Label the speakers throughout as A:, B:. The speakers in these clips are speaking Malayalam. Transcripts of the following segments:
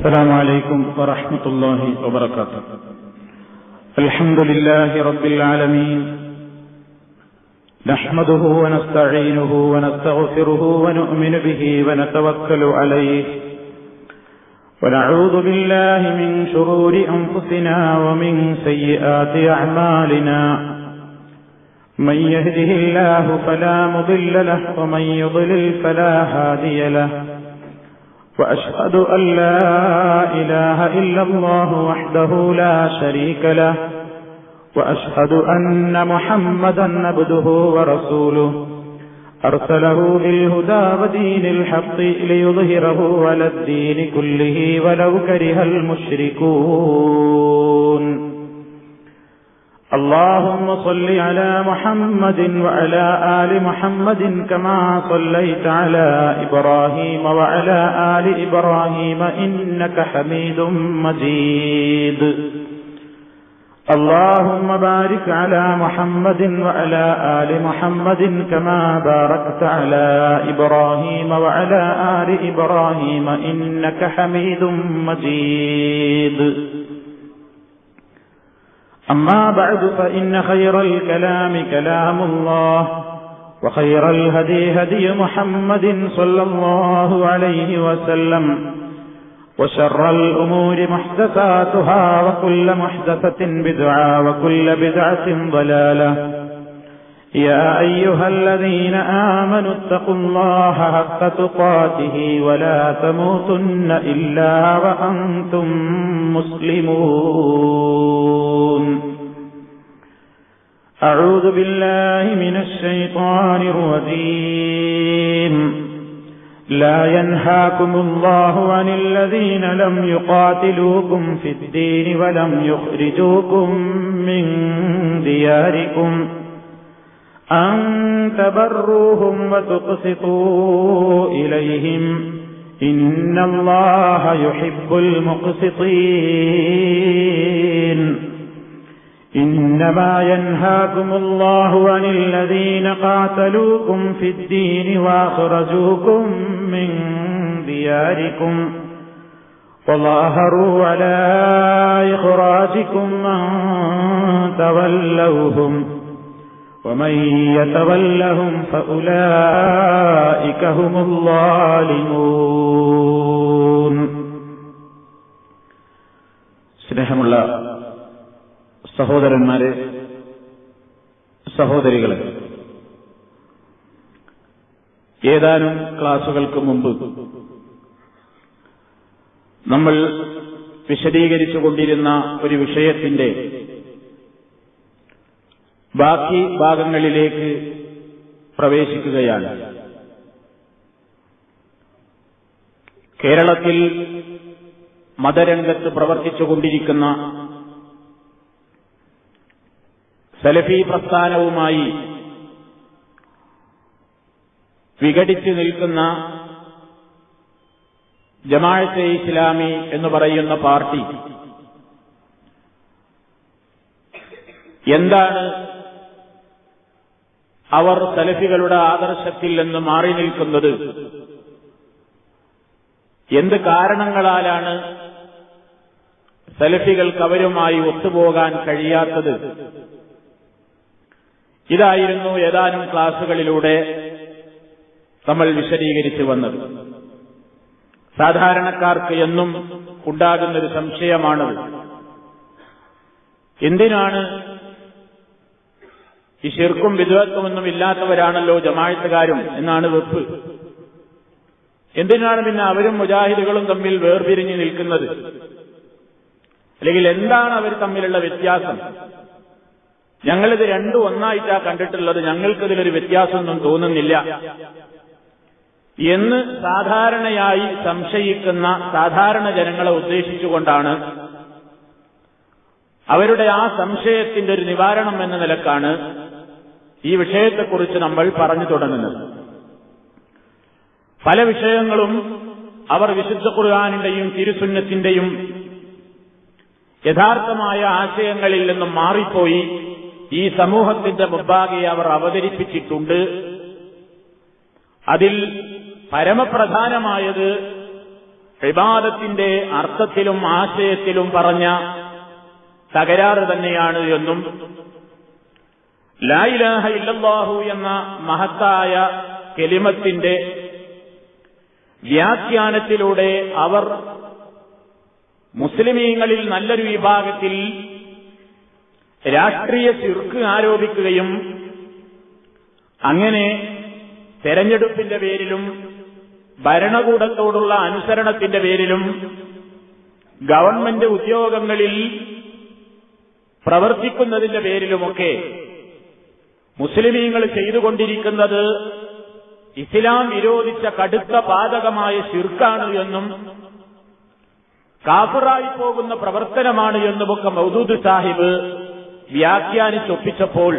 A: السلام عليكم ورحمة الله وبركاته الحمد لله رب العالمين نحمده ونستعينه ونستغفره ونؤمن به ونتوكل عليه ونعوذ بالله من شرور أنفسنا ومن سيئات أعمالنا من يهده الله فلا مضل له ومن يضلل فلا هادي له وأشهد أن لا إله إلا الله وحده لا شريك له وأشهد أن محمدا عبده ورسوله أرسله بالهدى ودين الحق ليظهره على الدين كله ولو كره المشركون اللهم صل على محمد وعلى آل محمد كما صليت على إبراهيم وعلى آل إبراهيم إنك حميد مجيد اللهم بارك على محمد وعلى آل محمد كما باركت على إبراهيم وعلى آل إبراهيم إنك حميد مجيد أما بعد فإن خير الكلام كلام الله وخير الهدي هدي محمد صلى الله عليه وسلم وشر الأمور محدثاتها وكل محدثة بدعة وكل بدعة ضلالة يا أيها الذين آمنوا اتقوا الله حق تقاته ولا تموتن إلا وأنتم مسلمون أعوذ بالله من الشيطان الرجيم لا ينهاكم الله عن الذين لم يقاتلوكم في الدين ولم يخرجوكم من دياركم أن تبروهم وتقسطوا إليهم إن الله يحب المقسطين إنما ينهاكم الله عن الذين قاتلوكم في الدين وأخرجوكم من دياركم وظاهروا على إخراجكم من تولوهم ومن يتولهم فأولئك هم الظالمون الله
B: സഹോദരന്മാരെ
A: സഹോദരികളെ
C: ഏതാനും ക്ലാസുകൾക്ക് മുമ്പ് നമ്മൾ വിശദീകരിച്ചുകൊണ്ടിരുന്ന ഒരു വിഷയത്തിന്റെ
A: ബാക്കി ഭാഗങ്ങളിലേക്ക് പ്രവേശിക്കുകയാണ്
C: കേരളത്തിൽ മതരംഗത്ത് പ്രവർത്തിച്ചുകൊണ്ടിരിക്കുന്ന സലഫി പ്രസ്ഥാനവുമായി വിഘടിച്ചു നിൽക്കുന്ന ജമാഅത്തെ ഇസ്ലാമി എന്ന് പറയുന്ന പാർട്ടി എന്താണ് അവർ സലഫികളുടെ ആദർശത്തിൽ നിന്ന് മാറി നിൽക്കുന്നത് എന്ത് കാരണങ്ങളാലാണ് സലഫികൾക്ക് അവരുമായി ഒത്തുപോകാൻ കഴിയാത്തത് ഇതായിരുന്നു ഏതാനും ക്ലാസുകളിലൂടെ നമ്മൾ വിശദീകരിച്ചു വന്നത് സാധാരണക്കാർക്ക് എന്നും ഉണ്ടാകുന്നൊരു സംശയമാണത് എന്തിനാണ് ഈ ഷിർക്കും വിദ്വത്വമൊന്നും ഇല്ലാത്തവരാണല്ലോ ജമാഴത്തുകാരും എന്നാണ് വെപ്പ് എന്തിനാണ് പിന്നെ അവരും മുജാഹിദുകളും തമ്മിൽ വേർപിരിഞ്ഞു നിൽക്കുന്നത് അല്ലെങ്കിൽ എന്താണ് അവർ തമ്മിലുള്ള വ്യത്യാസം ഞങ്ങളിത് രണ്ടും ഒന്നായിട്ടാ കണ്ടിട്ടുള്ളത് ഞങ്ങൾക്കിതിലൊരു വ്യത്യാസമൊന്നും തോന്നുന്നില്ല എന്ന് സാധാരണയായി സംശയിക്കുന്ന സാധാരണ ജനങ്ങളെ ഉദ്ദേശിച്ചുകൊണ്ടാണ് അവരുടെ ആ സംശയത്തിന്റെ ഒരു നിവാരണം എന്ന നിലക്കാണ് ഈ വിഷയത്തെക്കുറിച്ച് നമ്മൾ പറഞ്ഞു തുടങ്ങുന്നത് പല വിഷയങ്ങളും അവർ വിശുദ്ധ ഖുർആാനിന്റെയും തിരുസുന്നത്തിന്റെയും യഥാർത്ഥമായ ആശയങ്ങളിൽ നിന്നും മാറിപ്പോയി ഈ സമൂഹത്തിന്റെ മുമ്പാകെ അവർ അവതരിപ്പിച്ചിട്ടുണ്ട് അതിൽ പരമപ്രധാനമായത് വിവാദത്തിന്റെ അർത്ഥത്തിലും ആശയത്തിലും പറഞ്ഞ തകരാറ് തന്നെയാണ് എന്നും ലായിലാഹ ഇല്ലാഹു എന്ന മഹത്തായ കെലിമത്തിന്റെ വ്യാഖ്യാനത്തിലൂടെ അവർ മുസ്ലിമീങ്ങളിൽ നല്ലൊരു വിഭാഗത്തിൽ രാഷ്ട്രീയ ചിർക്ക് ആരോപിക്കുകയും അങ്ങനെ തെരഞ്ഞെടുപ്പിന്റെ പേരിലും ഭരണകൂടത്തോടുള്ള അനുസരണത്തിന്റെ പേരിലും ഗവൺമെന്റ് ഉദ്യോഗങ്ങളിൽ പ്രവർത്തിക്കുന്നതിന്റെ പേരിലുമൊക്കെ മുസ്ലിമീങ്ങൾ ചെയ്തുകൊണ്ടിരിക്കുന്നത് ഇസ്ലാം വിരോധിച്ച കടുത്ത പാതകമായ ശിർക്കാണ് എന്നും കാഫറായി പോകുന്ന പ്രവർത്തനമാണ് എന്നുമൊക്കെ മൗദൂദ് സാഹിബ് വ്യാഖ്യാനിച്ചൊപ്പിച്ചപ്പോൾ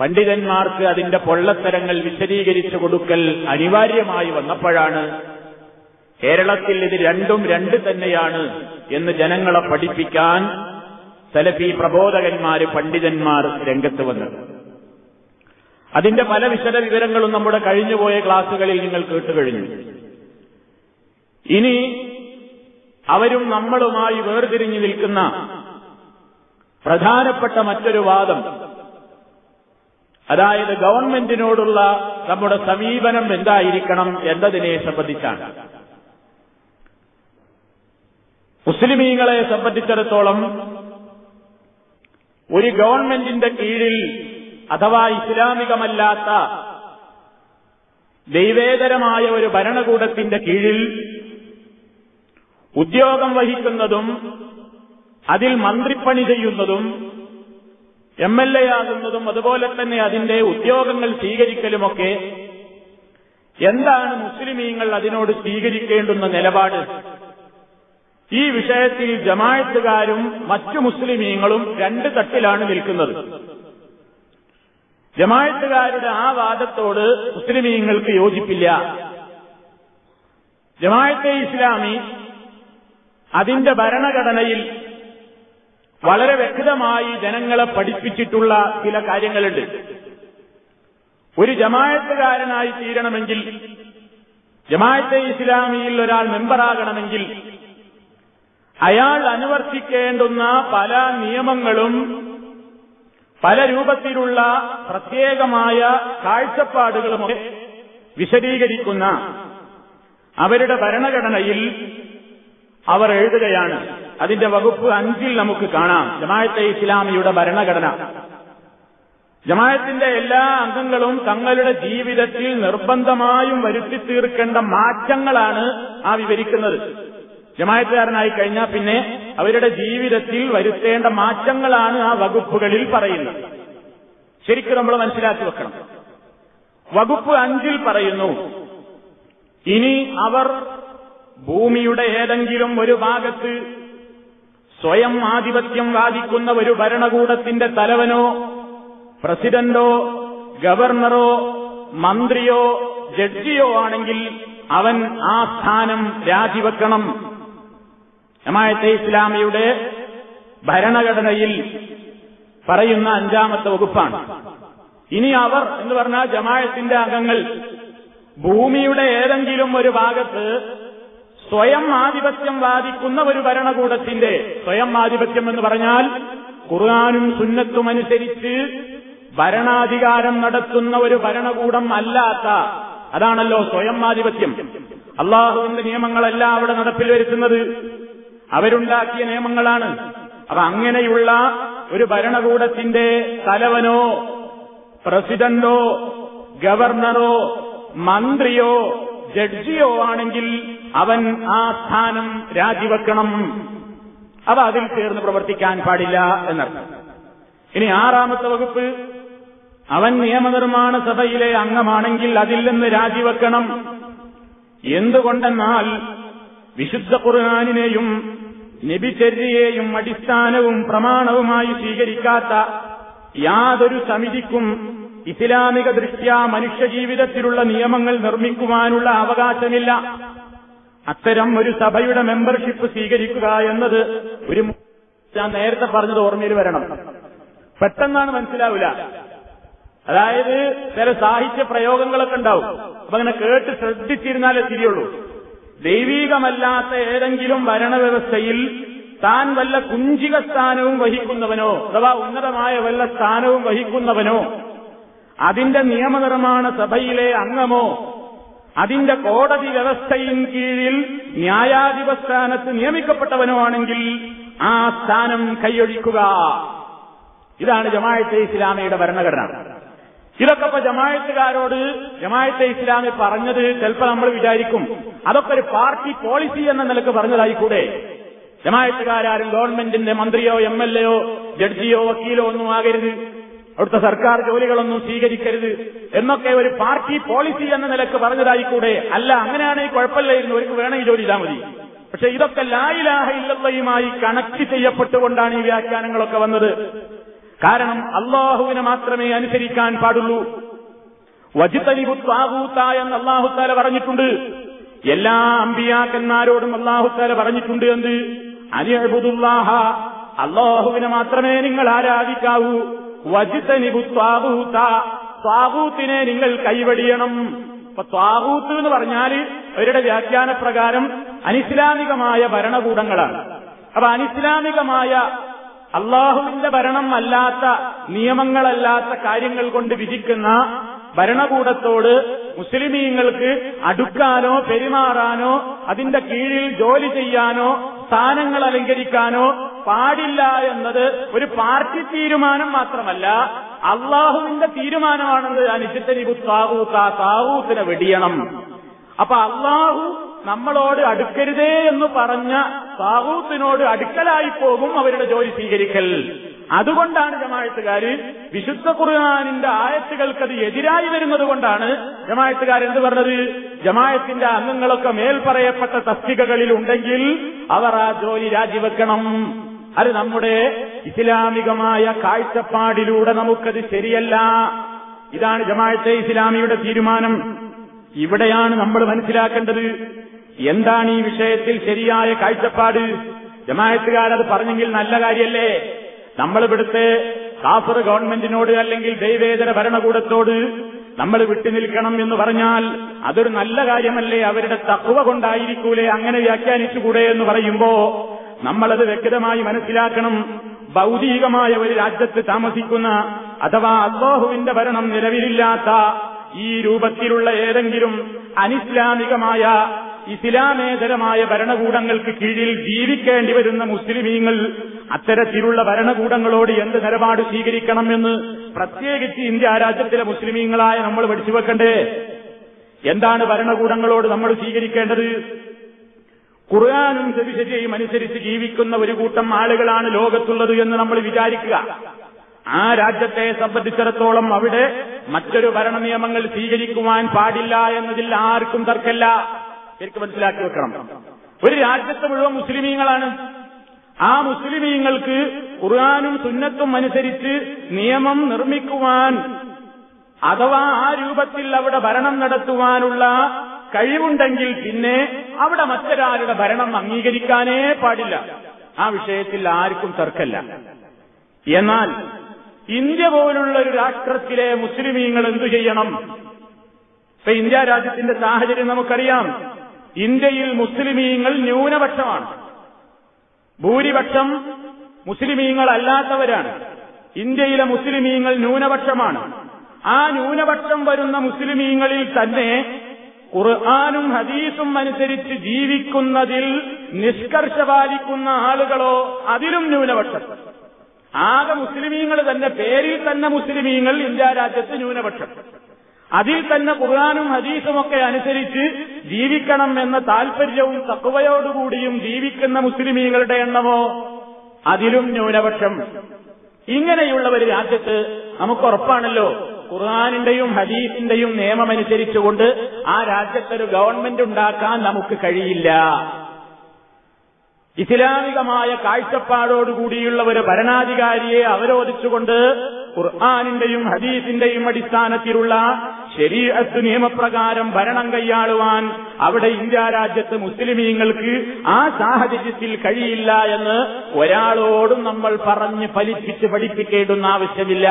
C: പണ്ഡിതന്മാർക്ക് അതിന്റെ പൊള്ളത്തരങ്ങൾ വിശദീകരിച്ചു കൊടുക്കൽ അനിവാര്യമായി വന്നപ്പോഴാണ് കേരളത്തിൽ ഇത് രണ്ടും രണ്ട് തന്നെയാണ് എന്ന് ജനങ്ങളെ പഠിപ്പിക്കാൻ സലഫി പ്രബോധകന്മാര് പണ്ഡിതന്മാർ രംഗത്ത് വന്നത് അതിന്റെ പല വിശദ വിവരങ്ങളും നമ്മുടെ കഴിഞ്ഞുപോയ ക്ലാസുകളിൽ നിങ്ങൾ കേട്ടുകഴിഞ്ഞു ഇനി അവരും നമ്മളുമായി വേർതിരിഞ്ഞു നിൽക്കുന്ന പ്രധാനപ്പെട്ട മറ്റൊരു വാദം അതായത് ഗവൺമെന്റിനോടുള്ള നമ്മുടെ സമീപനം എന്തായിരിക്കണം എന്നതിനെ സംബന്ധിച്ചാണ് മുസ്ലിമീങ്ങളെ സംബന്ധിച്ചിടത്തോളം ഒരു ഗവൺമെന്റിന്റെ കീഴിൽ അഥവാ ഇസ്ലാമികമല്ലാത്ത ദൈവേതരമായ ഒരു ഭരണകൂടത്തിന്റെ കീഴിൽ ഉദ്യോഗം വഹിക്കുന്നതും അതിൽ മന്ത്രിപ്പണി ചെയ്യുന്നതും എം എൽ എ ആകുന്നതും അതുപോലെ തന്നെ അതിന്റെ ഉദ്യോഗങ്ങൾ സ്വീകരിക്കലുമൊക്കെ എന്താണ് മുസ്ലിമീങ്ങൾ അതിനോട് സ്വീകരിക്കേണ്ടുന്ന നിലപാട് ഈ വിഷയത്തിൽ ജമായത്തുകാരും മറ്റു മുസ്ലിമീങ്ങളും രണ്ട് തട്ടിലാണ് നിൽക്കുന്നത് ജമായത്തുകാരുടെ ആ വാദത്തോട് മുസ്ലിമീങ്ങൾക്ക് യോജിപ്പില്ല ജമായത്തെ ഇസ്ലാമി അതിന്റെ ഭരണഘടനയിൽ വളരെ വ്യക്തമായി ജനങ്ങളെ പഠിപ്പിച്ചിട്ടുള്ള ചില കാര്യങ്ങളുണ്ട് ഒരു ജമായത്തുകാരനായി തീരണമെങ്കിൽ ജമായത്തെ ഇസ്ലാമിയിൽ ഒരാൾ മെമ്പറാകണമെങ്കിൽ അയാൾ അനുവർത്തിക്കേണ്ടുന്ന പല നിയമങ്ങളും പല രൂപത്തിലുള്ള പ്രത്യേകമായ കാഴ്ചപ്പാടുകളുമൊക്കെ വിശദീകരിക്കുന്ന അവരുടെ ഭരണഘടനയിൽ അവർ എഴുതുകയാണ് അതിന്റെ വകുപ്പ് അഞ്ചിൽ നമുക്ക് കാണാം ജമായത്തെ ഇസ്ലാമിയുടെ ഭരണഘടന ജമായത്തിന്റെ എല്ലാ അംഗങ്ങളും തങ്ങളുടെ ജീവിതത്തിൽ നിർബന്ധമായും വരുത്തി തീർക്കേണ്ട മാറ്റങ്ങളാണ് ആ വിവരിക്കുന്നത് ജമായത്തുകാരനായി കഴിഞ്ഞാൽ പിന്നെ അവരുടെ ജീവിതത്തിൽ വരുത്തേണ്ട മാറ്റങ്ങളാണ് ആ വകുപ്പുകളിൽ പറയുന്നത് ശരിക്കും നമ്മൾ മനസ്സിലാക്കി വെക്കണം വകുപ്പ് അഞ്ചിൽ പറയുന്നു ഇനി അവർ ഭൂമിയുടെ ഏതെങ്കിലും ഒരു ഭാഗത്ത് സ്വയം ആധിപത്യം വാദിക്കുന്ന ഒരു ഭരണകൂടത്തിന്റെ തലവനോ പ്രസിഡന്റോ ഗവർണറോ മന്ത്രിയോ ജഡ്ജിയോ ആണെങ്കിൽ അവൻ ആ സ്ഥാനം രാജിവെക്കണം ജമായത്തെ ഇസ്ലാമിയുടെ ഭരണഘടനയിൽ പറയുന്ന അഞ്ചാമത്തെ വകുപ്പാണ് ഇനി അവർ എന്ന് പറഞ്ഞാൽ ജമായത്തിന്റെ അംഗങ്ങൾ ഭൂമിയുടെ ഏതെങ്കിലും ഒരു ഭാഗത്ത് സ്വയം ആധിപത്യം വാദിക്കുന്ന ഒരു ഭരണകൂടത്തിന്റെ സ്വയം ആധിപത്യം എന്ന് പറഞ്ഞാൽ ഖുർആാനും അനുസരിച്ച് ഭരണാധികാരം നടത്തുന്ന ഒരു ഭരണകൂടം അല്ലാത്ത അതാണല്ലോ സ്വയം ആധിപത്യം അള്ളാഹുവിന്റെ നിയമങ്ങളല്ല അവിടെ നടപ്പിൽ വരുത്തുന്നത് അവരുണ്ടാക്കിയ നിയമങ്ങളാണ് അപ്പൊ അങ്ങനെയുള്ള ഒരു ഭരണകൂടത്തിന്റെ തലവനോ പ്രസിഡന്റോ ഗവർണറോ മന്ത്രിയോ ജഡ്ജിയോ ആണെങ്കിൽ അവൻ ആ സ്ഥാനം രാജിവെക്കണം അവ അതിൽ ചേർന്ന് പ്രവർത്തിക്കാൻ പാടില്ല എന്നർത്ഥം ഇനി ആറാമത്തെ വകുപ്പ് അവൻ നിയമനിർമ്മാണ സഭയിലെ അംഗമാണെങ്കിൽ അതിൽ നിന്ന് രാജിവെക്കണം എന്തുകൊണ്ടെന്നാൽ വിശുദ്ധ ഖുർആാനിനെയും നബിചര്യയെയും അടിസ്ഥാനവും പ്രമാണവുമായി സ്വീകരിക്കാത്ത യാതൊരു സമിതിക്കും ഇസ്ലാമിക ദൃഷ്ട്യാ മനുഷ്യജീവിതത്തിലുള്ള നിയമങ്ങൾ നിർമ്മിക്കുവാനുള്ള അവകാശമില്ല അത്തരം ഒരു സഭയുടെ മെമ്പർഷിപ്പ് സ്വീകരിക്കുക എന്നത് ഒരു ഞാൻ നേരത്തെ പറഞ്ഞത് ഓർമ്മയിൽ വരണം പെട്ടെന്നാണ് മനസ്സിലാവില്ല അതായത് ചില സാഹിത്യ പ്രയോഗങ്ങളൊക്കെ ഉണ്ടാവും അപ്പൊ അങ്ങനെ കേട്ട് ശ്രദ്ധിച്ചിരുന്നാലേ തിരിയുള്ളൂ ദൈവീകമല്ലാത്ത ഏതെങ്കിലും ഭരണവ്യവസ്ഥയിൽ താൻ വല്ല കുഞ്ചിക സ്ഥാനവും വഹിക്കുന്നവനോ അഥവാ ഉന്നതമായ വല്ല സ്ഥാനവും വഹിക്കുന്നവനോ അതിന്റെ നിയമനിർമ്മാണ സഭയിലെ അംഗമോ അതിന്റെ കോടതി വ്യവസ്ഥയിൻ കീഴിൽ ന്യായാധിപ സ്ഥാനത്ത് നിയമിക്കപ്പെട്ടവനോ ആണെങ്കിൽ ആ സ്ഥാനം കൈയൊഴിക്കുക ഇതാണ് ജമാഅത്തെ ഇസ്ലാമയുടെ ഭരണഘടന ഇതൊക്കെ ഇപ്പൊ ജമായത്തുകാരോട് ജമായത്തെ ഇസ്ലാമി പറഞ്ഞത് ചിലപ്പോൾ നമ്മൾ വിചാരിക്കും അതൊക്കെ ഒരു പാർട്ടി പോളിസി എന്ന നിലക്ക് പറഞ്ഞതായിക്കൂടെ ജമായത്തുകാരും ഗവൺമെന്റിന്റെ മന്ത്രിയോ എം എൽ എയോ ജഡ്ജിയോ വക്കീലോ ഒന്നും ആകരുത് അവിടുത്തെ സർക്കാർ ജോലികളൊന്നും സ്വീകരിക്കരുത് എന്നൊക്കെ ഒരു പാർട്ടി പോളിസി എന്ന നിലക്ക് പറഞ്ഞതായിക്കൂടെ അല്ല അങ്ങനെയാണെങ്കിൽ കുഴപ്പമില്ലായിരുന്നു അവർക്ക് വേണമെങ്കിൽ ജോലി ചെയ്താൽ മതി പക്ഷെ ഇതൊക്കെ ലായിലാഹ ഇല്ലയുമായി കണക്ട് ചെയ്യപ്പെട്ടുകൊണ്ടാണ് ഈ വ്യാഖ്യാനങ്ങളൊക്കെ വന്നത് കാരണം അള്ളാഹുവിനെ മാത്രമേ അനുസരിക്കാൻ പാടുള്ളൂ വജിത്തലിബുത്താവൂത്ത എന്ന് അള്ളാഹുത്താല പറഞ്ഞിട്ടുണ്ട് എല്ലാ അമ്പിയാക്കന്മാരോടും അള്ളാഹുത്താല പറഞ്ഞിട്ടുണ്ട് എന്ത് അനിയബുദുല്ലാഹ അള്ളാഹുവിനെ മാത്രമേ നിങ്ങൾ ആരാധിക്കാവൂ വജിത്തനിബുത്താവൂത്ത സ്വാഹൂത്തിനെ നിങ്ങൾ കൈവടിയണം ഇപ്പൊ സ്വാഹൂത്ത് എന്ന് പറഞ്ഞാൽ അവരുടെ വ്യാഖ്യാനപ്രകാരം അനിസ്ലാമികമായ ഭരണകൂടങ്ങളാണ് അപ്പൊ അനിസ്ലാമികമായ അള്ളാഹുവിന്റെ ഭരണം അല്ലാത്ത നിയമങ്ങളല്ലാത്ത കാര്യങ്ങൾ കൊണ്ട് വിധിക്കുന്ന ഭരണകൂടത്തോട് മുസ്ലിമീങ്ങൾക്ക് അടുക്കാനോ പെരുമാറാനോ അതിന്റെ കീഴിൽ ജോലി ചെയ്യാനോ സ്ഥാനങ്ങൾ അലങ്കരിക്കാനോ പാടില്ല എന്നത് ഒരു പാർട്ടി തീരുമാനം മാത്രമല്ല അള്ളാഹുവിന്റെ തീരുമാനമാണെന്ന് ഞാൻ ഇജിത്തനിബു താവൂത്ത താവൂത്തിനെ വെടിയണം അപ്പൊ അള്ളാഹു നമ്മളോട് അടുക്കരുതേ എന്ന് പറഞ്ഞ താവൂത്തിനോട് അടുക്കലായി പോകും അവരുടെ ജോലി സ്വീകരിക്കൽ അതുകൊണ്ടാണ് ജമായത്തുകാര് വിശുദ്ധ ഖുർആാനിന്റെ ആയത്തുകൾക്കത് എതിരായി വരുന്നത് കൊണ്ടാണ് ജമായത്തുകാർ എന്ത് പറഞ്ഞത് ജമായത്തിന്റെ അംഗങ്ങളൊക്കെ മേൽപ്പറയപ്പെട്ട തസ്തികകളിൽ ഉണ്ടെങ്കിൽ അവർ ആ ജോലി രാജിവെക്കണം അത് നമ്മുടെ ഇസ്ലാമികമായ കാഴ്ചപ്പാടിലൂടെ നമുക്കത് ശരിയല്ല ഇതാണ് ജമായത്തെ ഇസ്ലാമിയുടെ തീരുമാനം ഇവിടെയാണ് നമ്മൾ മനസ്സിലാക്കേണ്ടത് എന്താണ് ഈ വിഷയത്തിൽ ശരിയായ കാഴ്ചപ്പാട് ജമായത്തുകാരത് പറഞ്ഞെങ്കിൽ നല്ല കാര്യമല്ലേ നമ്മൾ ഇവിടുത്തെ കാസർ ഗവൺമെന്റിനോട് അല്ലെങ്കിൽ ദൈവേതര ഭരണകൂടത്തോട് നമ്മൾ വിട്ടുനിൽക്കണം എന്ന് പറഞ്ഞാൽ അതൊരു നല്ല കാര്യമല്ലേ അവരുടെ തക്കുവ കൊണ്ടായിരിക്കൂലേ അങ്ങനെ വ്യാഖ്യാനിച്ചുകൂടെ എന്ന് പറയുമ്പോ നമ്മളത് വ്യക്തമായി മനസ്സിലാക്കണം ഭൌതികമായ ഒരു രാജ്യത്ത് താമസിക്കുന്ന അഥവാ അബ്ബാഹുവിന്റെ ഭരണം നിലവിലില്ലാത്ത ഈ രൂപത്തിലുള്ള ഏതെങ്കിലും അനിസ്ലാമികമായ ഇസ്ലാമേതരമായ ഭരണകൂടങ്ങൾക്ക് കീഴിൽ ജീവിക്കേണ്ടി വരുന്ന മുസ്ലിമീങ്ങൾ അത്തരത്തിലുള്ള ഭരണകൂടങ്ങളോട് എന്ത് നിലപാട് സ്വീകരിക്കണമെന്ന് പ്രത്യേകിച്ച് ഇന്ത്യ രാജ്യത്തിലെ മുസ്ലിമീങ്ങളായ നമ്മൾ പഠിച്ചു വെക്കണ്ടേ എന്താണ് ഭരണകൂടങ്ങളോട് നമ്മൾ സ്വീകരിക്കേണ്ടത് ഖുർആാനും സവിശേഷയും അനുസരിച്ച് ജീവിക്കുന്ന ഒരു കൂട്ടം ആളുകളാണ് ലോകത്തുള്ളത് എന്ന് നമ്മൾ വിചാരിക്കുക ആ രാജ്യത്തെ സംബന്ധിച്ചിടത്തോളം അവിടെ മറ്റൊരു ഭരണ നിയമങ്ങൾ സ്വീകരിക്കുവാൻ പാടില്ല എന്നതിൽ ആർക്കും തർക്കമില്ല എനിക്ക് മനസ്സിലാക്കി വെക്കണം ഒരു രാജ്യത്ത് മുഴുവൻ മുസ്ലിമീങ്ങളാണ് ആ മുസ്ലിമീങ്ങൾക്ക് ഖുർആാനും സുന്നത്തും അനുസരിച്ച് നിയമം നിർമ്മിക്കുവാൻ അഥവാ ആ രൂപത്തിൽ അവിടെ ഭരണം നടത്തുവാനുള്ള കഴിവുണ്ടെങ്കിൽ പിന്നെ അവിടെ മറ്റൊരാളുടെ ഭരണം അംഗീകരിക്കാനേ പാടില്ല ആ വിഷയത്തിൽ ആർക്കും തർക്കല്ല എന്നാൽ ഇന്ത്യ പോലുള്ള ഒരു രാഷ്ട്രത്തിലെ മുസ്ലിമീങ്ങൾ എന്തു ചെയ്യണം ഇപ്പൊ ഇന്ത്യ രാജ്യത്തിന്റെ സാഹചര്യം നമുക്കറിയാം ഇന്ത്യയിൽ മുസ്ലിമീങ്ങൾ ന്യൂനപക്ഷമാണ് ഭൂരിപക്ഷം മുസ്ലിമീങ്ങൾ അല്ലാത്തവരാണ് ഇന്ത്യയിലെ മുസ്ലിമീങ്ങൾ ന്യൂനപക്ഷമാണ് ആ ന്യൂനപക്ഷം വരുന്ന മുസ്ലിമീങ്ങളിൽ തന്നെ ഖുർആാനും ഹദീസും അനുസരിച്ച് ജീവിക്കുന്നതിൽ നിഷ്കർഷ പാലിക്കുന്ന ആളുകളോ അതിലും ന്യൂനപക്ഷം ആകെ മുസ്ലിമീങ്ങൾ തന്നെ പേരിൽ തന്നെ മുസ്ലിമീങ്ങൾ ഇന്ത്യ രാജ്യത്ത് ന്യൂനപക്ഷം അതിൽ തന്നെ ഖുർആാനും ഹദീസും ഒക്കെ അനുസരിച്ച് ജീവിക്കണം എന്ന താൽപര്യവും തക്കവയോടുകൂടിയും ജീവിക്കുന്ന മുസ്ലിമീങ്ങളുടെ എണ്ണമോ അതിലും ന്യൂനപക്ഷം ഇങ്ങനെയുള്ള ഒരു രാജ്യത്ത് നമുക്ക് ഉറപ്പാണല്ലോ ഖുർആാനിന്റെയും ഹദീസിന്റെയും നിയമമനുസരിച്ചുകൊണ്ട് ആ രാജ്യത്തൊരു ഗവൺമെന്റ് ഉണ്ടാക്കാൻ നമുക്ക് കഴിയില്ല ഇസ്ലാമികമായ കാഴ്ചപ്പാടോടുകൂടിയുള്ള ഒരു ഭരണാധികാരിയെ അവരോധിച്ചുകൊണ്ട് ഖുർആാനിന്റെയും ഹദീസിന്റെയും അടിസ്ഥാനത്തിലുള്ള ശരീരത്ത് നിയമപ്രകാരം ഭരണം കൈയാളുവാൻ അവിടെ ഇന്ത്യ രാജ്യത്ത് മുസ്ലിമീങ്ങൾക്ക് ആ സാഹചര്യത്തിൽ കഴിയില്ല എന്ന് ഒരാളോടും നമ്മൾ പറഞ്ഞ് ഫലിപ്പിച്ച് പഠിപ്പിക്കേണ്ടുന്ന ആവശ്യമില്ല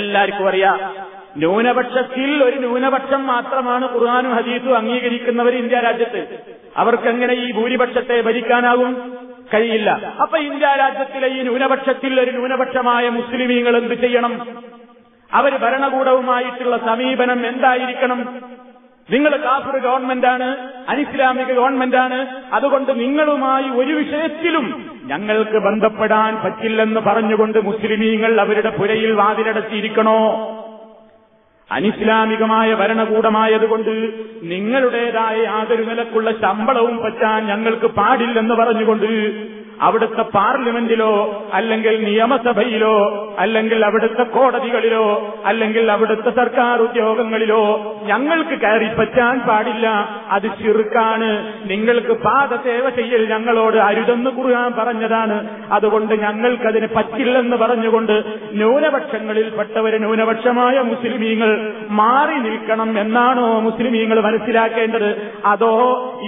C: എല്ലാവർക്കും അറിയാം ന്യൂനപക്ഷത്തിൽ ഒരു ന്യൂനപക്ഷം മാത്രമാണ് ഖുർആാനും ഹദീസും അംഗീകരിക്കുന്നവർ ഇന്ത്യ രാജ്യത്ത് അവർക്കെങ്ങനെ ഈ ഭൂരിപക്ഷത്തെ ഭരിക്കാനാവും കഴിയില്ല അപ്പൊ ഇന്ത്യ രാജ്യത്തിലെ ഈ ന്യൂനപക്ഷത്തിൽ ഒരു ന്യൂനപക്ഷമായ മുസ്ലിമീങ്ങൾ എന്ത് ചെയ്യണം അവർ ഭരണകൂടവുമായിട്ടുള്ള സമീപനം എന്തായിരിക്കണം നിങ്ങൾ കാഫിർ ഗവൺമെന്റാണ് അനിസ്ലാമിക ഗവൺമെന്റാണ് അതുകൊണ്ട് നിങ്ങളുമായി ഒരു വിഷയത്തിലും ഞങ്ങൾക്ക് ബന്ധപ്പെടാൻ പറ്റില്ലെന്ന് പറഞ്ഞുകൊണ്ട് മുസ്ലിമീങ്ങൾ അവരുടെ പുരയിൽ വാതിലടച്ചിരിക്കണോ അനിസ്ലാമികമായ ഭരണകൂടമായതുകൊണ്ട് നിങ്ങളുടേതായ യാതൊരു നിലക്കുള്ള ശമ്പളവും പറ്റാൻ ഞങ്ങൾക്ക് പാടില്ലെന്ന് പറഞ്ഞുകൊണ്ട് അവിടുത്തെ പാർലമെന്റിലോ അല്ലെങ്കിൽ നിയമസഭയിലോ അല്ലെങ്കിൽ അവിടുത്തെ കോടതികളിലോ അല്ലെങ്കിൽ അവിടുത്തെ സർക്കാർ ഉദ്യോഗങ്ങളിലോ ഞങ്ങൾക്ക് കയറി പറ്റാൻ പാടില്ല അത് ചെറുക്കാണ് നിങ്ങൾക്ക് പാദസേവ ചെയ്യൽ ഞങ്ങളോട് അരുതെന്ന് കുറുകാൻ പറഞ്ഞതാണ് അതുകൊണ്ട് ഞങ്ങൾക്കതിന് പറ്റില്ലെന്ന് പറഞ്ഞുകൊണ്ട് പെട്ടവര് ന്യൂനപക്ഷമായ മുസ്ലിമീങ്ങൾ മാറി നിൽക്കണം എന്നാണോ മുസ്ലിമീങ്ങൾ മനസ്സിലാക്കേണ്ടത് അതോ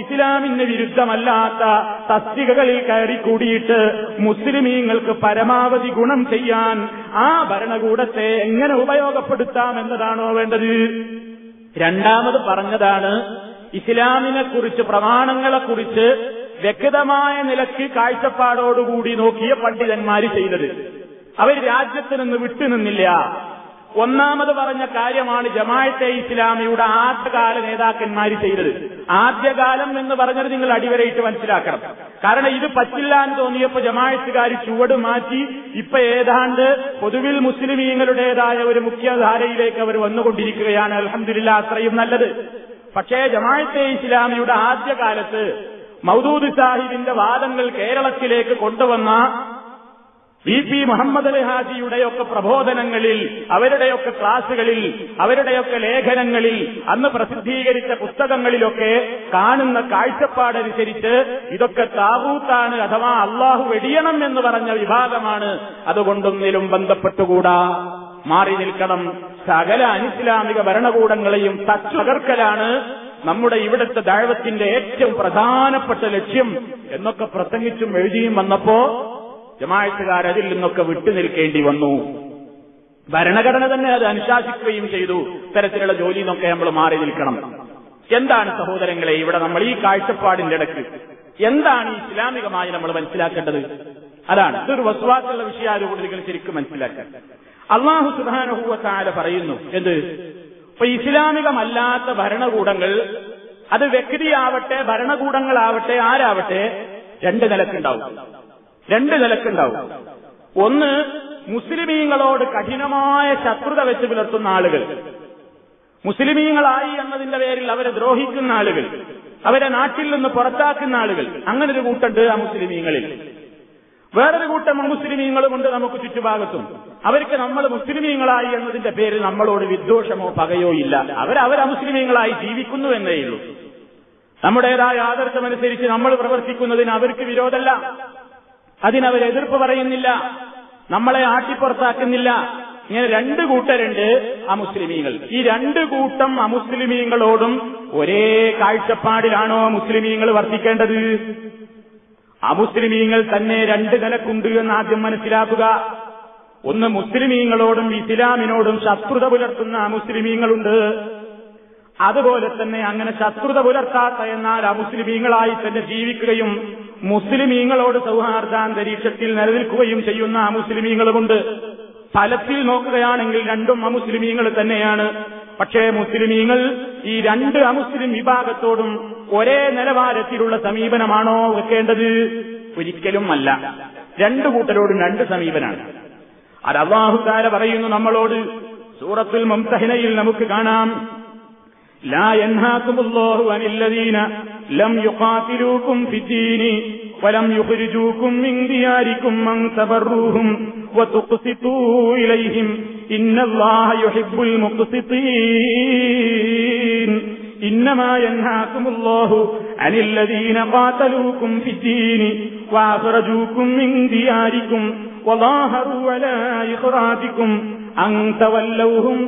C: ഇസ്ലാമിന് വിരുദ്ധമല്ലാത്ത തസ്തികകളിൽ കയറി കൂടിയിട്ട് മുസ്ലിമീങ്ങൾക്ക് പരമാവധി ഗുണം ചെയ്യാൻ ആ ഭരണകൂടത്തെ എങ്ങനെ ഉപയോഗപ്പെടുത്താം എന്നതാണോ വേണ്ടത് രണ്ടാമത് പറഞ്ഞതാണ് ഇസ്ലാമിനെക്കുറിച്ച് പ്രമാണങ്ങളെക്കുറിച്ച് വ്യക്തമായ നിലയ്ക്ക് കാഴ്ചപ്പാടോടുകൂടി നോക്കിയ പണ്ഡിതന്മാര് ചെയ്തത് അവർ രാജ്യത്ത് നിന്ന് വിട്ടുനിന്നില്ല ഒന്നാമത് പറഞ്ഞ കാര്യമാണ് ജമാഅത്തെ ഇസ്ലാമിയുടെ ആദ്യകാല നേതാക്കന്മാര് ചെയ്തത് ആദ്യകാലം എന്ന് പറഞ്ഞത് നിങ്ങൾ അടിവരയിട്ട് മനസ്സിലാക്കണം കാരണം ഇത് പറ്റില്ല എന്ന് തോന്നിയപ്പോ ജമായത്തുകാർ ചുവട് മാറ്റി ഇപ്പൊ ഏതാണ്ട് പൊതുവിൽ മുസ്ലിമീങ്ങളുടേതായ ഒരു മുഖ്യധാരയിലേക്ക് അവർ വന്നുകൊണ്ടിരിക്കുകയാണ് അലഹമില്ല അത്രയും നല്ലത് പക്ഷേ ജമാഅത്തെ ഇസ്ലാമിയുടെ ആദ്യകാലത്ത് മൗദൂദ് സാഹിബിന്റെ വാദങ്ങൾ കേരളത്തിലേക്ക് കൊണ്ടുവന്ന വി പി മുഹമ്മദ് അലി ഹാജിയുടെയൊക്കെ പ്രബോധനങ്ങളിൽ അവരുടെയൊക്കെ ക്ലാസുകളിൽ അവരുടെയൊക്കെ ലേഖനങ്ങളിൽ അന്ന് പ്രസിദ്ധീകരിച്ച പുസ്തകങ്ങളിലൊക്കെ കാണുന്ന കാഴ്ചപ്പാടനുസരിച്ച് ഇതൊക്കെ താവൂത്താണ് അഥവാ അള്ളാഹു വെടിയണം എന്ന് പറഞ്ഞ വിഭാഗമാണ് അതുകൊണ്ടൊന്നിലും ബന്ധപ്പെട്ടുകൂടാ മാറി നിൽക്കണം സകല അനിസ്ലാമിക ഭരണകൂടങ്ങളെയും തച്ചകർക്കലാണ് നമ്മുടെ ഇവിടുത്തെ ദൈവത്തിന്റെ ഏറ്റവും പ്രധാനപ്പെട്ട ലക്ഷ്യം എന്നൊക്കെ പ്രസംഗിച്ചും എഴുതിയും വന്നപ്പോ ജമാഴത്തുകാർ അതിൽ നിന്നൊക്കെ വിട്ടുനിൽക്കേണ്ടി വന്നു ഭരണഘടന തന്നെ അത് അനുശാസിക്കുകയും ചെയ്തു ഇത്തരത്തിലുള്ള ജോലി നിന്നൊക്കെ നമ്മൾ മാറി നിൽക്കണം എന്താണ് സഹോദരങ്ങളെ ഇവിടെ നമ്മൾ ഈ കാഴ്ചപ്പാടിന്റെ ഇടയ്ക്ക് എന്താണ് ഇസ്ലാമികമായി നമ്മൾ മനസ്സിലാക്കേണ്ടത് അതാണ് ഇതൊരു വസ്വാസുള്ള കൂടി നിങ്ങൾ ശരിക്കും മനസ്സിലാക്കാൻ അള്ളാഹു സുധാനഹൂവത്താല പറയുന്നു എന്ത് ഇപ്പൊ ഇസ്ലാമികമല്ലാത്ത ഭരണകൂടങ്ങൾ അത് വ്യക്തിയാവട്ടെ ഭരണകൂടങ്ങളാവട്ടെ ആരാവട്ടെ രണ്ട് നിലക്കുണ്ടാവും രണ്ട് നിലക്കുണ്ടാവും ഒന്ന് മുസ്ലിമീങ്ങളോട് കഠിനമായ ശത്രുത വെച്ച് പുലർത്തുന്ന ആളുകൾ മുസ്ലിമീങ്ങളായി എന്നതിന്റെ പേരിൽ അവരെ ദ്രോഹിക്കുന്ന ആളുകൾ അവരെ നാട്ടിൽ നിന്ന് പുറത്താക്കുന്ന ആളുകൾ അങ്ങനെ ഒരു കൂട്ടുണ്ട് ആ മുസ്ലിമീങ്ങളിൽ വേറൊരു കൂട്ടം മുസ്ലിമീങ്ങളുമുണ്ട് നമുക്ക് ചുറ്റുഭാഗത്തും അവർക്ക് നമ്മൾ മുസ്ലിമീങ്ങളായി എന്നതിന്റെ പേരിൽ നമ്മളോട് വിദ്വേഷമോ പകയോ ഇല്ല അവർ മുസ്ലിമീങ്ങളായി ജീവിക്കുന്നു എന്നേയുള്ളൂ നമ്മുടേതായ ആദർശമനുസരിച്ച് നമ്മൾ പ്രവർത്തിക്കുന്നതിന് അവർക്ക് വിരോധമല്ല അതിനവർ എതിർപ്പ് പറയുന്നില്ല നമ്മളെ ആട്ടിപ്പുറത്താക്കുന്നില്ല ഇങ്ങനെ രണ്ട് കൂട്ടരുണ്ട് അമുസ്ലിമീങ്ങൾ ഈ രണ്ട് കൂട്ടം അമുസ്ലിമീങ്ങളോടും ഒരേ കാഴ്ചപ്പാടിലാണോ മുസ്ലിമീങ്ങൾ വർത്തിക്കേണ്ടത് അമുസ്ലിമീങ്ങൾ തന്നെ രണ്ട് നിലക്കുണ്ട് എന്ന് ആദ്യം മനസ്സിലാക്കുക ഒന്ന് മുസ്ലിമീങ്ങളോടും ഇസ്ലാമിനോടും ശത്രുത പുലർത്തുന്ന അമുസ്ലിമീങ്ങളുണ്ട് അതുപോലെ തന്നെ അങ്ങനെ ശത്രുത പുലർത്താത്ത എന്നാൽ അമുസ്ലിമീങ്ങളായി തന്നെ ജീവിക്കുകയും മുസ്ലിമീങ്ങളോട് സൗഹാർദ്ദാന്തരീക്ഷത്തിൽ നിലനിൽക്കുകയും ചെയ്യുന്ന ആ മുസ്ലിമീങ്ങളുമുണ്ട് ഫലത്തിൽ നോക്കുകയാണെങ്കിൽ രണ്ടും അമുസ്ലിമീങ്ങൾ തന്നെയാണ് പക്ഷേ മുസ്ലിമീങ്ങൾ ഈ രണ്ട് അമുസ്ലിം വിഭാഗത്തോടും ഒരേ നിലവാരത്തിലുള്ള സമീപനമാണോ വെക്കേണ്ടത് ഒരിക്കലും അല്ല രണ്ടു കൂട്ടരോടും രണ്ട് സമീപനാണ് അത് അള്ളാഹുക്കാര പറയുന്നു നമ്മളോട് സൂറത്തുൽ മുംതഹിനയിൽ നമുക്ക് കാണാം ലാ യൻഹാക്കുമുല്ലാഹു അനില്ലദീന لم يقاتلوكم في الدين ولم يخرجوكم من دياركم من تبروهم وتقسطوا إليهم إن الله يحب المقسطين إنما ينهاكم الله عن الذين قاتلوكم في الدين وأخرجوكم من دياركم وظاهروا على إخراجكم أن تولوهم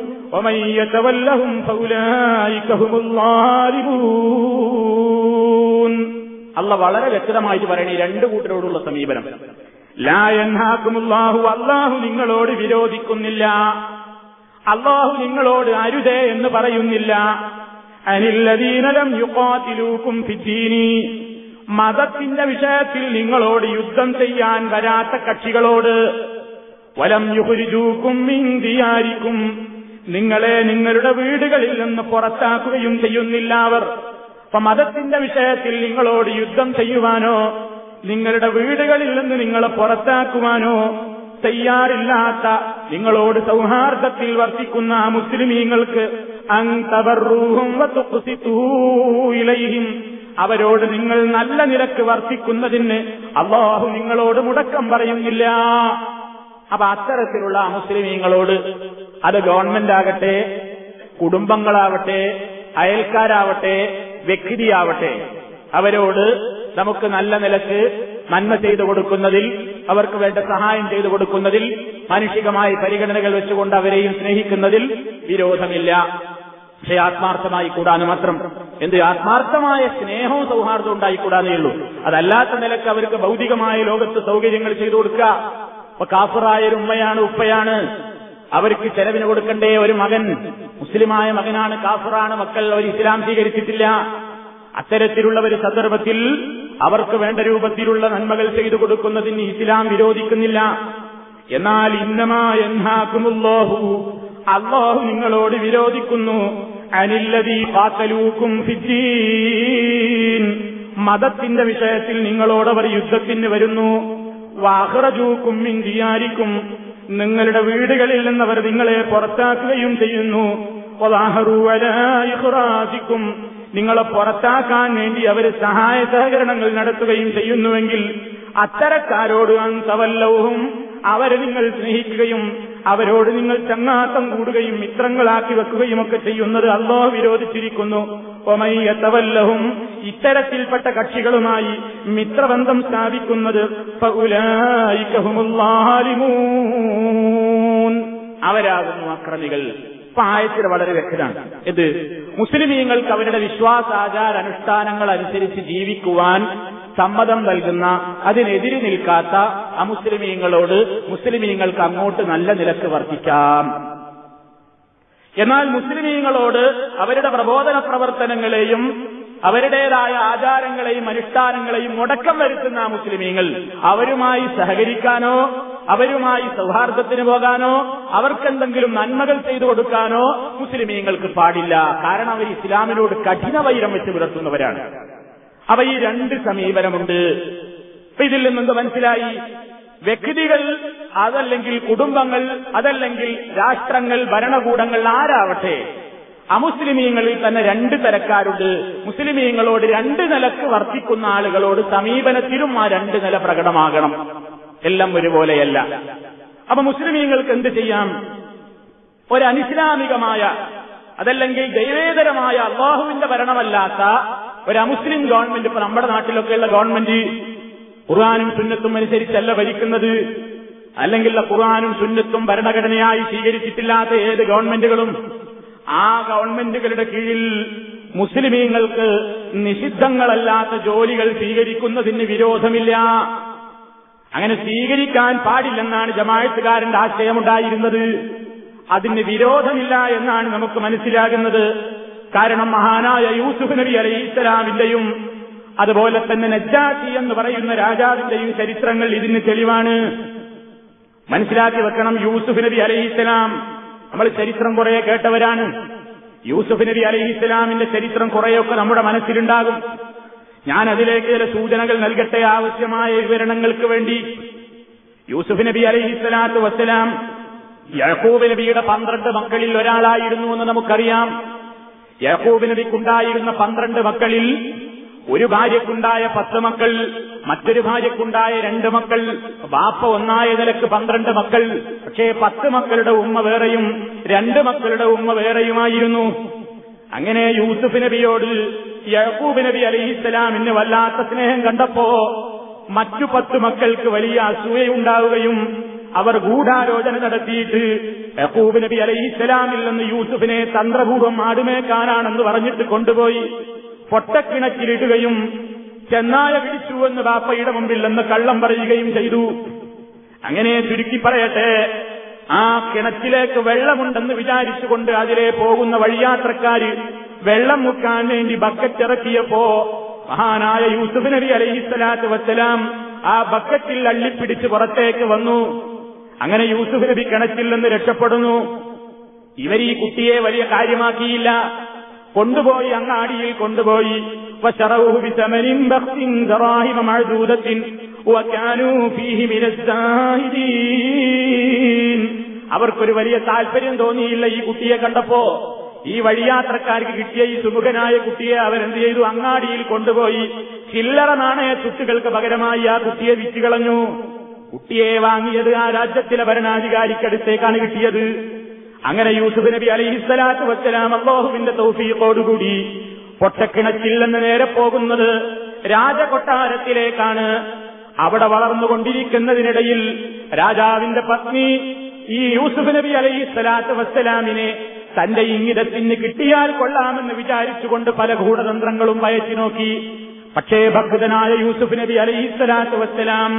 C: അല്ല വളരെ വ്യക്തമായിട്ട് പറയണ രണ്ടു കൂട്ടരോടുള്ള സമീപനം ലായൻഹാക്കുമുല്ലാഹു അള്ളാഹു നിങ്ങളോട് വിരോധിക്കുന്നില്ല അള്ളാഹു നിങ്ങളോട് അരുതേ എന്ന് പറയുന്നില്ല അനില്ലദീനലം യുക്കാത്തിലൂക്കും ഫിദ്ദീനി മതത്തിന്റെ വിഷയത്തിൽ നിങ്ങളോട് യുദ്ധം ചെയ്യാൻ വരാത്ത കക്ഷികളോട് വലം യുഹുരിജൂക്കും ഇന്ത്യാരിക്കും നിങ്ങളെ നിങ്ങളുടെ വീടുകളിൽ നിന്ന് പുറത്താക്കുകയും ചെയ്യുന്നില്ല അവർ അപ്പൊ മതത്തിന്റെ വിഷയത്തിൽ നിങ്ങളോട് യുദ്ധം ചെയ്യുവാനോ നിങ്ങളുടെ വീടുകളിൽ നിന്ന് നിങ്ങളെ പുറത്താക്കുവാനോ തയ്യാറില്ലാത്ത നിങ്ങളോട് സൗഹാർദ്ദത്തിൽ വർത്തിക്കുന്ന ആ മുസ്ലിമീങ്ങൾക്ക് ഇലയും അവരോട് നിങ്ങൾ നല്ല നിരക്ക് വർത്തിക്കുന്നതിന് അള്ളാഹു നിങ്ങളോട് മുടക്കം പറയുന്നില്ല അപ്പൊ അത്തരത്തിലുള്ള മുസ്ലിമീങ്ങളോട് അത് ഗവൺമെന്റ് ആകട്ടെ കുടുംബങ്ങളാവട്ടെ അയൽക്കാരാവട്ടെ വ്യക്തിയാവട്ടെ അവരോട് നമുക്ക് നല്ല നിലക്ക് നന്മ ചെയ്തു കൊടുക്കുന്നതിൽ അവർക്ക് വേണ്ട സഹായം ചെയ്തു കൊടുക്കുന്നതിൽ മാനുഷികമായ പരിഗണനകൾ വെച്ചുകൊണ്ട് അവരെയും സ്നേഹിക്കുന്നതിൽ വിരോധമില്ല പക്ഷേ ആത്മാർത്ഥമായി കൂടാന്ന് മാത്രം എന്ത് ആത്മാർത്ഥമായ സ്നേഹവും സൗഹാർദ്ദവും ഉണ്ടായിക്കൂടാന്നേ ഉള്ളൂ അതല്ലാത്ത നിലക്ക് അവർക്ക് ഭൗതികമായ ലോകത്ത് സൗകര്യങ്ങൾ ചെയ്തു കൊടുക്കുക അപ്പൊ കാഫറായ ഉമ്മയാണ് ഉപ്പയാണ് അവർക്ക് ചെലവിന് കൊടുക്കണ്ടേ ഒരു മകൻ മുസ്ലിമായ മകനാണ് കാഫറാണ് മക്കൾ അവർ ഇസ്ലാം സ്വീകരിച്ചിട്ടില്ല അത്തരത്തിലുള്ള ഒരു സന്ദർഭത്തിൽ അവർക്ക് വേണ്ട രൂപത്തിലുള്ള നന്മകൾ ചെയ്തു കൊടുക്കുന്നതിന് ഇസ്ലാം വിരോധിക്കുന്നില്ല എന്നാൽ ഇന്നമാ എന്നാക്കുമുള്ളോഹു അള്ളാഹു നിങ്ങളോട് വിരോധിക്കുന്നു അനില്ലതി പാത്തലൂക്കും ഫിജീൻ മതത്തിന്റെ വിഷയത്തിൽ നിങ്ങളോടവർ യുദ്ധത്തിന് വരുന്നു വാഹറജൂക്കും ഇന്ത്യാരിക്കും നിങ്ങളുടെ വീടുകളിൽ നിന്ന് അവർ നിങ്ങളെ പുറത്താക്കുകയും ചെയ്യുന്നു ഇഖ്റാജിക്കും നിങ്ങളെ പുറത്താക്കാൻ വേണ്ടി അവർ സഹായ സഹകരണങ്ങൾ നടത്തുകയും ചെയ്യുന്നുവെങ്കിൽ അത്തരക്കാരോട് അന്തവല്ലവും അവരെ നിങ്ങൾ സ്നേഹിക്കുകയും അവരോട് നിങ്ങൾ ചങ്ങാത്തം കൂടുകയും മിത്രങ്ങളാക്കി വെക്കുകയും ഒക്കെ ചെയ്യുന്നത് അല്ലോ വിരോധിച്ചിരിക്കുന്നു ഒമയ്യത്തവല്ലഹും ഇത്തരത്തിൽപ്പെട്ട കക്ഷികളുമായി മിത്രബന്ധം സ്ഥാപിക്കുന്നത് അവരാകുന്നു അക്രമികൾ പായത്തിൽ വളരെ വ്യക്തമാണ് ഇത് മുസ്ലിമീങ്ങൾക്ക് അവരുടെ വിശ്വാസാചാര അനുഷ്ഠാനങ്ങൾ അനുസരിച്ച് ജീവിക്കുവാൻ സമ്മതം നൽകുന്ന അതിനെതിരെ നിൽക്കാത്ത അമുസ്ലിമീങ്ങളോട് മുസ്ലിമീങ്ങൾക്ക് അങ്ങോട്ട് നല്ല നിലക്ക് വർദ്ധിക്കാം എന്നാൽ മുസ്ലിമീങ്ങളോട് അവരുടെ പ്രബോധന പ്രവർത്തനങ്ങളെയും അവരുടേതായ ആചാരങ്ങളെയും അനുഷ്ഠാനങ്ങളെയും മുടക്കം വരുത്തുന്ന മുസ്ലിമീങ്ങൾ അവരുമായി സഹകരിക്കാനോ അവരുമായി സൗഹാർദ്ദത്തിന് പോകാനോ അവർക്കെന്തെങ്കിലും നന്മകൾ ചെയ്തു കൊടുക്കാനോ മുസ്ലിമീങ്ങൾക്ക് പാടില്ല കാരണം അവർ ഇസ്ലാമിനോട് കഠിന വൈരം വെച്ച് പുലർത്തുന്നവരാണ് അവ ഈ രണ്ട് സമീപനമുണ്ട് ഇതിൽ നിന്നെന്ത് മനസ്സിലായി വ്യക്തികൾ അതല്ലെങ്കിൽ കുടുംബങ്ങൾ അതല്ലെങ്കിൽ രാഷ്ട്രങ്ങൾ ഭരണകൂടങ്ങൾ ആരാവട്ടെ അമുസ്ലിമീങ്ങളിൽ തന്നെ രണ്ട് തരക്കാരുണ്ട് മുസ്ലിമീങ്ങളോട് രണ്ട് നിലക്ക് വർത്തിക്കുന്ന ആളുകളോട് സമീപനത്തിലും ആ രണ്ട് നില പ്രകടമാകണം എല്ലാം ഒരുപോലെയല്ല അപ്പൊ മുസ്ലിമീങ്ങൾക്ക് എന്ത് ചെയ്യാം
A: ഒരനിസ്ലാമികമായ
C: അതല്ലെങ്കിൽ ദൈവേതരമായ അള്ളാഹുവിന്റെ ഭരണമല്ലാത്ത ഒരു അമുസ്ലിം ഗവൺമെന്റ് ഇപ്പൊ നമ്മുടെ നാട്ടിലൊക്കെയുള്ള ഗവൺമെന്റ് ഖുർആാനും സുന്നത്തും അനുസരിച്ചല്ല ഭരിക്കുന്നത് അല്ലെങ്കിൽ ഖുർആാനും സുന്നത്തും ഭരണഘടനയായി സ്വീകരിച്ചിട്ടില്ലാത്ത ഏത് ഗവൺമെന്റുകളും ആ ഗവൺമെന്റുകളുടെ കീഴിൽ മുസ്ലിമീങ്ങൾക്ക് നിഷിദ്ധങ്ങളല്ലാത്ത ജോലികൾ സ്വീകരിക്കുന്നതിന് വിരോധമില്ല അങ്ങനെ സ്വീകരിക്കാൻ പാടില്ലെന്നാണ് ജമായത്തുകാരന്റെ ആശയമുണ്ടായിരുന്നത് അതിന് വിരോധമില്ല എന്നാണ് നമുക്ക് മനസ്സിലാകുന്നത് കാരണം മഹാനായ യൂസുഫ് നബി അലൈഹിസ്സലാമിന്റെയും അതുപോലെ തന്നെ നജ്ജാഷി എന്ന് പറയുന്ന രാജാവിന്റെയും ചരിത്രങ്ങൾ ഇതിന് തെളിവാണ് മനസ്സിലാക്കി വെക്കണം യൂസുഫ് നബി അലഹിസ്സലാം നമ്മൾ ചരിത്രം കുറെ കേട്ടവരാണ് യൂസുഫ് നബി അലഹിസ്സലാമിന്റെ ചരിത്രം കുറെയൊക്കെ നമ്മുടെ മനസ്സിലുണ്ടാകും ഞാൻ അതിലേക്ക് ചില സൂചനകൾ നൽകട്ടെ ആവശ്യമായ വിവരണങ്ങൾക്ക് വേണ്ടി യൂസുഫ് നബി അലഹിസ്സലാത്തു വസ്സലാം യഹൂബ് നബിയുടെ പന്ത്രണ്ട് മക്കളിൽ ഒരാളായിരുന്നു എന്ന് നമുക്കറിയാം യഹൂബ് നബിക്കുണ്ടായിരുന്ന പന്ത്രണ്ട് മക്കളിൽ ഒരു ഭാര്യക്കുണ്ടായ പത്ത് മക്കൾ മറ്റൊരു ഭാര്യക്കുണ്ടായ രണ്ട് മക്കൾ ബാപ്പ ഒന്നായ നിലക്ക് പന്ത്രണ്ട് മക്കൾ പക്ഷേ പത്ത് മക്കളുടെ ഉമ്മ വേറെയും രണ്ട് മക്കളുടെ ഉമ്മ വേറെയുമായിരുന്നു അങ്ങനെ യൂസുഫ് നബിയോട് യഹൂബ് നബി അലഹിസ്സലാമിന് വല്ലാത്ത സ്നേഹം കണ്ടപ്പോ മറ്റു പത്ത് മക്കൾക്ക് വലിയ അസൂയുണ്ടാവുകയും അവർ ഗൂഢാലോചന നടത്തിയിട്ട് യഹൂബ് നബി അലഹിസ്സലാമിൽ നിന്ന് യൂസുഫിനെ തന്ത്രപൂർവ്വം ആടുമേക്കാനാണെന്ന് പറഞ്ഞിട്ട് കൊണ്ടുപോയി പൊട്ടക്കിണറ്റിലിടുകയും ചെന്നായ പിടിച്ചുവെന്ന് ബാപ്പയുടെ മുമ്പിൽ നിന്ന് കള്ളം പറയുകയും ചെയ്തു അങ്ങനെ ചുരുക്കി പറയട്ടെ ആ കിണറ്റിലേക്ക് വെള്ളമുണ്ടെന്ന് വിചാരിച്ചുകൊണ്ട് അതിലെ പോകുന്ന വഴിയാത്രക്കാര് വെള്ളം മുക്കാൻ വേണ്ടി ബക്കറ്റ് ഇറക്കിയപ്പോ മഹാനായ യൂസുഫ് നബി അലൈഹിസ്സലാത്ത് വസ്സലാം ആ ബക്കറ്റിൽ അള്ളിപ്പിടിച്ച് പുറത്തേക്ക് വന്നു അങ്ങനെ യൂസുഫ് നബി കിണറ്റിൽ നിന്ന് രക്ഷപ്പെടുന്നു ഇവർ ഈ കുട്ടിയെ വലിയ കാര്യമാക്കിയില്ല കൊണ്ടുപോയി അങ്ങാടിയിൽ കൊണ്ടുപോയി അവർക്കൊരു വലിയ താല്പര്യം തോന്നിയില്ല ഈ കുട്ടിയെ കണ്ടപ്പോ ഈ വഴിയാത്രക്കാർക്ക് കിട്ടിയ ഈ സുമുഖനായ കുട്ടിയെ അവരെന്ത് ചെയ്തു അങ്ങാടിയിൽ കൊണ്ടുപോയി ചില്ലറ നാണയ തുട്ടുകൾക്ക് പകരമായി ആ കുട്ടിയെ വിറ്റുകളഞ്ഞു കുട്ടിയെ വാങ്ങിയത് ആ രാജ്യത്തിലെ ഭരണാധികാരിക്കടുത്തേക്കാണ് കിട്ടിയത് അങ്ങനെ യൂസുഫ് നബി അലൈഹിസ്സലാത്തു വസ്സലാം അള്ളാഹുവിന്റെ തൗഫീഖോടുകൂടി പൊട്ടക്കിണച്ചിൽ നിന്ന് നേരെ പോകുന്നത് രാജകൊട്ടാരത്തിലേക്കാണ് അവിടെ വളർന്നുകൊണ്ടിരിക്കുന്നതിനിടയിൽ രാജാവിന്റെ പത്നി ഈ യൂസുഫ് നബി അലൈഹിസ്സലാത്തു വസ്സലാമിനെ തന്റെ ഇംഗിതത്തിന് കിട്ടിയാൽ കൊള്ളാമെന്ന് വിചാരിച്ചുകൊണ്ട് പല ഗൂഢതന്ത്രങ്ങളും വയച്ചു നോക്കി പക്ഷേ ഭക്തനായ യൂസുഫ് നബി അലൈഹിസ്സലാത്തു വസ്സലാം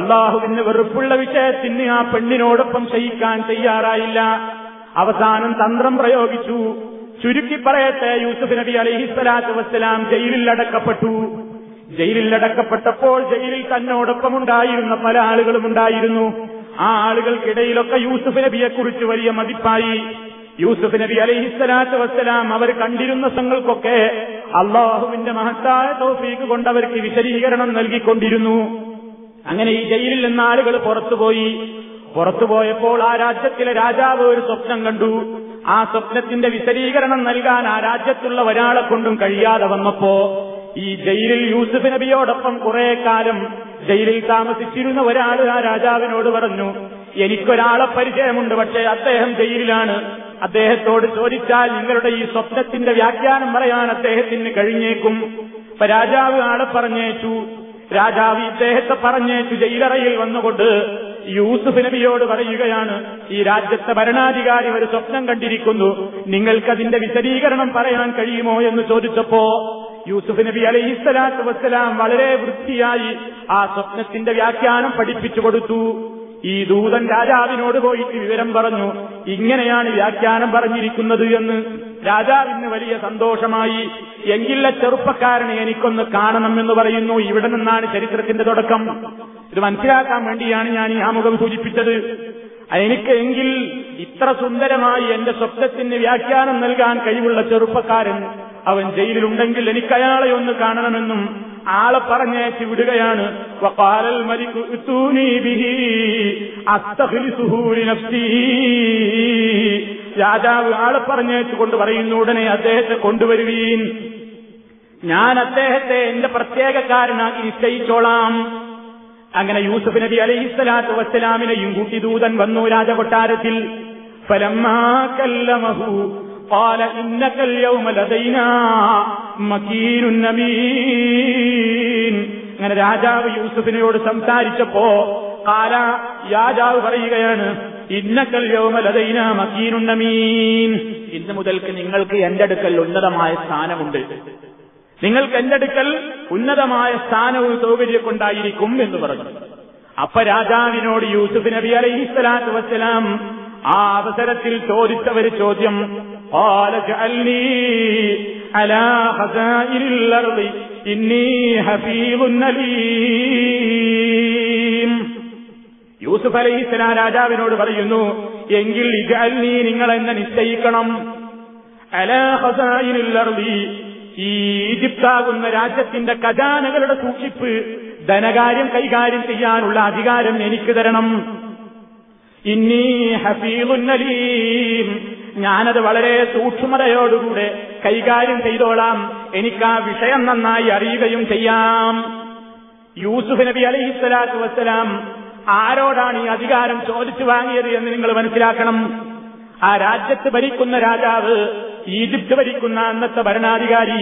C: അള്ളാഹുവിന് വെറുപ്പുള്ള വിഷയത്തിന് ആ പെണ്ണിനോടൊപ്പം ചെയ്യിക്കാൻ തയ്യാറായില്ല അവസാനം തന്ത്രം പ്രയോഗിച്ചു ചുരുക്കി പറയട്ടെ യൂസുഫ് നബി അലഹിസ്വലാത്തു വസ്സലാം ജയിലിൽ അടക്കപ്പെട്ടു ജയിലിൽ അടക്കപ്പെട്ടപ്പോൾ ജയിലിൽ തന്നോടൊപ്പം ഉണ്ടായിരുന്ന പല ആളുകളും ഉണ്ടായിരുന്നു ആ ആളുകൾക്കിടയിലൊക്കെ യൂസുഫ് നബിയെ കുറിച്ച് വലിയ മതിപ്പായി യൂസുഫ് നബി അലഹിസ്വലാത്തു വസ്സലാം അവർ കണ്ടിരുന്ന സംഘൾക്കൊക്കെ അള്ളാഹുവിന്റെ മഹത്തായ തോഫീക്ക് കൊണ്ട് അവർക്ക് വിശദീകരണം നൽകിക്കൊണ്ടിരുന്നു അങ്ങനെ ഈ ജയിലിൽ നിന്ന് ആളുകൾ പുറത്തുപോയി പുറത്തുപോയപ്പോൾ ആ രാജ്യത്തിലെ രാജാവ് ഒരു സ്വപ്നം കണ്ടു ആ സ്വപ്നത്തിന്റെ വിശദീകരണം നൽകാൻ ആ രാജ്യത്തുള്ള ഒരാളെ കൊണ്ടും കഴിയാതെ വന്നപ്പോ ഈ ജയിലിൽ യൂസുഫ് നബിയോടൊപ്പം കുറെ കാലം ജയിലിൽ താമസിച്ചിരുന്ന ഒരാൾ ആ രാജാവിനോട് പറഞ്ഞു എനിക്കൊരാളെ പരിചയമുണ്ട് പക്ഷേ അദ്ദേഹം ജയിലിലാണ് അദ്ദേഹത്തോട് ചോദിച്ചാൽ നിങ്ങളുടെ ഈ സ്വപ്നത്തിന്റെ വ്യാഖ്യാനം പറയാൻ അദ്ദേഹത്തിന് കഴിഞ്ഞേക്കും അപ്പൊ രാജാവ് ആളെ പറഞ്ഞേച്ചു രാജാവ് ഇദ്ദേഹത്തെ പറഞ്ഞേച്ചു ജയിലറയിൽ വന്നുകൊണ്ട് യൂസുഫ് നബിയോട് പറയുകയാണ് ഈ രാജ്യത്തെ ഭരണാധികാരി ഒരു സ്വപ്നം കണ്ടിരിക്കുന്നു നിങ്ങൾക്കതിന്റെ വിശദീകരണം പറയാൻ കഴിയുമോ എന്ന് ചോദിച്ചപ്പോ യൂസുഫ് നബി അലൈഹിസ്സലാത്തു വസ്സലാം വളരെ വൃത്തിയായി ആ സ്വപ്നത്തിന്റെ വ്യാഖ്യാനം പഠിപ്പിച്ചു കൊടുത്തു ഈ ദൂതൻ രാജാവിനോട് പോയിട്ട് വിവരം പറഞ്ഞു ഇങ്ങനെയാണ് വ്യാഖ്യാനം പറഞ്ഞിരിക്കുന്നത് എന്ന് രാജാവിന് വലിയ സന്തോഷമായി എങ്കിലെ ചെറുപ്പക്കാരനെ എനിക്കൊന്ന് കാണണമെന്ന് പറയുന്നു ഇവിടെ നിന്നാണ് ചരിത്രത്തിന്റെ തുടക്കം ഇത് മനസ്സിലാക്കാൻ വേണ്ടിയാണ് ഞാൻ ഈ ആമുഖം സൂചിപ്പിച്ചത് എനിക്ക് എങ്കിൽ ഇത്ര സുന്ദരമായി എന്റെ സ്വപ്നത്തിന് വ്യാഖ്യാനം നൽകാൻ കഴിവുള്ള ചെറുപ്പക്കാരൻ അവൻ ജയിലിലുണ്ടെങ്കിൽ എനിക്ക് അയാളെ ഒന്ന് കാണണമെന്നും ആളെ പറഞ്ഞയച്ച് വിടുകയാണ് രാജാവ് ആളെ പറഞ്ഞയച്ചു കൊണ്ട് പറയുന്ന ഉടനെ അദ്ദേഹത്തെ കൊണ്ടുവരുവീൻ ഞാൻ അദ്ദേഹത്തെ എന്റെ പ്രത്യേകക്കാരനാക്കി നിശ്ചയിച്ചോളാം അങ്ങനെ യൂസഫ് നബി അലൈഹിസ്സലാത്തു വസ്സലാമിനെയും കൂട്ടി ദൂതൻ വന്നു രാജകൊട്ടാരത്തിൽ ഫലമാ കല്ലമഹു قال إنك اليوم لدينا مكين أمين അങ്ങനെ രാജാവ് യൂസഫിനോട് സംസാരിച്ചപ്പോ കാല രാജാവ് പറയുകയാണ് ഇന്നക്കൽ യോമ ലതൈന മക്കീനുണ്ണമീൻ ഇന്ന് മുതൽക്ക് നിങ്ങൾക്ക് എന്റെ അടുക്കൽ ഉന്നതമായ സ്ഥാനമുണ്ട് നിങ്ങൾക്ക് എന്റെ അടുക്കൽ ഉന്നതമായ സ്ഥാനവും സൗകര്യക്കൊണ്ടായിരിക്കും എന്ന് പറഞ്ഞു അപ്പൊ രാജാവിനോട് യൂസഫ് നബി അലൈഹിസ്സലാത്തു വസ്സലാം ആ അവസരത്തിൽ ചോദിച്ചവര് ചോദ്യം قال اجعلني على خزائن الأرض إني حفيظ أليم യൂസുഫ് അലൈഹി ഇസ്ലാം രാജാവിനോട് പറയുന്നു എങ്കിൽ ഇജാൽ നിങ്ങൾ എന്നെ നിശ്ചയിക്കണം അലാ ഹസായിനിൽ അർദി ഈ ഈജിപ്താകുന്ന രാജ്യത്തിന്റെ ഖജാനകളുടെ സൂക്ഷിപ്പ് ധനകാര്യം കൈകാര്യം ചെയ്യാനുള്ള അധികാരം എനിക്ക് തരണം ഇന്നീ ഹഫീലുന്നലീം ഞാനത് വളരെ സൂക്ഷ്മതയോടുകൂടെ കൈകാര്യം ചെയ്തോളാം എനിക്ക് ആ വിഷയം നന്നായി അറിയുകയും ചെയ്യാം യൂസുഫ് നബി അലഹിസ്വലാത്തു വസ്സലാം ആരോടാണ് ഈ അധികാരം ചോദിച്ചു വാങ്ങിയത് എന്ന് നിങ്ങൾ മനസ്സിലാക്കണം ആ രാജ്യത്ത് ഭരിക്കുന്ന രാജാവ് ഈജിപ്ത് ഭരിക്കുന്ന അന്നത്തെ ഭരണാധികാരി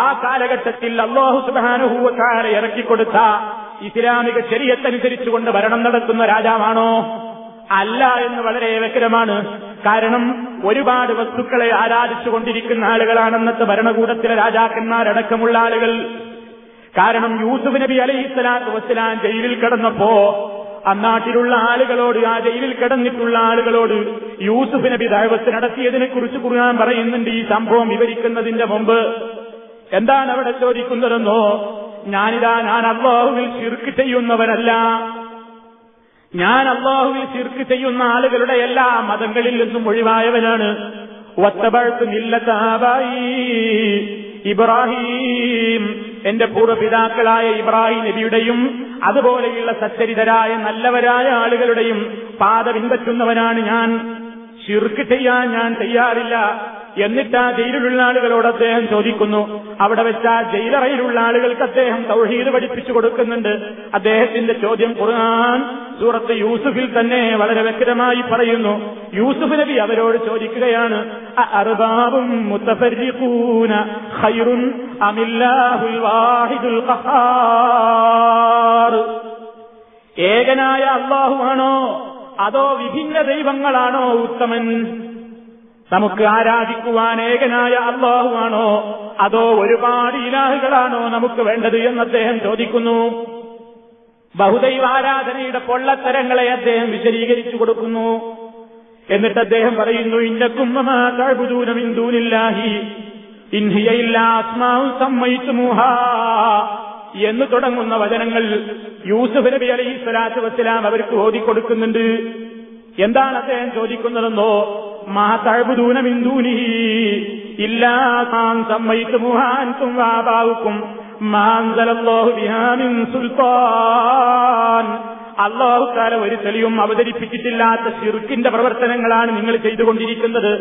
C: ആ കാലഘട്ടത്തിൽ അള്ളാഹു സുബാനുഹൂവക്കാരെ ഇറക്കിക്കൊടുത്ത ഇസ്ലാമിക ശരീരത്തനുസരിച്ചുകൊണ്ട് ഭരണം നടത്തുന്ന രാജാവാണോ അല്ല എന്ന് വളരെ വ്യക്തമാണ് കാരണം ഒരുപാട് വസ്തുക്കളെ ആരാധിച്ചുകൊണ്ടിരിക്കുന്ന ആളുകളാണെന്നത് അന്നത്തെ ഭരണകൂടത്തിലെ രാജാക്കന്മാരടക്കമുള്ള ആളുകൾ കാരണം യൂസുഫ് നബി അലൈഹി സ്വലാത്തു വസ്സലാം ജയിലിൽ കിടന്നപ്പോ അന്നാട്ടിലുള്ള ആളുകളോട് ആ ജയിലിൽ കിടന്നിട്ടുള്ള ആളുകളോട് യൂസുഫ് നബി ദൈവത്ത് നടത്തിയതിനെ കുറിച്ച് കുറയാൻ പറയുന്നുണ്ട് ഈ സംഭവം വിവരിക്കുന്നതിന്റെ മുമ്പ് എന്താണ് അവിടെ ചോദിക്കുന്നതെന്നോ ഞാനിതാ ഞാൻ അള്ളാഹുവിൽ ശിർക്ക് ചെയ്യുന്നവരല്ല ഞാൻ അള്ളാഹുവിൽ ശിർക്ക് ചെയ്യുന്ന ആളുകളുടെ എല്ലാ മതങ്ങളിൽ നിന്നും ഒഴിവായവനാണ് ഇബ്രാഹിം എന്റെ പൂർവ്വപിതാക്കളായ ഇബ്രാഹിം നബിയുടെയും അതുപോലെയുള്ള സച്ചരിതരായ നല്ലവരായ ആളുകളുടെയും പാത പിൻപറ്റുന്നവനാണ് ഞാൻ ശിർക്ക് ചെയ്യാൻ ഞാൻ തയ്യാറില്ല എന്നിട്ട് ആ ജയിലിലുള്ള ആളുകളോട് അദ്ദേഹം ചോദിക്കുന്നു അവിടെ വെച്ച ആ ജയിലറയിലുള്ള ആളുകൾക്ക് അദ്ദേഹം തൗഹീദ് പഠിപ്പിച്ചു കൊടുക്കുന്നുണ്ട് അദ്ദേഹത്തിന്റെ ചോദ്യം ഖുർആൻ സൂറത്ത് യൂസുഫിൽ തന്നെ വളരെ വ്യക്തമായി പറയുന്നു യൂസുഫ് നബി അവരോട് ചോദിക്കുകയാണ് അർബാബും ഖൈറുൻ അമില്ലാഹുൽ വാഹിദുൽ ഖഹാർ ഏകനായ അള്ളാഹുവാണോ അതോ വിഭിന്ന ദൈവങ്ങളാണോ ഉത്തമൻ നമുക്ക് ആരാധിക്കുവാൻ ഏകനായ അള്ളാഹുവാണോ അതോ ഒരുപാട് ഇലാഹുകളാണോ നമുക്ക് വേണ്ടത് എന്ന് അദ്ദേഹം ചോദിക്കുന്നു ബഹുദൈവാരാധനയുടെ പൊള്ളത്തരങ്ങളെ അദ്ദേഹം വിശദീകരിച്ചു കൊടുക്കുന്നു എന്നിട്ട് അദ്ദേഹം പറയുന്നു ഇന്നക്കും എന്ന് തുടങ്ങുന്ന വചനങ്ങൾ യൂസുഫ് നബി അലൈഹി സ്വലാത്തു വസ്സലാം അവർക്ക് ഓതിക്കൊടുക്കുന്നുണ്ട് എന്താണ് അദ്ദേഹം ചോദിക്കുന്നതെന്നോ മാ തഴുപൂന ബിന്ദൂനി ഇല്ലാ സമ്മയിത്ത് മുഹാൻസും വാബാവുക്കും അള്ളാഹുക്കാല ഒരു തെളിവും അവതരിപ്പിച്ചിട്ടില്ലാത്ത ഷിർക്കിന്റെ പ്രവർത്തനങ്ങളാണ് നിങ്ങൾ ചെയ്തുകൊണ്ടിരിക്കുന്നത്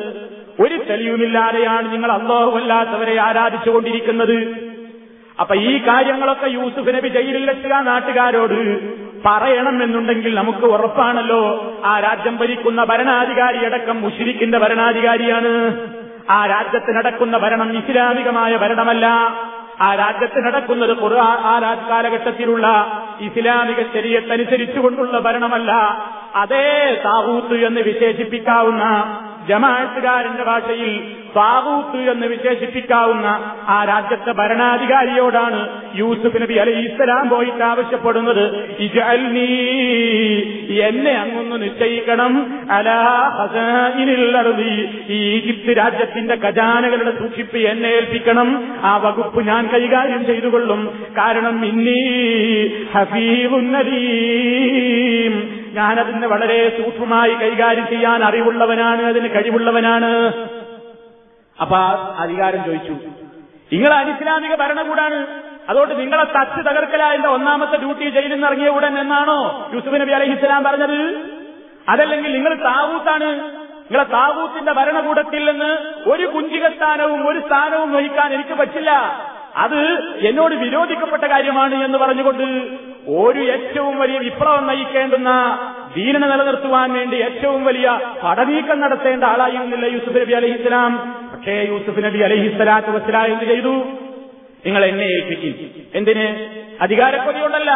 C: ഒരു തെളിവുമില്ലാതെയാണ് നിങ്ങൾ അള്ളാഹു അല്ലാത്തവരെ ആരാധിച്ചുകൊണ്ടിരിക്കുന്നത്
B: അപ്പൊ ഈ കാര്യങ്ങളൊക്കെ
C: യൂസുഫ് നബി ജയിലിൽ നാട്ടുകാരോട് പറയണമെന്നുണ്ടെങ്കിൽ നമുക്ക് ഉറപ്പാണല്ലോ ആ രാജ്യം ഭരിക്കുന്ന ഭരണാധികാരി അടക്കം മുഷിരിക്കിന്റെ ഭരണാധികാരിയാണ് ആ രാജ്യത്ത് നടക്കുന്ന ഭരണം ഇസ്ലാമികമായ ഭരണമല്ല ആ രാജ്യത്ത് നടക്കുന്നത് ഖുർആൻ ആ കാലഘട്ടത്തിലുള്ള ഇസ്ലാമിക ശരീരത്തനുസരിച്ചുകൊണ്ടുള്ള ഭരണമല്ല അതേ താവൂത്ത് എന്ന് വിശേഷിപ്പിക്കാവുന്ന ജമാഅത്തുകാരന്റെ ഭാഷയിൽ താവൂത്ത് എന്ന് വിശേഷിപ്പിക്കാവുന്ന ആ രാജ്യത്തെ ഭരണാധികാരിയോടാണ് യൂസുഫ് നബി അലി ഇസ്ലാം പോയിട്ട് ആവശ്യപ്പെടുന്നത് എന്നെ അങ്ങൊന്ന് നിശ്ചയിക്കണം അലാഹി ഈജിപ്ത് രാജ്യത്തിന്റെ ഖജാനകളുടെ സൂക്ഷിപ്പ് എന്നെ ഏൽപ്പിക്കണം ആ വകുപ്പ് ഞാൻ കൈകാര്യം ചെയ്തുകൊള്ളും കാരണം ഇന്നീ ഹഫീവുന്നരീ ഞാനതിന് വളരെ സൂക്ഷ്മമായി കൈകാര്യം ചെയ്യാൻ അറിവുള്ളവനാണ് അതിന് കഴിവുള്ളവനാണ് അപ്പൊ അധികാരം ചോദിച്ചു നിങ്ങൾ അനിസ്ലാമിക ഭരണകൂടാണ് അതുകൊണ്ട് നിങ്ങളെ തച്ച് തകർക്കല എന്റെ ഒന്നാമത്തെ ഡ്യൂട്ടി ജയിലിൽ നിന്ന് ഇറങ്ങിയ ഉടൻ എന്നാണോ യൂസുഫ് നബി അലഹി ഇസ്ലാം പറഞ്ഞത് അതല്ലെങ്കിൽ നിങ്ങൾ താവൂത്താണ് നിങ്ങളെ താവൂത്തിന്റെ ഭരണകൂടത്തിൽ നിന്ന് ഒരു കുഞ്ചികസ്ഥാനവും ഒരു സ്ഥാനവും വഹിക്കാൻ എനിക്ക് പറ്റില്ല അത് എന്നോട് വിരോധിക്കപ്പെട്ട കാര്യമാണ് എന്ന് പറഞ്ഞുകൊണ്ട് ഒരു ഏറ്റവും വലിയ വിപ്ലവം നയിക്കേണ്ടുന്ന ദീനനെ നിലനിർത്തുവാൻ വേണ്ടി ഏറ്റവും വലിയ പടനീക്കം നടത്തേണ്ട ആളായിരുന്നില്ല യൂസുഫ് നബി അലഹി ഇസ്ലാം പക്ഷേ യൂസുഫ് നബി അലഹിസ്സലാത്തു വസ്ലാ എന്ത് ചെയ്തു നിങ്ങൾ എന്നെ ഏൽപ്പിക്കും എന്തിന് അധികാരക്കൊതിയുണ്ടല്ല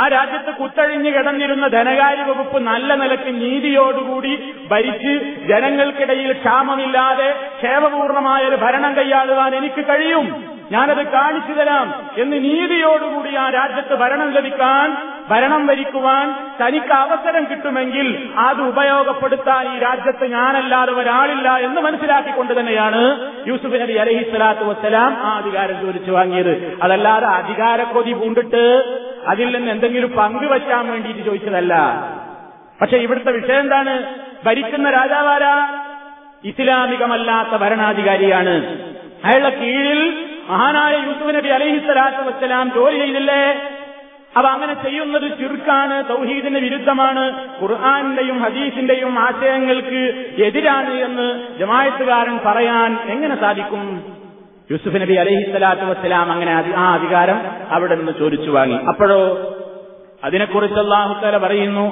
C: ആ രാജ്യത്ത് കുത്തഴിഞ്ഞു കിടന്നിരുന്ന ധനകാര്യ വകുപ്പ് നല്ല നിലയ്ക്ക് നീതിയോടുകൂടി ഭരിച്ച് ജനങ്ങൾക്കിടയിൽ ക്ഷാമമില്ലാതെ ക്ഷേമപൂർണമായ ഒരു ഭരണം കൈയാളുവാൻ എനിക്ക് കഴിയും ഞാനത് കാണിച്ചു തരാം എന്ന് നീതിയോടുകൂടി ആ രാജ്യത്ത് ഭരണം ലഭിക്കാൻ ഭരണം ഭരിക്കുവാൻ തനിക്ക് അവസരം കിട്ടുമെങ്കിൽ അത് ഉപയോഗപ്പെടുത്താൻ ഈ രാജ്യത്ത് ഞാനല്ലാതെ ഒരാളില്ല എന്ന് മനസ്സിലാക്കിക്കൊണ്ട് തന്നെയാണ് യൂസുഫ് നബി അലഹി സ്വലാത്തു വസ്സലാം ആ അധികാരം ചോദിച്ചു വാങ്ങിയത് അതല്ലാതെ അധികാരക്കൊതി പൂണ്ട് കൊണ്ടിട്ട് അതിൽ നിന്ന് എന്തെങ്കിലും പങ്ക് വയ്ക്കാൻ വേണ്ടിയിട്ട് ചോദിച്ചതല്ല പക്ഷെ ഇവിടുത്തെ വിഷയം എന്താണ് ഭരിക്കുന്ന രാജാവാരാ ഇസ്ലാമികമല്ലാത്ത ഭരണാധികാരിയാണ് അയാളുടെ കീഴിൽ മഹാനായ യൂസുഫ് നബി അലഹിസ്വലാത്തു വസ്സലാം ജോലി ചെയ്തില്ലേ അവ അങ്ങനെ ചെയ്യുന്നത് ചുരുക്കാണ് തൗഹീദിന് വിരുദ്ധമാണ് ഖുർഹാനിന്റെയും ഹദീസിന്റെയും ആശയങ്ങൾക്ക് എതിരാണ് എന്ന് ജമായത്തുകാരൻ പറയാൻ എങ്ങനെ സാധിക്കും യൂസുഫ് നബി അലഹി സ്വലാത്തു വസ്സലാം അങ്ങനെ ആ അധികാരം അവിടെ നിന്ന് ചോദിച്ചു വാങ്ങി അപ്പോഴോ അതിനെക്കുറിച്ച് അള്ളാഹുത്തല പറയുന്നു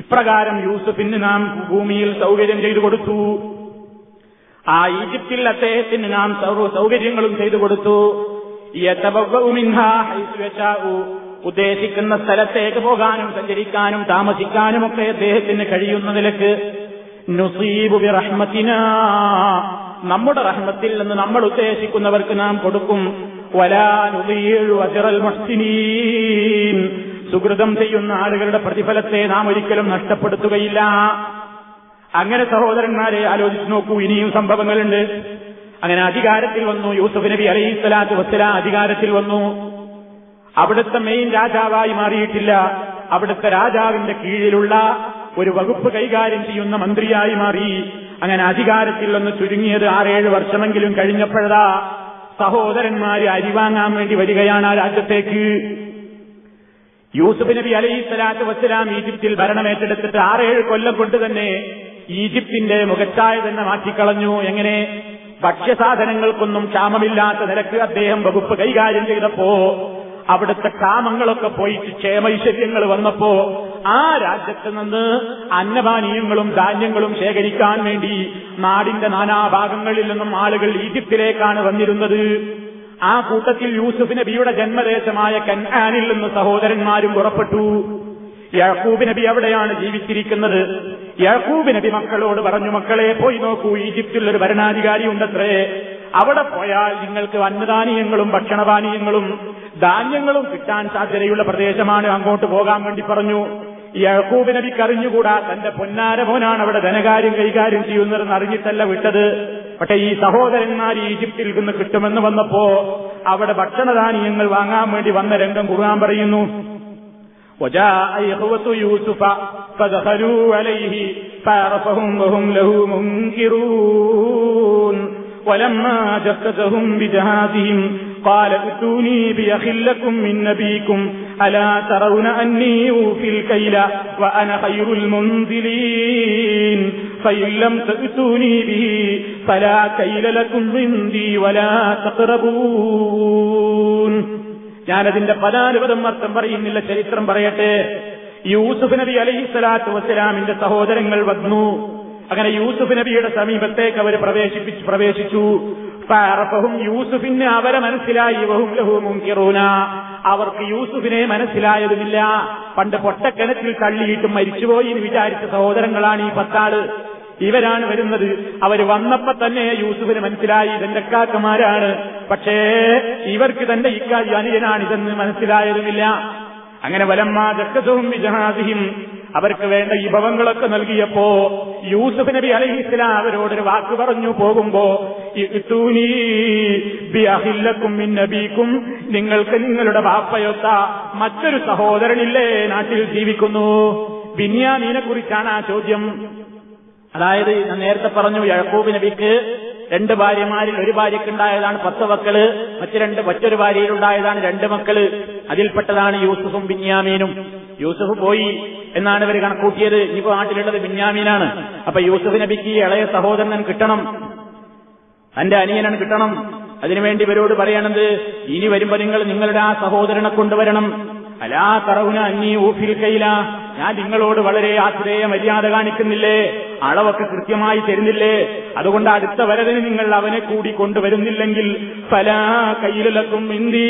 C: ഇപ്രകാരം യൂസഫിന് നാം ഭൂമിയിൽ സൗകര്യം ചെയ്തു കൊടുത്തു ആ ഈജിപ്തിൽ അദ്ദേഹത്തിന് നാം സൗകര്യങ്ങളും ചെയ്തു കൊടുത്തു ഉദ്ദേശിക്കുന്ന സ്ഥലത്തേക്ക് പോകാനും സഞ്ചരിക്കാനും താമസിക്കാനും ഒക്കെ അദ്ദേഹത്തിന് കഴിയുന്ന നിലക്ക് നമ്മുടെ റഹ്മത്തിൽ നിന്ന് നമ്മൾ ഉദ്ദേശിക്കുന്നവർക്ക് നാം കൊടുക്കും സുഹൃതം ചെയ്യുന്ന ആളുകളുടെ പ്രതിഫലത്തെ നാം ഒരിക്കലും നഷ്ടപ്പെടുത്തുകയില്ല അങ്ങനെ സഹോദരന്മാരെ ആലോചിച്ചു നോക്കൂ ഇനിയും സംഭവങ്ങളുണ്ട് അങ്ങനെ അധികാരത്തിൽ വന്നു യൂസഫ് നബി അലൈഹി സ്വലാത്തു വസ്സല അധികാരത്തിൽ വന്നു അവിടുത്തെ മെയിൻ രാജാവായി മാറിയിട്ടില്ല അവിടുത്തെ രാജാവിന്റെ കീഴിലുള്ള ഒരു വകുപ്പ് കൈകാര്യം ചെയ്യുന്ന മന്ത്രിയായി മാറി അങ്ങനെ അധികാരത്തിൽ ഒന്ന് ചുരുങ്ങിയത് ആറേഴ് വർഷമെങ്കിലും കഴിഞ്ഞപ്പോഴതാ സഹോദരന്മാര് അരിവാങ്ങാൻ വേണ്ടി വരികയാണ് ആ രാജ്യത്തേക്ക് യൂസുഫ് നബി അലൈഹി സ്വലാത്തു വസ്സലാം ഈജിപ്തിൽ ഭരണമേറ്റെടുത്തിട്ട് ആറേഴ് കൊല്ലം കൊണ്ട് തന്നെ ഈജിപ്തിന്റെ മുഖച്ചായ തന്നെ മാറ്റിക്കളഞ്ഞു എങ്ങനെ ഭക്ഷ്യസാധനങ്ങൾക്കൊന്നും ക്ഷാമമില്ലാത്ത നിരക്ക് അദ്ദേഹം വകുപ്പ് കൈകാര്യം ചെയ്തപ്പോ അവിടുത്തെ ക്ഷാമങ്ങളൊക്കെ പോയി ക്ഷേമൈശ്വര്യങ്ങൾ വന്നപ്പോ ആ രാജ്യത്ത് നിന്ന് അന്നപാനീയങ്ങളും ധാന്യങ്ങളും ശേഖരിക്കാൻ വേണ്ടി നാടിന്റെ നാനാഭാഗങ്ങളിൽ നിന്നും ആളുകൾ ഈജിപ്തിലേക്കാണ് വന്നിരുന്നത് ആ കൂട്ടത്തിൽ യൂസുഫ് നബിയുടെ ജന്മദേശമായ കന്നാനിൽ നിന്ന് സഹോദരന്മാരും പുറപ്പെട്ടു യാക്കൂബ് നബി അവിടെയാണ് ജീവിച്ചിരിക്കുന്നത് യാക്കൂബ് നബി മക്കളോട് പറഞ്ഞു മക്കളെ പോയി നോക്കൂ ഈജിപ്തിൽ ഒരു ഭരണാധികാരി ഉണ്ടത്രേ അവിടെ പോയാൽ നിങ്ങൾക്ക് അന്നദാനീയങ്ങളും ഭക്ഷണപാനീയങ്ങളും ധാന്യങ്ങളും കിട്ടാൻ സാധ്യതയുള്ള പ്രദേശമാണ് അങ്ങോട്ട് പോകാൻ വേണ്ടി പറഞ്ഞു യഹൂബ് നബി കറിഞ്ഞുകൂടാ തന്റെ പൊന്നാര അവിടെ ധനകാര്യം കൈകാര്യം ചെയ്യുന്നതെന്ന് അറിഞ്ഞിട്ടല്ല വിട്ടത് പക്ഷേ ഈ സഹോദരന്മാർ ഈജിപ്തിൽ നിന്ന് കിട്ടുമെന്ന് വന്നപ്പോ അവിടെ ഭക്ഷണധാന്യങ്ങൾ വാങ്ങാൻ വേണ്ടി വന്ന രംഗം കുറുകാൻ പറയുന്നു وجاء إخوة يوسف فدخلوا عليه فعرفهم وهم له منكرون ولما جسدهم بجهازهم قال ائتوني بأخ لكم من نبيكم ألا ترون أني أوفي الكيل وأنا خير المنزلين فإن لم تأتوني به فلا كيل لكم عندي ولا تقربون ഞാനതിന്റെ പലാനുപതം അർത്ഥം പറയുന്നില്ല ചരിത്രം പറയട്ടെ യൂസുഫ് നബി സ്വലാത്തു വസ്സലാമിന്റെ സഹോദരങ്ങൾ വന്നു അങ്ങനെ യൂസുഫ് നബിയുടെ സമീപത്തേക്ക് അവർ പ്രവേശിപ്പിച്ചു പ്രവേശിച്ചു പാറപ്പവും യൂസുഫിന് അവരെ മനസ്സിലായി വഹും ലഹുമും കിറൂന അവർക്ക് യൂസുഫിനെ മനസ്സിലായതുമില്ല പണ്ട് പൊട്ടക്കനത്തിൽ തള്ളിയിട്ട് മരിച്ചുപോയി എന്ന് വിചാരിച്ച സഹോദരങ്ങളാണ് ഈ പത്താള് ഇവരാണ് വരുന്നത് അവർ വന്നപ്പോ തന്നെ യൂസുഫിന് മനസ്സിലായി ഇതെന്റെ കാക്കമാരാണ് പക്ഷേ ഇവർക്ക് തന്റെ ഇക്കാരി അനുജനാണ് ഇതെന്ന് മനസ്സിലായതുമില്ല അങ്ങനെ വലമ്മാജക്കസവും വിജഹാദിയും അവർക്ക് വേണ്ട വിഭവങ്ങളൊക്കെ നൽകിയപ്പോ യൂസുഫ് നബി അലഹി ഇസ്ലാം അവരോടൊരു വാക്ക് പറഞ്ഞു പോകുമ്പോ നബീക്കും നിങ്ങൾക്ക് നിങ്ങളുടെ വാപ്പയൊത്ത മറ്റൊരു സഹോദരനില്ലേ നാട്ടിൽ ജീവിക്കുന്നു ബിന്യാമീനെ കുറിച്ചാണ് ആ ചോദ്യം അതായത് ഞാൻ നേരത്തെ പറഞ്ഞു യഴക്കൂബ് നബിക്ക് രണ്ട് ഭാര്യമാരിൽ ഒരു ഭാര്യക്കുണ്ടായതാണ് പത്ത് മക്കള് മറ്റു രണ്ട് മറ്റൊരു ഭാര്യയിലുണ്ടായതാണ് രണ്ട് മക്കള് അതിൽപ്പെട്ടതാണ് യൂസുഫും ബിന്യാമീനും യൂസുഫ് പോയി എന്നാണ് ഇവർ കണക്കൂട്ടിയത് ഇപ്പൊ നാട്ടിലുള്ളത് ബിന്യാമീനാണ് അപ്പൊ യൂസുഫ് നബിക്ക് ഇളയ സഹോദരൻ കിട്ടണം തന്റെ അനിയനൻ കിട്ടണം അതിനുവേണ്ടി ഇവരോട് പറയണത് ഇനി വരുമ്പോ നിങ്ങൾ നിങ്ങളുടെ ആ സഹോദരനെ കൊണ്ടുവരണം അലാ കറവുന അന്നീ ഊഫിൽ കയ്യിലാ ഞാൻ നിങ്ങളോട് വളരെ ആശ്രയ മര്യാദ കാണിക്കുന്നില്ലേ അളവൊക്കെ കൃത്യമായി തരുന്നില്ലേ അതുകൊണ്ട് അടുത്ത വരവിന് നിങ്ങൾ അവനെ കൂടി കൊണ്ടുവരുന്നില്ലെങ്കിൽ പല കയ്യിലും ഇന്തി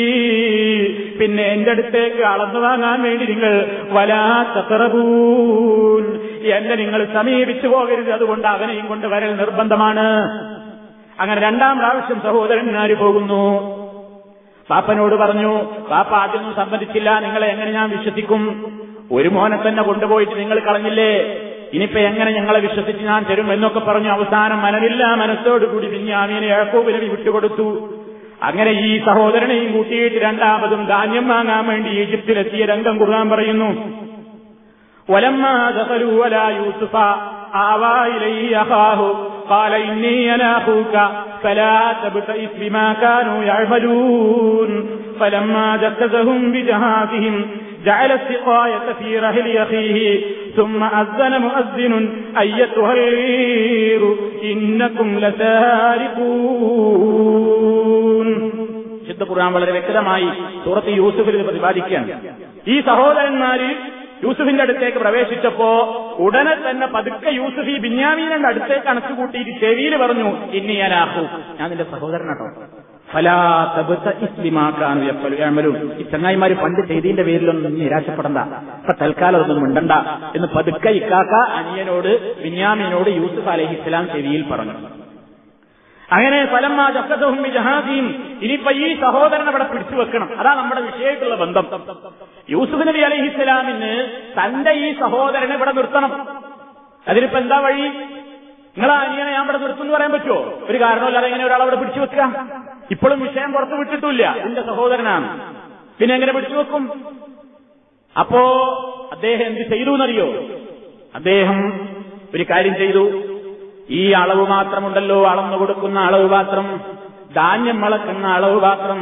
C: പിന്നെ എന്റെ അടുത്തേക്ക് അളന്നു വാങ്ങാൻ വേണ്ടി നിങ്ങൾ വലാ തത്തറപൂൻ എന്നെ നിങ്ങൾ സമീപിച്ചു പോകരുത് അതുകൊണ്ട് അവനെയും കൊണ്ട് വരൽ നിർബന്ധമാണ് അങ്ങനെ രണ്ടാം പ്രാവശ്യം സഹോദരന്മാര് പോകുന്നു പാപ്പനോട് പറഞ്ഞു പാപ്പ ആദ്യമൊന്നും സമ്മതിച്ചില്ല നിങ്ങളെ എങ്ങനെ ഞാൻ വിശ്വസിക്കും ഒരു മോനെ തന്നെ കൊണ്ടുപോയിട്ട് നിങ്ങൾ കളഞ്ഞില്ലേ ഇനിയിപ്പോ എങ്ങനെ ഞങ്ങളെ വിശ്വസിച്ച് ഞാൻ തരും എന്നൊക്കെ പറഞ്ഞു അവസാനം മനമില്ല മനസ്സോടുകൂടി ബിന്യാമീനെ യാക്കോബിനെ വിട്ടുകൊടുത്തു അങ്ങനെ ഈ സഹോദരനെയും കൂട്ടിയിട്ട് രണ്ടാമതും ധാന്യം വാങ്ങാൻ വേണ്ടി ഈജിപ്തിലെത്തിയ രംഗം കുറാൻ പറയുന്നു
A: ും جعل السقاية في رحل أخيه ثم أذن
C: مؤذن أيتها الغير إنكم لسارقون ശുദ്ധ ഖുർആൻ വളരെ വ്യക്തമായി സൂറത്ത് യൂസുഫിൽ ഇത് പ്രതിപാദിക്കുകയാണ് ഈ സഹോദരന്മാര് യൂസുഫിന്റെ അടുത്തേക്ക് പ്രവേശിച്ചപ്പോ ഉടനെ തന്നെ പതുക്കെ യൂസുഫ് ഈ ബിന്യാമീനന്റെ അടുത്തേക്ക് അണച്ചുകൂട്ടിയിട്ട് ചെവിയിൽ പറഞ്ഞു ഇനി ഞാൻ ആഹു ഞാൻ നിന്റെ സഹോദരനാട്ടോ ഈ ചങ്ങായിമാര് പണ്ട് ചെയ്തിന്റെ പേരിലൊന്നും നിരാശപ്പെടണ്ട അപ്പൊ തൽക്കാലം അതൊന്നും മിണ്ടണ്ട എന്ന് പതുക്കെ ഇക്കാക്ക അനിയനോട് വിന്യാമിനോട് യൂസുഫ് അലഹി ഇസ്ലാം ചെവിയിൽ പറഞ്ഞു അങ്ങനെ ഇനിയിപ്പൊ ഈ സഹോദരൻ അവിടെ പിടിച്ചു വെക്കണം അതാ നമ്മുടെ വിഷയമായിട്ടുള്ള ബന്ധം യൂസുഫ് നബി അലഹി ഇസ്ലാമിന് തന്റെ ഈ സഹോദരനെ ഇവിടെ നിർത്തണം അതിനിപ്പോ എന്താ വഴി നിങ്ങളാ അനിയനെ ഞാൻ ഇവിടെ നിർത്തുന്നു പറയാൻ പറ്റുമോ ഒരു കാരണമില്ലാതെ ഇങ്ങനെ ഒരാൾ അവിടെ പിടിച്ചു വെക്കുക ഇപ്പോഴും വിഷയം പുറത്ത് വിട്ടിട്ടില്ല എന്റെ സഹോദരനാണ് പിന്നെ എങ്ങനെ പിടിച്ചു വെക്കും അപ്പോ അദ്ദേഹം എന്ത് ചെയ്തു എന്നറിയോ അദ്ദേഹം ഒരു കാര്യം ചെയ്തു ഈ അളവ് മാത്രമുണ്ടല്ലോ അളന്നു കൊടുക്കുന്ന അളവ് പാത്രം ധാന്യം വളക്കുന്ന അളവ് പാത്രം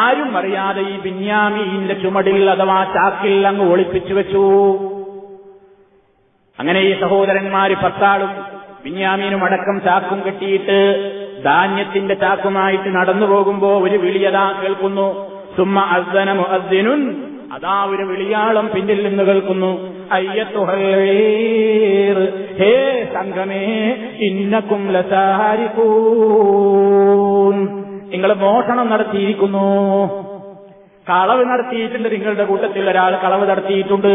C: ആരും അറിയാതെ ഈ ബിന്യാമീന്റെ ചുമടിൽ അഥവാ ചാക്കിൽ അങ്ങ് ഒളിപ്പിച്ചു വെച്ചു അങ്ങനെ ഈ സഹോദരന്മാര് പത്താളും ബിന്യാമീനും അടക്കം ചാക്കും കെട്ടിയിട്ട് ധാന്യത്തിന്റെ ചാക്കുമായിട്ട് നടന്നു പോകുമ്പോ ഒരു വിളിയതാ കേൾക്കുന്നു സുമ അസ്ദനു മുഅദ്ദിനുൻ അതാ ഒരു വിളിയാളം പിന്നിൽ നിന്ന് കേൾക്കുന്നു ഹേ സംഘമേ ഇന്നക്കും നിങ്ങൾ മോഷണം നടത്തിയിരിക്കുന്നു കളവ് നടത്തിയിട്ടുണ്ട് നിങ്ങളുടെ കൂട്ടത്തിൽ ഒരാൾ കളവ് നടത്തിയിട്ടുണ്ട്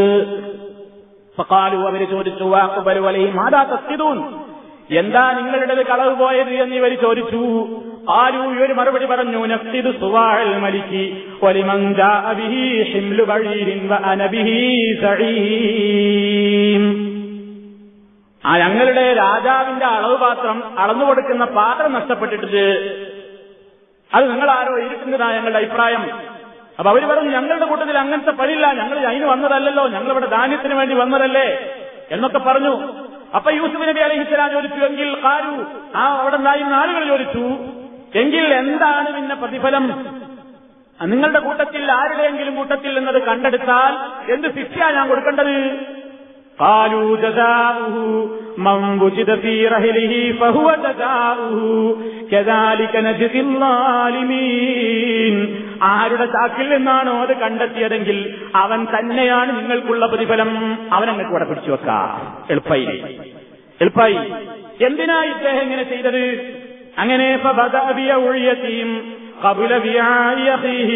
C: ഫക്കാലു അവര് ചോദിച്ചു വാക്കുപരുവലയും മാതാ തസ്തിതൂൻ എന്താ നിങ്ങളുടേത് കളവ് പോയത് എന്ന് ഇവർ ചോദിച്ചു ആരൂ ഇവർ മറുപടി പറഞ്ഞു നഫ്തിദ് സുവാഴൽ മലിക്കി ആ ഞങ്ങളുടെ രാജാവിന്റെ അളവ് പാത്രം അളന്നു കൊടുക്കുന്ന പാത്രം നഷ്ടപ്പെട്ടിട്ട് അത് നിങ്ങൾ ആരോ ഇരിക്കുന്നതാ ഞങ്ങളുടെ അഭിപ്രായം അപ്പൊ അവർ പറഞ്ഞു ഞങ്ങളുടെ കൂട്ടത്തിൽ അങ്ങനത്തെ പണിയില്ല ഞങ്ങൾ അതിന് വന്നതല്ലല്ലോ ഞങ്ങളിവിടെ ധാന്യത്തിന് വേണ്ടി വന്നതല്ലേ എന്നൊക്കെ പറഞ്ഞു അപ്പൊ യൂസുഫ് നബി അലഹിസ്ലാം ചോദിച്ചു എങ്കിൽ കാരു ആ അവിടെ ഉണ്ടായിരുന്ന ആളുകൾ ചോദിച്ചു എങ്കിൽ എന്താണ് പിന്നെ പ്രതിഫലം നിങ്ങളുടെ കൂട്ടത്തിൽ ആരുടെയെങ്കിലും കൂട്ടത്തിൽ എന്നത് കണ്ടെടുത്താൽ എന്ത് ശിക്ഷയാണ് ഞാൻ കൊടുക്കേണ്ടത് قالوا جزاؤه من وجد في رهله فهو جزاؤه كذلك الظالمين ആരുടെ ചാക്കിൽ നിന്നാണോ അത് കണ്ടെത്തിയതെങ്കിൽ അവൻ തന്നെയാണ് നിങ്ങൾക്കുള്ള പ്രതിഫലം അവൻ അങ്ങ് കൂടെ പിടിച്ചു വെക്കാ എളുപ്പായി എളുപ്പായി എന്തിനാ ഇദ്ദേഹം ഇങ്ങനെ ചെയ്തത് അങ്ങനെ ഒഴിയത്തിയും قبل وعاء أخيه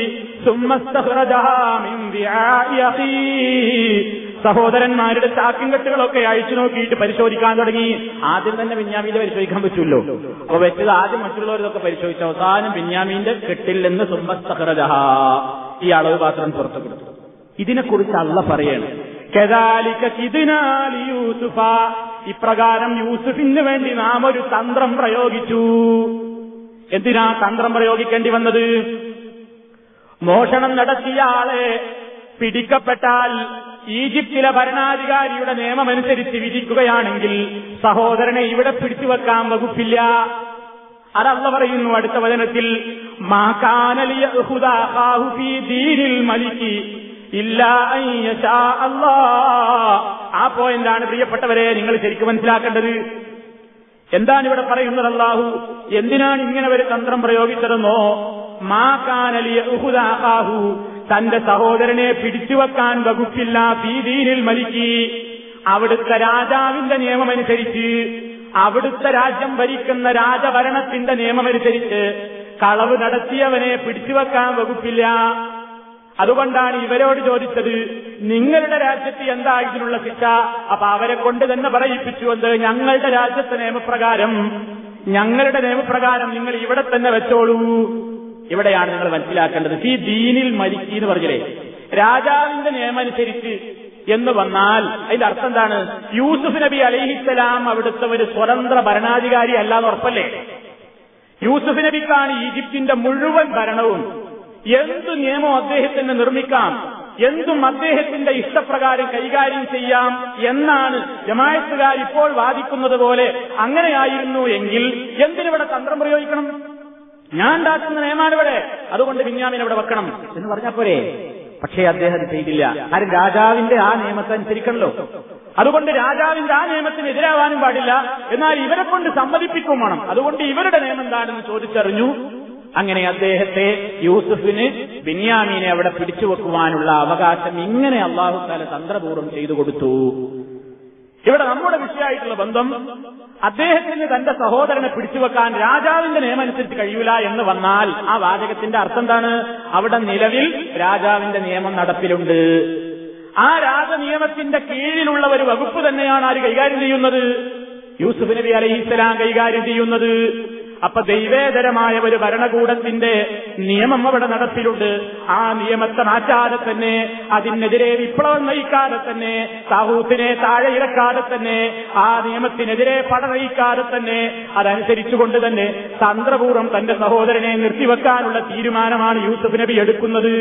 C: ثم استخرجها من وعاء أخيه സഹോദരന്മാരുടെ ചാക്കും കെട്ടുകളൊക്കെ അയച്ചു നോക്കിയിട്ട് പരിശോധിക്കാൻ തുടങ്ങി ആദ്യം തന്നെ ബിന്യാമീന്റെ പരിശോധിക്കാൻ പറ്റുമല്ലോ അപ്പൊ വെച്ചത് ആദ്യം മറ്റുള്ളവരൊക്കെ പരിശോധിച്ച അവസാനം ബിന്യാമീന്റെ കെട്ടിൽ നിന്ന് ഈ അളവ് പാത്രം പുറത്തു കൊടുത്തു ഇതിനെക്കുറിച്ച് അള്ള പറയണം ഇപ്രകാരം യൂസുഫിന് വേണ്ടി നാം ഒരു തന്ത്രം പ്രയോഗിച്ചു എന്തിനാ തന്ത്രം പ്രയോഗിക്കേണ്ടി വന്നത് മോഷണം നടത്തിയ ആളെ പിടിക്കപ്പെട്ടാൽ ഈജിപ്തിലെ ഭരണാധികാരിയുടെ നിയമമനുസരിച്ച് വിധിക്കുകയാണെങ്കിൽ സഹോദരനെ ഇവിടെ പിടിച്ചു വെക്കാൻ വകുപ്പില്ല അതല്ല പറയുന്നു അടുത്ത വചനത്തിൽ ആ പോയിന്റാണ് പ്രിയപ്പെട്ടവരെ നിങ്ങൾ ശരിക്കും മനസ്സിലാക്കേണ്ടത് എന്താണ് ഇവിടെ പറയുന്നത് അള്ളാഹു എന്തിനാണ് ഇങ്ങനെ ഒരു തന്ത്രം പ്രയോഗിച്ചതെന്നോ മാക്കാനലിയഹു തന്റെ സഹോദരനെ പിടിച്ചുവെക്കാൻ വകുപ്പില്ല ഫീദീനിൽ മരിക്കി അവിടുത്തെ രാജാവിന്റെ നിയമമനുസരിച്ച് അവിടുത്തെ രാജ്യം ഭരിക്കുന്ന രാജഭരണത്തിന്റെ നിയമമനുസരിച്ച് കളവ് നടത്തിയവനെ പിടിച്ചുവെക്കാൻ വകുപ്പില്ല അതുകൊണ്ടാണ് ഇവരോട് ചോദിച്ചത് നിങ്ങളുടെ രാജ്യത്ത് എന്താ ഇതിനുള്ള ശിക്ഷ അപ്പൊ അവരെ കൊണ്ട് തന്നെ പറയിപ്പിച്ചു എന്ത് ഞങ്ങളുടെ രാജ്യത്തെ നിയമപ്രകാരം ഞങ്ങളുടെ നിയമപ്രകാരം നിങ്ങൾ ഇവിടെ തന്നെ വെച്ചോളൂ ഇവിടെയാണ് നിങ്ങൾ മനസ്സിലാക്കേണ്ടത് ഈ ദീനിൽ മരിക്കി എന്ന് പറഞ്ഞില്ലേ രാജാവിന്റെ നിയമമനുസരിച്ച് എന്ന് വന്നാൽ അതിന്റെ അർത്ഥം എന്താണ് യൂസുഫ് നബി അലഹിസ്സലാം അവിടുത്തെ ഒരു സ്വതന്ത്ര ഭരണാധികാരി എന്ന് ഉറപ്പല്ലേ യൂസുഫ് നബിക്കാണ് ഈജിപ്തിന്റെ മുഴുവൻ ഭരണവും എന്ത് നിയമം അദ്ദേഹത്തിന് നിർമ്മിക്കാം എന്തും അദ്ദേഹത്തിന്റെ ഇഷ്ടപ്രകാരം കൈകാര്യം ചെയ്യാം എന്നാണ് ജമായത്തുകാർ ഇപ്പോൾ വാദിക്കുന്നത് പോലെ അങ്ങനെയായിരുന്നു എങ്കിൽ എന്തിനിവിടെ തന്ത്രം പ്രയോഗിക്കണം ഞാൻ ഉണ്ടാക്കുന്ന നിയമാണ് ഇവിടെ അതുകൊണ്ട് ബിന്യാമിനെ ഇവിടെ വെക്കണം എന്ന് പറഞ്ഞ പോരെ പക്ഷേ അദ്ദേഹം ചെയ്തില്ല ആരും രാജാവിന്റെ ആ നിയമത്തെ അനുസരിക്കണല്ലോ അതുകൊണ്ട് രാജാവിന്റെ ആ നിയമത്തിന് എതിരാവാനും പാടില്ല എന്നാൽ ഇവരെ കൊണ്ട് സമ്മതിപ്പിക്കും വേണം അതുകൊണ്ട് ഇവരുടെ നിയമം എന്താണെന്ന് ചോദിച്ചറിഞ്ഞു അങ്ങനെ അദ്ദേഹത്തെ യൂസുഫിന് ബിന്യാമീനെ അവിടെ പിടിച്ചു വെക്കുവാനുള്ള അവകാശം ഇങ്ങനെ അള്ളാഹു താല തന്ത്രപൂർവ്വം ചെയ്തു കൊടുത്തു ഇവിടെ നമ്മുടെ വിഷയമായിട്ടുള്ള ബന്ധം അദ്ദേഹത്തിന് തന്റെ സഹോദരനെ പിടിച്ചുവെക്കാൻ രാജാവിന്റെ നിയമമനുസരിച്ച് കഴിയൂല എന്ന് വന്നാൽ ആ വാചകത്തിന്റെ അർത്ഥം എന്താണ് അവിടെ നിലവിൽ രാജാവിന്റെ നിയമം നടപ്പിലുണ്ട് ആ രാജനിയമത്തിന്റെ കീഴിലുള്ള ഒരു വകുപ്പ് തന്നെയാണ് ആര് കൈകാര്യം ചെയ്യുന്നത് യൂസുഫ് നബി അലഹിസ്സലാം കൈകാര്യം ചെയ്യുന്നത് അപ്പൊ ദൈവേതരമായ ഒരു ഭരണകൂടത്തിന്റെ നിയമം അവിടെ നടപ്പിലുണ്ട് ആ നിയമത്തെ മാറ്റാതെ തന്നെ അതിനെതിരെ വിപ്ലവം നയിക്കാതെ തന്നെ സാഹൂത്തിനെ താഴെ ഇറക്കാതെ തന്നെ ആ നിയമത്തിനെതിരെ പടനയിക്കാതെ തന്നെ അതനുസരിച്ചുകൊണ്ട് തന്നെ തന്ത്രപൂർവ്വം തന്റെ സഹോദരനെ നിർത്തിവെക്കാനുള്ള തീരുമാനമാണ് യൂസഫ് നബി എടുക്കുന്നത്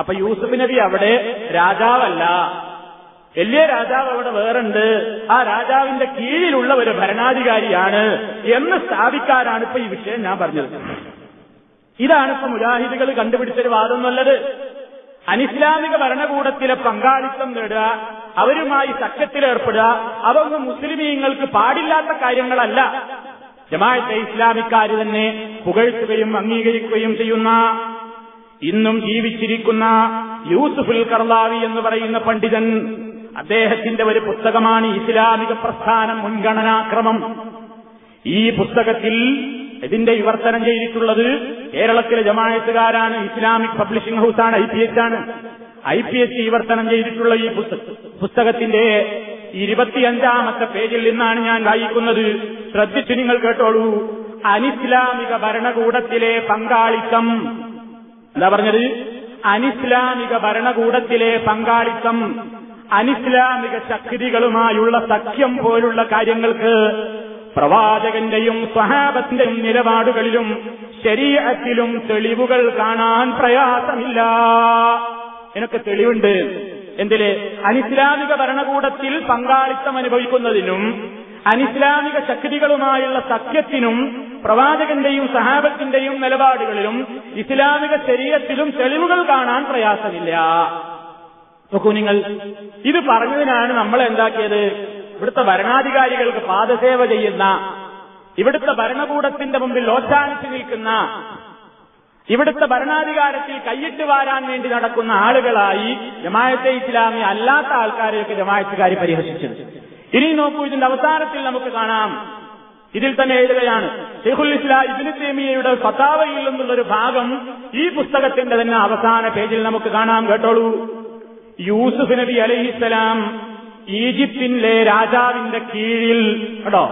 C: അപ്പൊ യൂസഫ് നബി അവിടെ രാജാവല്ല വലിയ രാജാവ് അവിടെ വേറുണ്ട് ആ രാജാവിന്റെ കീഴിലുള്ള ഒരു ഭരണാധികാരിയാണ് എന്ന് സ്ഥാപിക്കാനാണ് ഇപ്പൊ ഈ വിഷയം ഞാൻ പറഞ്ഞത് ഇതാണ് ഇപ്പൊ മുജാഹിദികൾ കണ്ടുപിടിച്ചൊരു വാദം എന്നുള്ളത് അനിസ്ലാമിക ഭരണകൂടത്തിലെ പങ്കാളിത്തം നേടുക അവരുമായി സഖ്യത്തിലേർപ്പെടുക അതൊന്നും മുസ്ലിമീങ്ങൾക്ക് പാടില്ലാത്ത കാര്യങ്ങളല്ല ജമാഅത്തെ ഇസ്ലാമിക്കാർ തന്നെ പുകഴ്ത്തുകയും അംഗീകരിക്കുകയും ചെയ്യുന്ന ഇന്നും ജീവിച്ചിരിക്കുന്ന യൂസുഫുൽ കർലാവി എന്ന് പറയുന്ന പണ്ഡിതൻ അദ്ദേഹത്തിന്റെ ഒരു പുസ്തകമാണ് ഇസ്ലാമിക പ്രസ്ഥാനം മുൻഗണനാക്രമം ഈ പുസ്തകത്തിൽ ഇതിന്റെ വിവർത്തനം ചെയ്തിട്ടുള്ളത് കേരളത്തിലെ ജമായത്തുകാരാണ് ഇസ്ലാമിക് പബ്ലിഷിംഗ് ഹൌസാണ് ഐ പി എച്ച് ആണ് ഐ പി എച്ച് വിവർത്തനം ചെയ്തിട്ടുള്ള ഈ പുസ്തകത്തിന്റെ ഇരുപത്തിയഞ്ചാമത്തെ പേജിൽ നിന്നാണ് ഞാൻ വായിക്കുന്നത് ശ്രദ്ധിച്ചു നിങ്ങൾ കേട്ടോളൂ അനിസ്ലാമിക ഭരണകൂടത്തിലെ പങ്കാളിത്തം എന്താ പറഞ്ഞത് അനിസ്ലാമിക ഭരണകൂടത്തിലെ പങ്കാളിത്തം അനിസ്ലാമിക ശക്തികളുമായുള്ള സഖ്യം പോലുള്ള കാര്യങ്ങൾക്ക് പ്രവാചകന്റെയും സ്വഹാബത്തിന്റെയും നിലപാടുകളിലും ശരീരത്തിലും തെളിവുകൾ കാണാൻ പ്രയാസമില്ല എനിക്ക് തെളിവുണ്ട് എന്തില് അനിസ്ലാമിക ഭരണകൂടത്തിൽ പങ്കാളിത്തം അനുഭവിക്കുന്നതിനും അനിസ്ലാമിക ശക്തികളുമായുള്ള സഖ്യത്തിനും പ്രവാചകന്റെയും സഹാബത്തിന്റെയും നിലപാടുകളിലും ഇസ്ലാമിക ശരീരത്തിലും തെളിവുകൾ കാണാൻ പ്രയാസമില്ല നോക്കൂ നിങ്ങൾ ഇത് പറഞ്ഞതിനാണ് നമ്മൾ എന്താക്കിയത് ഇവിടുത്തെ ഭരണാധികാരികൾക്ക് പാദസേവ ചെയ്യുന്ന ഇവിടുത്തെ ഭരണകൂടത്തിന്റെ മുമ്പിൽ ഓശാനിച്ചു നിൽക്കുന്ന ഇവിടുത്തെ ഭരണാധികാരത്തിൽ കൈയിട്ട് വാരാൻ വേണ്ടി നടക്കുന്ന ആളുകളായി ജമായത്തെ ഇസ്ലാമി അല്ലാത്ത ആൾക്കാരെയൊക്കെ ജമായത്തുകാർ പരിഹസിച്ചത് ഇനി നോക്കൂ ഇതിന്റെ അവസാനത്തിൽ നമുക്ക് കാണാം ഇതിൽ തന്നെ എഴുതുകയാണ് ഷെയ്ഖുൽ ഇസ്ലാം ഇബിന് തേമിയയുടെ ഫതാവയിൽ നിന്നുള്ളൊരു ഭാഗം ഈ പുസ്തകത്തിന്റെ തന്നെ അവസാന പേജിൽ നമുക്ക് കാണാം കേട്ടോളൂ യൂസുഫ് നബി അലഹിസലാം ഈജിപ്തിന്റെ രാജാവിന്റെ കീഴിൽ കേട്ടോ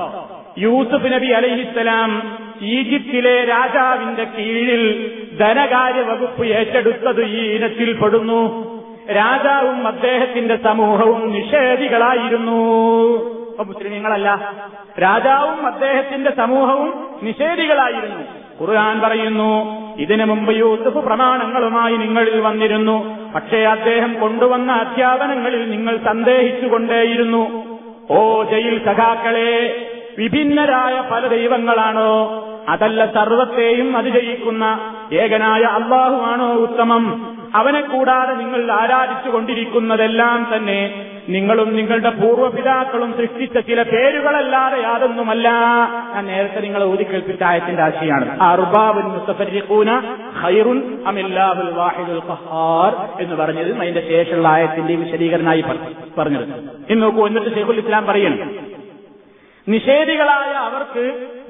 C: യൂസുഫ് നബി അലഹിസലാം ഈജിപ്തിലെ രാജാവിന്റെ കീഴിൽ ധനകാര്യ വകുപ്പ് ഏറ്റെടുത്തത് ഈ ഇനത്തിൽപ്പെടുന്നു രാജാവും അദ്ദേഹത്തിന്റെ സമൂഹവും നിഷേധികളായിരുന്നു നിങ്ങളല്ല രാജാവും അദ്ദേഹത്തിന്റെ സമൂഹവും നിഷേധികളായിരുന്നു ഖുർആൻ പറയുന്നു ഇതിനു മുമ്പ് യൂസുഫ് പ്രമാണങ്ങളുമായി നിങ്ങളിൽ വന്നിരുന്നു പക്ഷേ അദ്ദേഹം കൊണ്ടുവന്ന അധ്യാപനങ്ങളിൽ നിങ്ങൾ സന്ദേഹിച്ചുകൊണ്ടേയിരുന്നു ഓ ജയിൽ സഖാക്കളെ വിഭിന്നരായ പല ദൈവങ്ങളാണോ അതല്ല സർവത്തെയും അതിജയിക്കുന്ന ഏകനായ അള്ളാഹുവാണോ ഉത്തമം അവനെ കൂടാതെ നിങ്ങൾ ആരാധിച്ചുകൊണ്ടിരിക്കുന്നതെല്ലാം തന്നെ നിങ്ങളും നിങ്ങളുടെ പൂർവ്വപിതാക്കളും സൃഷ്ടിച്ച ചില പേരുകളല്ലാതെ യാതൊന്നുമല്ല ഞാൻ നേരത്തെ നിങ്ങളെ ഊതിക്കേൽപ്പിച്ച ആയത്തിന്റെ ആശയാണ് ഖൈറുൻ വാഹിദുൽ ഖഹാർ എന്ന് പറഞ്ഞത് അതിന്റെ ശേഷമുള്ള ആയത്തിന്റെ വിശദീകരണമായി പറഞ്ഞത് ഇന്ന് നോക്കൂ എന്നിട്ട് ഷെയ്ഖുൽ ഇസ്ലാം പറയണം നിഷേധികളായ അവർക്ക്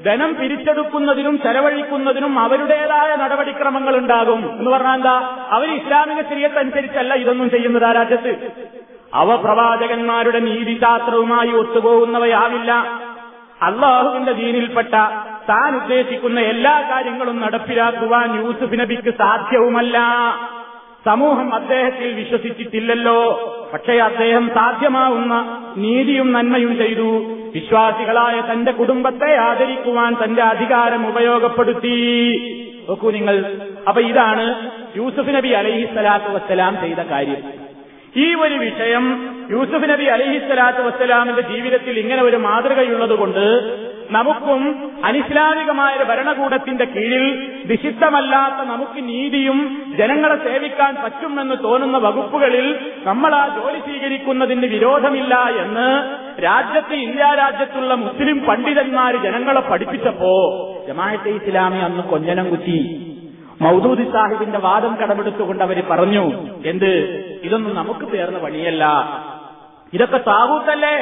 C: ധനം പിരിച്ചെടുക്കുന്നതിനും ചെലവഴിക്കുന്നതിനും അവരുടേതായ നടപടിക്രമങ്ങൾ ഉണ്ടാകും എന്ന് പറഞ്ഞാൽ എന്താ അവർ ഇസ്ലാമിക ശരീരത്തനുസരിച്ചല്ല ഇതൊന്നും ചെയ്യുന്നത് ആ രാജ്യത്ത് അവ പ്രവാചകന്മാരുടെ നീതിശാസ്ത്രവുമായി ഒത്തുപോകുന്നവയാവില്ല അള്ളാഹുവിന്റെ ദീനിൽപ്പെട്ട താൻ ഉദ്ദേശിക്കുന്ന എല്ലാ കാര്യങ്ങളും നടപ്പിലാക്കുവാൻ യൂസുഫ് നബിക്ക് സാധ്യവുമല്ല സമൂഹം അദ്ദേഹത്തിൽ വിശ്വസിച്ചിട്ടില്ലല്ലോ പക്ഷേ അദ്ദേഹം സാധ്യമാവുന്ന നീതിയും നന്മയും ചെയ്തു വിശ്വാസികളായ തന്റെ കുടുംബത്തെ ആദരിക്കുവാൻ തന്റെ അധികാരം ഉപയോഗപ്പെടുത്തി നോക്കൂ നിങ്ങൾ അപ്പൊ ഇതാണ് യൂസുഫ് നബി അലൈഹിസ്സലാത്തു വസ്സലാം ചെയ്ത കാര്യം ഈ ഒരു വിഷയം യൂസുഫ് നബി അലിഹിസ്സലാത്തു വസ്സലാമിന്റെ ജീവിതത്തിൽ ഇങ്ങനെ ഒരു മാതൃകയുള്ളതുകൊണ്ട് നമുക്കും അനിസ്ലാമികമായ ഭരണകൂടത്തിന്റെ കീഴിൽ വിശിഷ്ടമല്ലാത്ത നമുക്ക് നീതിയും ജനങ്ങളെ സേവിക്കാൻ പറ്റുമെന്ന് തോന്നുന്ന വകുപ്പുകളിൽ നമ്മൾ ആ ജോലി സ്വീകരിക്കുന്നതിന് വിരോധമില്ല എന്ന് രാജ്യത്ത് ഇന്ത്യ രാജ്യത്തുള്ള മുസ്ലിം പണ്ഡിതന്മാർ ജനങ്ങളെ പഠിപ്പിച്ചപ്പോ ജമാഅത്തെ ഇസ്ലാമി അന്ന് കൊഞ്ഞനം കുത്തി മൗദൂദി സാഹിബിന്റെ വാദം കടമെടുത്തുകൊണ്ട് അവർ പറഞ്ഞു എന്ത് ഇതൊന്നും നമുക്ക് തേർന്ന വഴിയല്ല ഇതൊക്കെ താവൂത്തല്ലേ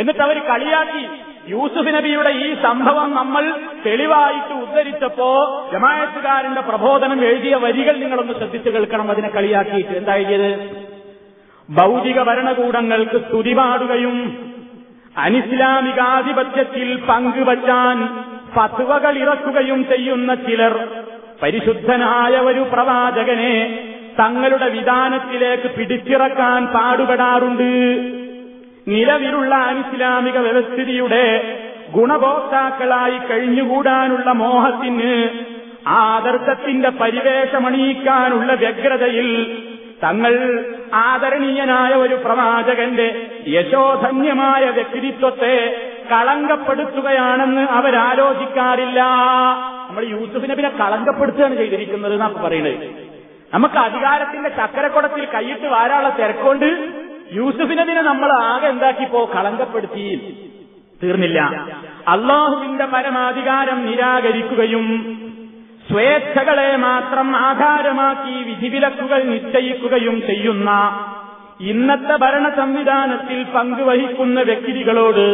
C: എന്നിട്ട് അവർ കളിയാക്കി യൂസുഫ് നബിയുടെ ഈ സംഭവം നമ്മൾ തെളിവായിട്ട് ഉദ്ധരിച്ചപ്പോ ജമായത്തുകാരന്റെ പ്രബോധനം എഴുതിയ വരികൾ നിങ്ങളൊന്ന് ശ്രദ്ധിച്ചു കേൾക്കണം അതിനെ കളിയാക്കിയിട്ട് എന്താ ഭൗതിക ഭരണകൂടങ്ങൾക്ക് സ്തുതിപാടുകയും അനിസ്ലാമികാധിപത്യത്തിൽ പങ്കുവച്ചാൻ ഫത്വകൾ ഇറക്കുകയും ചെയ്യുന്ന ചിലർ പരിശുദ്ധനായ ഒരു പ്രവാചകനെ തങ്ങളുടെ വിധാനത്തിലേക്ക് പിടിച്ചിറക്കാൻ പാടുപെടാറുണ്ട് നിലവിലുള്ള ഇസ്ലാമിക വ്യവസ്ഥിതിയുടെ ഗുണഭോക്താക്കളായി കഴിഞ്ഞുകൂടാനുള്ള മോഹത്തിന് ആദർശത്തിന്റെ പരിവേഷമണിയിക്കാനുള്ള വ്യഗ്രതയിൽ തങ്ങൾ ആദരണീയനായ ഒരു പ്രവാചകന്റെ യശോധന്യമായ വ്യക്തിത്വത്തെ കളങ്കപ്പെടുത്തുകയാണെന്ന് അവരാലോചിക്കാറില്ല നമ്മൾ യൂസുഫ് നബിനെ കളങ്കപ്പെടുത്തുകയാണ് ചെയ്തിരിക്കുന്നത് എന്നാ പറയുന്നത് നമുക്ക് അധികാരത്തിന്റെ ചക്കരക്കുടത്തിൽ കൈയിട്ട് വാരാളെ തിരക്കൊണ്ട് യൂസഫ് നബിനെ നമ്മൾ ആകെ എന്താക്കിപ്പോ കളങ്കപ്പെടുത്തി തീർന്നില്ല അള്ളാഹുവിന്റെ പരമാധികാരം നിരാകരിക്കുകയും സ്വേച്ഛകളെ മാത്രം ആധാരമാക്കി വിധിവിലക്കുകൾ നിശ്ചയിക്കുകയും ചെയ്യുന്ന ഇന്നത്തെ ഭരണ സംവിധാനത്തിൽ പങ്കുവഹിക്കുന്ന വ്യക്തികളോട്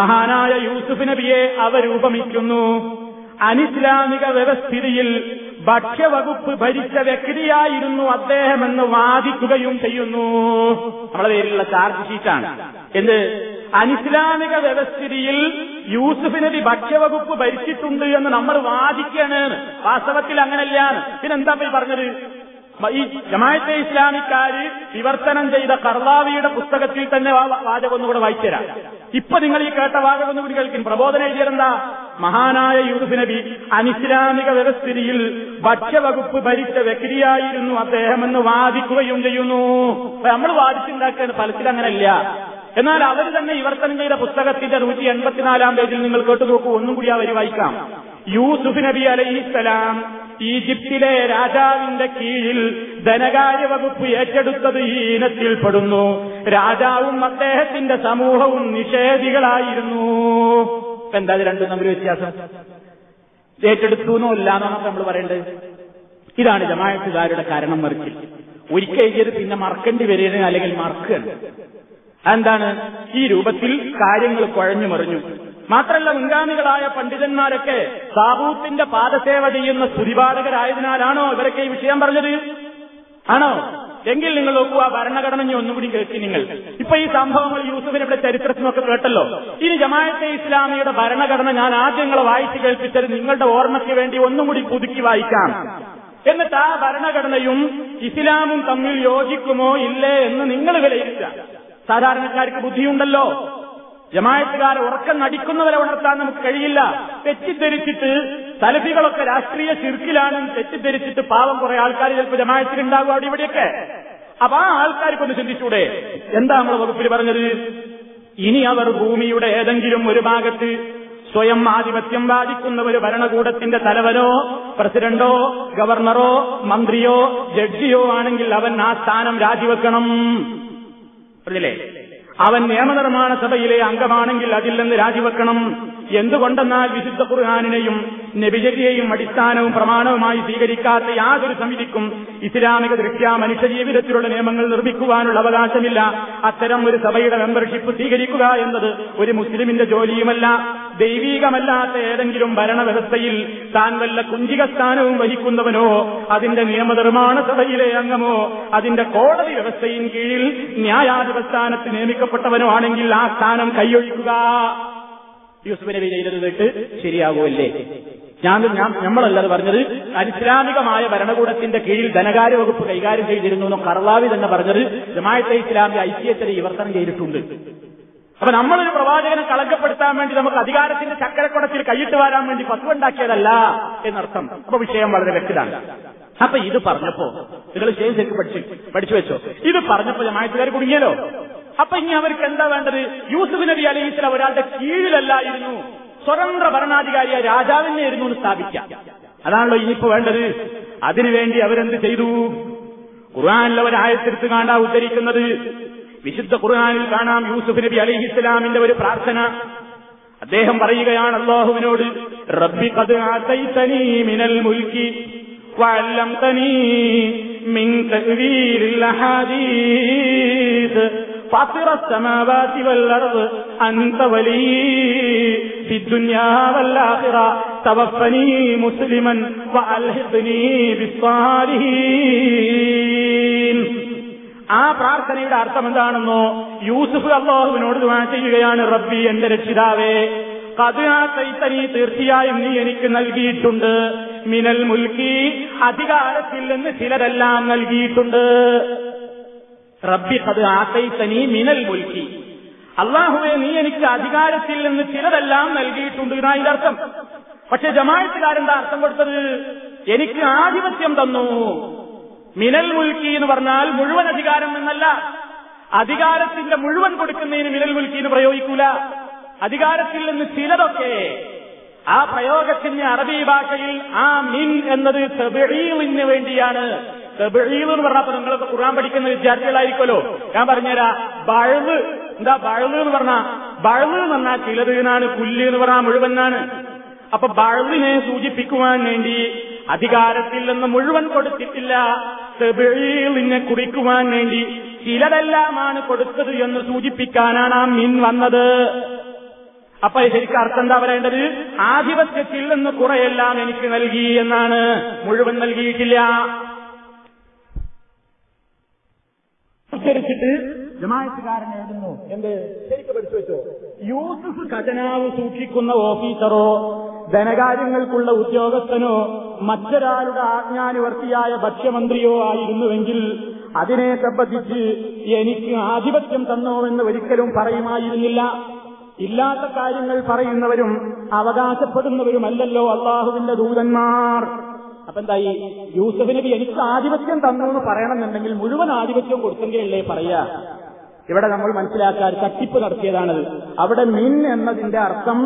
C: മഹാനായ യൂസുഫ് നബിയെ അവരൂപമിക്കുന്നു അനിസ്ലാമിക വ്യവസ്ഥിതിയിൽ ഭക്ഷ്യവകുപ്പ് ഭരിച്ച വ്യക്തിയായിരുന്നു അദ്ദേഹമെന്ന് വാദിക്കുകയും ചെയ്യുന്നു നമ്മുടെ പേരിലുള്ള ചാർജ് ഷീറ്റാണ് എന്ത് അനിസ്ലാമിക വ്യവസ്ഥിതിയിൽ യൂസുഫ് നബി ഭക്ഷ്യവകുപ്പ് ഭരിച്ചിട്ടുണ്ട് എന്ന് നമ്മൾ വാദിക്കാണ് വാസ്തവത്തിൽ അങ്ങനെയല്ലാണ് പിന്നെന്താ പോയി പറഞ്ഞത് ഈ ജമാഅത്തെ ഇസ്ലാമിക്കാര് വിവർത്തനം ചെയ്ത കർവാവിയുടെ പുസ്തകത്തിൽ തന്നെ വാചകം ഒന്നുകൂടെ തരാം ഇപ്പൊ നിങ്ങൾ ഈ കേട്ട വാചകം ഒന്നുകൂടി കേൾക്കും പ്രബോധന എഴുതിയതെന്താ മഹാനായ യൂസുഫ് നബി അനിസ്ലാമിക വ്യവസ്ഥിതിയിൽ ഭക്ഷ്യവകുപ്പ് ഭരിച്ച വ്യക്തിയായിരുന്നു അദ്ദേഹം എന്ന് വാദിക്കുകയും ചെയ്യുന്നു നമ്മൾ വാദിച്ചുണ്ടാക്കുകയാണ് ഫലത്തിൽ അങ്ങനെയല്ല എന്നാൽ അവർ തന്നെ ഇവർത്തനം ചെയ്ത പുസ്തകത്തിന്റെ നൂറ്റി എൺപത്തിനാലാം പേജിൽ നിങ്ങൾ കേട്ടു നോക്കൂ ഒന്നും കൂടി അവർ വായിക്കാം യൂസുഫ് നബി അലൈഹിസ്സലാം ഈജിപ്തിലെ രാജാവിന്റെ കീഴിൽ ധനകാര്യ വകുപ്പ് ഏറ്റെടുത്തത് ഈ ഇനത്തിൽപ്പെടുന്നു രാജാവും അദ്ദേഹത്തിന്റെ സമൂഹവും നിഷേധികളായിരുന്നു ഇപ്പൊ എന്താ രണ്ടും തമ്മിൽ വ്യത്യാസം ഏറ്റെടുത്തു എന്നില്ല എന്നാണ് നമ്മൾ പറയേണ്ടത്
B: ഇതാണ് ജമായത്തുകാരുടെ
C: കാരണം മറിച്ച് ഒരിക്കൽ എഴുതിയത് പിന്നെ മറക്കേണ്ടി വരികയാണ് അല്ലെങ്കിൽ മറക്കുക അതെന്താണ് ഈ രൂപത്തിൽ കാര്യങ്ങൾ കുഴഞ്ഞു മറിഞ്ഞു മാത്രമല്ല മുൻഗാമികളായ പണ്ഡിതന്മാരൊക്കെ സാബൂത്തിന്റെ പാദസേവ ചെയ്യുന്ന സ്തുതിപാഠകരായതിനാലാണോ ഇവരൊക്കെ ഈ വിഷയം പറഞ്ഞത് ആണോ എങ്കിൽ നിങ്ങൾ നോക്കുക ഭരണഘടന ഒന്നുകൂടി കേൾക്കി നിങ്ങൾ ഇപ്പൊ ഈ സംഭവങ്ങൾ യൂസഫിന് ഇവിടെ ചരിത്രത്തിനൊക്കെ കേട്ടല്ലോ ഇനി ജമായത്തെ ഇസ്ലാമിയുടെ ഭരണഘടന ഞാൻ നിങ്ങളെ വായിച്ചു കേൾപ്പിച്ചത് നിങ്ങളുടെ ഓർമ്മയ്ക്ക് വേണ്ടി ഒന്നും കൂടി പുതുക്കി വായിക്കാം എന്നിട്ട് ആ ഭരണഘടനയും ഇസ്ലാമും തമ്മിൽ യോജിക്കുമോ ഇല്ലേ എന്ന് നിങ്ങൾ വിലയിരുത്താം സാധാരണക്കാർക്ക് ബുദ്ധിയുണ്ടല്ലോ ജമായത്തുകാരെ ഉറക്കം നടിക്കുന്നവരെ ഉണർത്താൻ നമുക്ക് കഴിയില്ല തെറ്റിദ്ധരിച്ചിട്ട് തലഫികളൊക്കെ രാഷ്ട്രീയ ചിർക്കിലാണെന്ന് തെറ്റിദ്ധരിച്ചിട്ട് പാവം കുറെ ആൾക്കാർ ചിലപ്പോൾ ജമായത്തിലുണ്ടാകും അവിടെ ഇവിടെയൊക്കെ അപ്പൊ ആ ആൾക്കാർക്കൊന്ന് ചിന്തിച്ചൂടെ എന്താ നമ്മൾ വകുപ്പിൽ പറഞ്ഞത് ഇനി അവർ ഭൂമിയുടെ ഏതെങ്കിലും ഒരു ഭാഗത്ത് സ്വയം ആധിപത്യം ബാധിക്കുന്ന ഒരു ഭരണകൂടത്തിന്റെ തലവനോ പ്രസിഡന്റോ ഗവർണറോ മന്ത്രിയോ ജഡ്ജിയോ ആണെങ്കിൽ അവൻ ആ സ്ഥാനം രാജിവെക്കണം പറഞ്ഞില്ലേ അവൻ നിയമനിർമ്മാണ സഭയിലെ അംഗമാണെങ്കിൽ അതിൽ നിന്ന് രാജിവെക്കണം എന്തുകൊണ്ടെന്നാൽ വിശുദ്ധ ഖുർഹാനിനെയും നബിചര്യയും അടിസ്ഥാനവും പ്രമാണവുമായി സ്വീകരിക്കാത്ത യാതൊരു സമിതിക്കും ഇസ്ലാമിക ദൃഷ്ട്യാ മനുഷ്യജീവിതത്തിലുള്ള നിയമങ്ങൾ നിർമ്മിക്കുവാനുള്ള അവകാശമില്ല അത്തരം ഒരു സഭയുടെ മെമ്പർഷിപ്പ് സ്വീകരിക്കുക എന്നത് ഒരു മുസ്ലിമിന്റെ ജോലിയുമല്ല ദൈവീകമല്ലാത്ത ഏതെങ്കിലും ഭരണവ്യവസ്ഥയിൽ താൻ വല്ല കുഞ്ചിക സ്ഥാനവും വഹിക്കുന്നവനോ അതിന്റെ നിയമനിർമ്മാണ സഭയിലെ അംഗമോ അതിന്റെ കോടതി വ്യവസ്ഥയിൻ കീഴിൽ ന്യായാധിപസ്ഥാനത്ത് നിയമിക്കപ്പെട്ടവനോ ആണെങ്കിൽ ആ സ്ഥാനം കൈയൊഴിക്കുക യൂസുഫ് നബി ചെയ്തത് കേട്ട് ശരിയാകുമല്ലേ ഞാൻ ഞാൻ നമ്മളല്ലത് പറഞ്ഞത് അനിസ്ലാമികമായ ഭരണകൂടത്തിന്റെ കീഴിൽ ധനകാര്യ വകുപ്പ് കൈകാര്യം ചെയ്തിരുന്നു എന്ന് കർലാവി തന്നെ പറഞ്ഞത് ജമായത്തെ ഇസ്ലാമിന്റെ ഐക്യത്തിൽ വിവർത്തനം ചെയ്തിട്ടുണ്ട് അപ്പൊ നമ്മളൊരു പ്രവാചകനെ കളങ്കപ്പെടുത്താൻ വേണ്ടി നമുക്ക് അധികാരത്തിന്റെ ചക്കരക്കുടത്തിൽ കൈയിട്ട് വരാൻ വേണ്ടി പത്തുണ്ടാക്കിയതല്ല എന്നർത്ഥം അപ്പൊ വിഷയം വളരെ വ്യക്തമാണ് അപ്പൊ ഇത് പറഞ്ഞപ്പോ നിങ്ങൾ ശേഷം പഠിച്ചു പഠിച്ചു വെച്ചോ ഇത് പറഞ്ഞപ്പോ ജമായത്തുകാർ കുടുങ്ങിയല്ലോ അപ്പൊ ഇനി അവർക്ക് എന്താ വേണ്ടത് യൂസുഫ് നബി അലൈഹി സ്വലാം ഒരാളുടെ കീഴിലല്ലായിരുന്നു സ്വതന്ത്ര ഭരണാധികാരിയായ രാജാവിനെ ആയിരുന്നു എന്ന് സ്ഥാപിക്കാം അതാണല്ലോ ഇനിയിപ്പോ വേണ്ടത് അതിനുവേണ്ടി അവരെന്ത് ചെയ്തു ഖുർആാനിൽ ഒരായത്തെടുത്ത് കാണാ ഉദ്ധരിക്കുന്നത് വിശുദ്ധ ഖുർആാനിൽ കാണാം യൂസുഫ് നബി അലൈഹി ഇസ്ലാമിന്റെ ഒരു പ്രാർത്ഥന അദ്ദേഹം പറയുകയാണ് അള്ളാഹുവിനോട് റബ്ബി കത് മിനൽ മുൽക്കി وعلمتني من تأويل الأحاديث മുസ്ലിമൻ ആ പ്രാർത്ഥനയുടെ അർത്ഥം എന്താണെന്നോ യൂസുഫ് അള്ളാഹുവിനോട് ദുവാ ചെയ്യുകയാണ് റബ്ബി എന്റെ രക്ഷിതാവേ കഥയാത്തൈത്തനി തീർച്ചയായും നീ എനിക്ക് നൽകിയിട്ടുണ്ട് മിനൽ മുൽക്കി അധികാരത്തിൽ നിന്ന് ചിലരെല്ലാം നൽകിയിട്ടുണ്ട് റബ്ബി അത് ആത്തൈത്തനീ മിനൽ മുൽക്കി അള്ളാഹുവെ നീ എനിക്ക് അധികാരത്തിൽ നിന്ന് ചിലതെല്ലാം നൽകിയിട്ടുണ്ട് എന്നാണ് ഇതിന്റെ അർത്ഥം പക്ഷെ ജമായത്തുകാരെന്താ അർത്ഥം കൊടുത്തത് എനിക്ക് ആധിപത്യം തന്നു മിനൽ മുൽക്കി എന്ന് പറഞ്ഞാൽ മുഴുവൻ അധികാരം എന്നല്ല അധികാരത്തിന്റെ മുഴുവൻ കൊടുക്കുന്നതിന് മിനൽ മുൽക്കി എന്ന് പ്രയോഗിക്കൂല അധികാരത്തിൽ നിന്ന് ചിലതൊക്കെ ആ പ്രയോഗത്തിന്റെ അറബി ഭാഷയിൽ ആ മിൻ എന്നത് വേണ്ടിയാണ് എന്ന് പറഞ്ഞാൽ നിങ്ങളൊക്കെ ഖുർആൻ പഠിക്കുന്ന വിദ്യാർത്ഥികളായിരിക്കുമല്ലോ ഞാൻ പറഞ്ഞുതരാ ബഴവ് എന്താ ബഴവ് എന്ന് പറഞ്ഞാ ബഴവ് എന്ന് പറഞ്ഞാൽ ചിലതിനാണ് പുല്ല് എന്ന് പറഞ്ഞാൽ മുഴുവനാണ് അപ്പൊ ബഴവിനെ സൂചിപ്പിക്കുവാൻ വേണ്ടി അധികാരത്തിൽ നിന്ന് മുഴുവൻ കൊടുത്തിട്ടില്ല തെബിളിനെ കുടിക്കുവാൻ വേണ്ടി ചിലതെല്ലാമാണ് കൊടുത്തത് എന്ന് സൂചിപ്പിക്കാനാണ് ആ മിൻ വന്നത് അപ്പൊ ശരിക്കും അർത്ഥം എന്താ പറയേണ്ടത് ആധിപത്യത്തിൽ നിന്ന് കുറെയെല്ലാം എനിക്ക് നൽകി എന്നാണ് മുഴുവൻ നൽകിയിട്ടില്ല ഉദ്ധരിച്ചിട്ട് ജമായത്തുകാരൻ എഴുതുന്നു എന്ത് ശരിക്കും പഠിച്ചു വെച്ചോ യൂസഫ് ഖജനാവ് സൂക്ഷിക്കുന്ന ഓഫീസറോ ധനകാര്യങ്ങൾക്കുള്ള ഉദ്യോഗസ്ഥനോ മറ്റൊരാളുടെ ആജ്ഞാനുവർത്തിയായ ഭക്ഷ്യമന്ത്രിയോ ആയിരുന്നുവെങ്കിൽ അതിനെ സംബന്ധിച്ച് എനിക്ക് ആധിപത്യം തന്നോവെന്ന് ഒരിക്കലും പറയുമായിരുന്നില്ല ഇല്ലാത്ത കാര്യങ്ങൾ പറയുന്നവരും അവകാശപ്പെടുന്നവരുമല്ലല്ലോ അള്ളാഹുവിന്റെ ദൂതന്മാർ അപ്പൊ എന്തായി യൂസഫ് നബി എനിക്ക് ആധിപത്യം തന്നു എന്ന് പറയണമെന്നുണ്ടെങ്കിൽ മുഴുവൻ ആധിപത്യം കൊടുത്തെങ്കിലല്ലേ പറയാ ഇവിടെ നമ്മൾ മനസ്സിലാക്കാൻ തട്ടിപ്പ് നടത്തിയതാണത് അവിടെ മിൻ എന്നതിന്റെ അർത്ഥം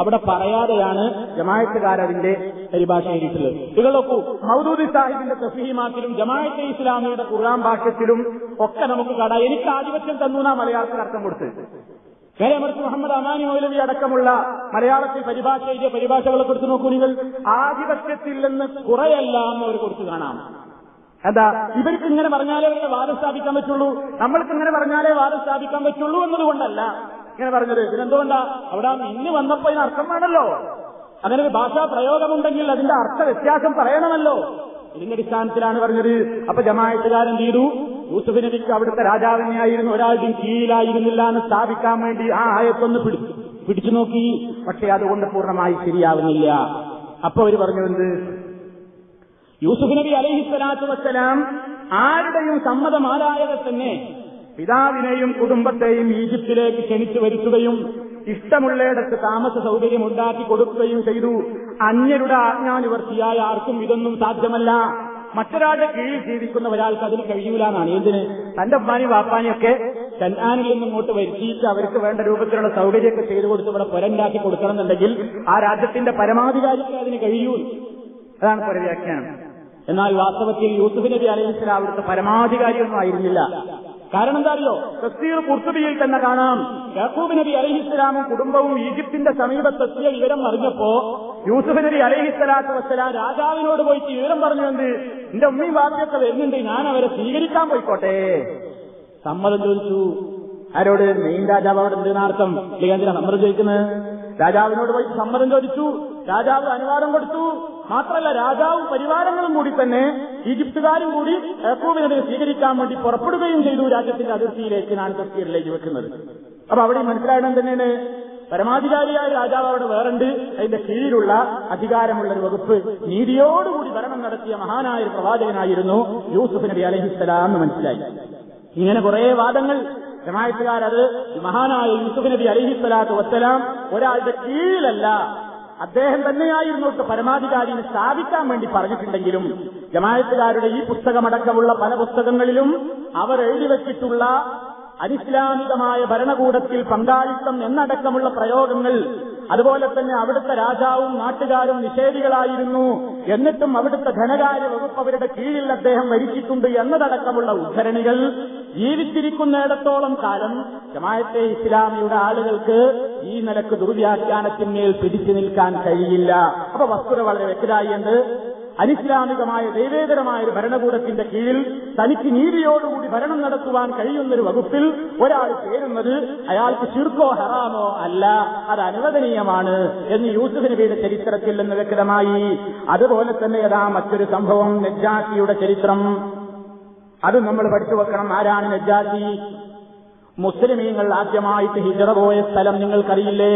C: അവിടെ പറയാതെയാണ് ജമായത്തുകാരതിന്റെ പരിഭാഷ എഴുതിയിട്ടുള്ളത് ഇത് മൗദൂദി സാഹിബിന്റെ തഫീമാത്തിലും ജമായത്തെ ഇസ്ലാമിയുടെ ഖുർആൻ ഭാഷത്തിലും ഒക്കെ നമുക്ക് കാണാം എനിക്ക് ആധിപത്യം തന്നു എന്നാ മലയാളത്തിൽ അർത്ഥം കൊടുത്തത് മറിച്ച് മുഹമ്മദ് അമാനി മൗലവി അടക്കമുള്ള മലയാളത്തിൽ പരിഭാഷ എഴുതിയ പരിഭാഷകളെ കുറിച്ച് നോക്കൂ നിങ്ങൾ ആധിപത്യത്തിൽ നിന്ന് കുറയല്ലാന്ന് അവർ കുറിച്ച് കാണാം എന്താ ഇവർക്ക് ഇങ്ങനെ പറഞ്ഞാലേ അവരെ വാദം സ്ഥാപിക്കാൻ പറ്റുള്ളൂ നമ്മൾക്ക് ഇങ്ങനെ പറഞ്ഞാലേ വാദം സ്ഥാപിക്കാൻ പറ്റുള്ളൂ എന്നതുകൊണ്ടല്ല ഇങ്ങനെ പറഞ്ഞത് ഇതിനെന്തുകൊണ്ടാ അവിടെ ഇന്ന് വന്നപ്പോ ഇതിന് അർത്ഥം വേണമല്ലോ അങ്ങനെ ഒരു ഭാഷാ പ്രയോഗമുണ്ടെങ്കിൽ അതിന്റെ അർത്ഥ വ്യത്യാസം പറയണമല്ലോ ഇതിന്റെ അടിസ്ഥാനത്തിലാണ് പറഞ്ഞത് അപ്പൊ ജമായത്തുകാരെന്ത് ചെയ്തു യൂസഫ് നബിക്ക് അവിടുത്തെ രാജാവിനെയായിരുന്നു ഒരാളുടെയും കീഴിലായിരുന്നില്ല എന്ന് സ്ഥാപിക്കാൻ വേണ്ടി ആ ആയത്തൊന്ന് പിടിച്ചു പിടിച്ചു നോക്കി പക്ഷെ അതുകൊണ്ട് പൂർണ്ണമായി ശരിയാവുന്നില്ല അപ്പൊ അവർ പറഞ്ഞതെന്ത് യൂസുഫ് നബി അലഹി സ്വലാത്തു വസ്സലാം ആരുടെയും സമ്മതം ആരായതെ തന്നെ പിതാവിനെയും കുടുംബത്തെയും ഈജിപ്തിലേക്ക് ക്ഷണിച്ചു വരുത്തുകയും ഇഷ്ടമുള്ളയിടത്ത് താമസ സൗകര്യം ഉണ്ടാക്കി കൊടുക്കുകയും ചെയ്തു അന്യരുടെ ആജ്ഞാനിവർത്തിയായ ആർക്കും ഇതൊന്നും സാധ്യമല്ല മറ്റൊരാളുടെ കീഴിൽ ജീവിക്കുന്ന ഒരാൾക്ക് അതിന് കഴിയൂലെന്നാണ് എന്തിന് തന്റെ ഉമ്മാനെയും വാപ്പാനെയൊക്കെ ചെന്നാനിൽ നിന്ന് ഇങ്ങോട്ട് വരുത്തിയിട്ട് അവർക്ക് വേണ്ട രൂപത്തിലുള്ള സൗകര്യമൊക്കെ ചെയ്തു കൊടുത്ത് ഇവിടെ പുരണ്ടാക്കി കൊടുക്കണം എന്നുണ്ടെങ്കിൽ ആ രാജ്യത്തിന്റെ പരമാധികാരിക്ക് അതിന് കഴിയൂ അതാണ് വ്യാഖ്യാനം എന്നാൽ വാസ്തവത്തിൽ യൂസുഫ് നബി അലൈഹിസ്ലാം അവിടുത്തെ പരമാധികാരിയൊന്നും ആയിരുന്നില്ല കാരണം എന്താ അറിയോ തസ്തീർ കുർത്തുബിയിൽ തന്നെ കാണാം യാക്കൂബ് നബി അലഹിസ്സലാമും കുടുംബവും ഈജിപ്തിന്റെ സമീപത്തെത്തിയ വിവരം അറിഞ്ഞപ്പോ യൂസുഫ് നബി അലഹിസ്സലാത്തു വസ്സലാം രാജാവിനോട് പോയിട്ട് വിവരം പറഞ്ഞു എന്ത് എന്റെ ഉമ്മയും വാക്യൊക്കെ വരുന്നുണ്ട് ഞാൻ അവരെ സ്വീകരിക്കാൻ പോയിക്കോട്ടെ സമ്മതം ചോദിച്ചു ആരോട് മെയിൻ രാജാവ് അവിടെ ഉണ്ട് ഇല്ലെങ്കിൽ എന്തിനാ ചോദിക്കുന്നത് രാജാവിനോട് പോയി സമ്മതം ചോദിച്ചു രാജാവ് അനുവാദം കൊടുത്തു മാത്രമല്ല രാജാവും പരിവാരങ്ങളും കൂടി തന്നെ ഈജിപ്തുകാരും കൂടി യക്കൂബിനെ സ്വീകരിക്കാൻ വേണ്ടി പുറപ്പെടുകയും ചെയ്തു രാജ്യത്തിന്റെ അതിർത്തിയിലേക്ക് നാൻ തസ്കീറിലേക്ക് വെക്കുന്നത് അപ്പൊ അവിടെ മനസ്സിലായണം തന്നെയാണ് പരമാധികാരിയായ രാജാവ് അവിടെ വേറുണ്ട് അതിന്റെ കീഴിലുള്ള അധികാരമുള്ള ഒരു വകുപ്പ് നീതിയോടുകൂടി ഭരണം നടത്തിയ മഹാനായ പ്രവാചകനായിരുന്നു യൂസുഫ് നബി അലഹിസ്സലാം എന്ന് മനസ്സിലായി ഇങ്ങനെ കുറെ വാദങ്ങൾ ജമായത്തുകാർ അത് മഹാനായ യൂസുഫ് നബി അലിഹിസ്വലാത്തു വസ്സലാം ഒരാളുടെ കീഴിലല്ല അദ്ദേഹം തന്നെയായിരുന്നു പരമാധികാരിയെ സ്ഥാപിക്കാൻ വേണ്ടി പറഞ്ഞിട്ടുണ്ടെങ്കിലും ജമായത്തുകാരുടെ ഈ പുസ്തകമടക്കമുള്ള പല പുസ്തകങ്ങളിലും അവർ എഴുതി വെച്ചിട്ടുള്ള അനിസ്ലാമികമായ ഭരണകൂടത്തിൽ പങ്കാളിത്തം എന്നടക്കമുള്ള പ്രയോഗങ്ങൾ അതുപോലെ തന്നെ അവിടുത്തെ രാജാവും നാട്ടുകാരും നിഷേധികളായിരുന്നു എന്നിട്ടും അവിടുത്തെ ധനകാര്യ വകുപ്പ് അവരുടെ കീഴിൽ അദ്ദേഹം ഭരിച്ചിട്ടുണ്ട് എന്നതടക്കമുള്ള ഉദ്ധരണികൾ ജീവിച്ചിരിക്കുന്നിടത്തോളം കാലം ജമായത്തെ ഇസ്ലാമിയുടെ ആളുകൾക്ക് ഈ നിലക്ക് ദുർവ്യാഖ്യാനത്തിന്മേൽ പിടിച്ചു നിൽക്കാൻ കഴിയില്ല അപ്പൊ വസ്തുത വളരെ വ്യക്തമായി ഉണ്ട് അനിസ്ലാമികമായ ദൈവേതരമായ ഒരു ഭരണകൂടത്തിന്റെ കീഴിൽ തനിക്ക് നീതിയോടുകൂടി ഭരണം നടത്തുവാൻ കഴിയുന്നൊരു വകുപ്പിൽ ഒരാൾ ചേരുന്നത് അയാൾക്ക് ശിർക്കോ ഹറാമോ അല്ല അത് അനുവദനീയമാണ് എന്ന് യൂസുഫ് നബിയുടെ ചരിത്രത്തിൽ നിന്ന് വ്യക്തമായി അതുപോലെ തന്നെ ഏതാ മറ്റൊരു സംഭവം നെജാസിയുടെ ചരിത്രം അത് നമ്മൾ പഠിച്ചു വെക്കണം ആരാണ് നെജാസി മുസ്ലിമീങ്ങൾ ആദ്യമായിട്ട് ഹിജറ പോയ സ്ഥലം നിങ്ങൾക്കറിയില്ലേ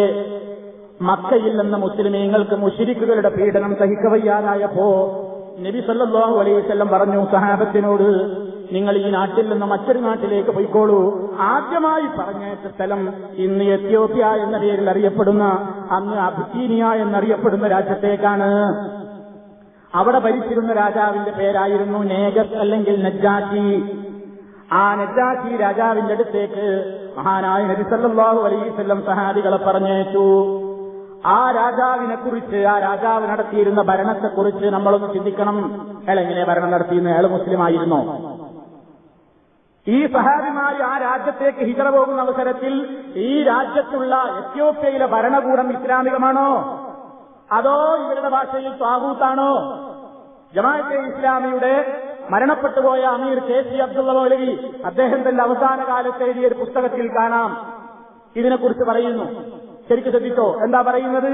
C: മക്കയിൽ നിന്ന് മുസ്ലിമീങ്ങൾക്ക് മുഷിരിക്കുകളുടെ പീഡനം സഹിക്കവയ്യാനായപ്പോ നബി സല്ലാഹു അലൈവല്ലം പറഞ്ഞു സഹാബത്തിനോട് നിങ്ങൾ ഈ നാട്ടിൽ നിന്ന് മറ്റൊരു നാട്ടിലേക്ക് പോയിക്കോളൂ ആദ്യമായി പറഞ്ഞേറ്റ സ്ഥലം ഇന്ന് എത്യോപ്യ എന്ന പേരിൽ അറിയപ്പെടുന്ന അന്ന് അബ്സീനിയ എന്നറിയപ്പെടുന്ന രാജ്യത്തേക്കാണ് അവിടെ ഭരിച്ചിരുന്ന രാജാവിന്റെ പേരായിരുന്നു നേഗസ് അല്ലെങ്കിൽ നജ്ജാറ്റി ആ നജ്ജാറ്റി രാജാവിന്റെ അടുത്തേക്ക് മഹാനായ നബി നബിസല്ലാഹു അലൈവല്ലം സഹാബികളെ പറഞ്ഞയച്ചു ആ രാജാവിനെ കുറിച്ച് ആ രാജാവ് നടത്തിയിരുന്ന ഭരണത്തെ കുറിച്ച് നമ്മളൊന്ന് ചിന്തിക്കണം അയാൾ എങ്ങനെ ഭരണം നടത്തിയിരുന്ന അയാൾ മുസ്ലിമായിരുന്നോ ഈ സഹാബിമാര് ആ രാജ്യത്തേക്ക് ഹിജറ പോകുന്ന അവസരത്തിൽ ഈ രാജ്യത്തുള്ള എത്യോപ്യയിലെ ഭരണകൂടം ഇസ്ലാമികമാണോ അതോ ഇവരുടെ ഭാഷയിൽ താകൂത്താണോ ജമാഅത്തെ ഇസ്ലാമിയുടെ മരണപ്പെട്ടുപോയ അമീർ കെ സി അബ്ദുള്ള മൗലവി അദ്ദേഹത്തിന്റെ അവസാന കാലത്ത് എഴുതിയ ഒരു പുസ്തകത്തിൽ കാണാം ഇതിനെക്കുറിച്ച് പറയുന്നു ശരിക്കും ശ്രദ്ധിച്ചോ എന്താ പറയുന്നത്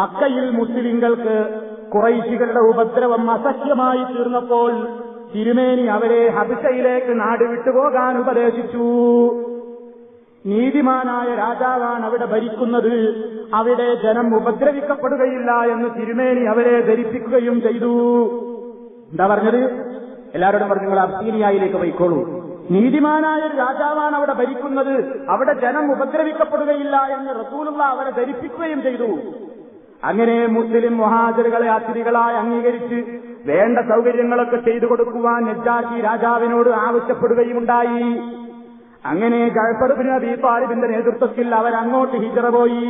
C: മക്കയിൽ മുസ്ലിങ്ങൾക്ക് കുറൈശികളുടെ ഉപദ്രവം അസഹ്യമായി തീർന്നപ്പോൾ തിരുമേനി അവരെ ഹബിഷയിലേക്ക് നാട് വിട്ടുപോകാൻ ഉപദേശിച്ചു നീതിമാനായ രാജാവാണ് അവിടെ ഭരിക്കുന്നത് അവിടെ ജനം ഉപദ്രവിക്കപ്പെടുകയില്ല എന്ന് തിരുമേനി അവരെ ധരിപ്പിക്കുകയും ചെയ്തു എന്താ പറഞ്ഞത് എല്ലാവരോടും പറഞ്ഞു നിങ്ങൾ അബ്സീനിയയിലേക്ക് പോയിക്കോളൂ നീതിമാനായ ഒരു രാജാവാണ് അവിടെ ഭരിക്കുന്നത് അവിടെ ജനം ഉപദ്രവിക്കപ്പെടുകയില്ല എന്ന് റസൂലുള്ള അവരെ ധരിപ്പിക്കുകയും ചെയ്തു അങ്ങനെ മുസ്ലിം മുഹാജറുകളെ അതിഥികളായി അംഗീകരിച്ച് വേണ്ട സൗകര്യങ്ങളൊക്കെ ചെയ്തു കൊടുക്കുവാൻ നജ്ജാഷി രാജാവിനോട് ആവശ്യപ്പെടുകയുമുണ്ടായി അങ്ങനെ ഗൾഫർബിന് ദീപാലിബിന്റെ നേതൃത്വത്തിൽ അവരങ്ങോട്ട് ഹിജറ പോയി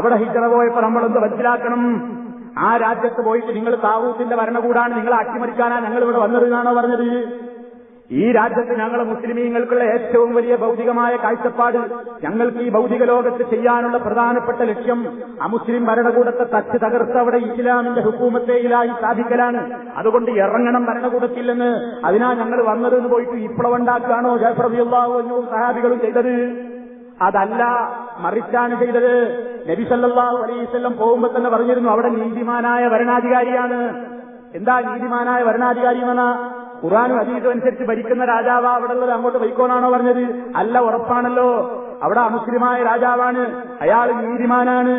C: അവിടെ ഹിജറ പോയപ്പോൾ നമ്മളൊന്ന് മനസ്സിലാക്കണം ആ രാജ്യത്ത് പോയിട്ട് നിങ്ങൾ താവൂത്തിന്റെ ഭരണകൂടാണ് നിങ്ങളെ അട്ടിമറിക്കാനാണ് ഞങ്ങൾ ഇവിടെ വന്നത് എന്നാണോ പറഞ്ഞത് ഈ രാജ്യത്ത് ഞങ്ങൾ മുസ്ലിമീങ്ങൾക്കുള്ള ഏറ്റവും വലിയ ഭൗതികമായ കാഴ്ചപ്പാട് ഞങ്ങൾക്ക് ഈ ഭൗതിക ലോകത്ത് ചെയ്യാനുള്ള പ്രധാനപ്പെട്ട ലക്ഷ്യം അമുസ്ലിം ഭരണകൂടത്തെ തച്ച് തകർത്ത് അവിടെ ഇസ്ലാമിന്റെ ഹുക്കൂമത്തേയിലായി സ്ഥാപിക്കലാണ് അതുകൊണ്ട് ഇറങ്ങണം ഭരണകൂടത്തിൽ അതിനാ ഞങ്ങൾ വന്നതെന്ന് പോയിട്ട് വിപ്ലവം ഉണ്ടാക്കുകയാണോ ജയപ്രതിയുള്ളാവും സഹാബികളും ചെയ്തത് അതല്ല മറിച്ചാണ് ചെയ്തത് നബി സല്ലാഹു അലൈവല്ലം പോകുമ്പോൾ തന്നെ പറഞ്ഞിരുന്നു അവിടെ നീതിമാനായ ഭരണാധികാരിയാണ് എന്താ നീതിമാനായ ഭരണാധികാരി എന്നാ ഖുറാനും അതീതം അനുസരിച്ച് ഭരിക്കുന്ന രാജാവാ അവിടെ ഉള്ളത് അങ്ങോട്ട് വൈക്കോനാണോ പറഞ്ഞത് അല്ല ഉറപ്പാണല്ലോ അവിടെ അമുസ്ലിമായ രാജാവാണ് അയാൾ നീതിമാനാണ്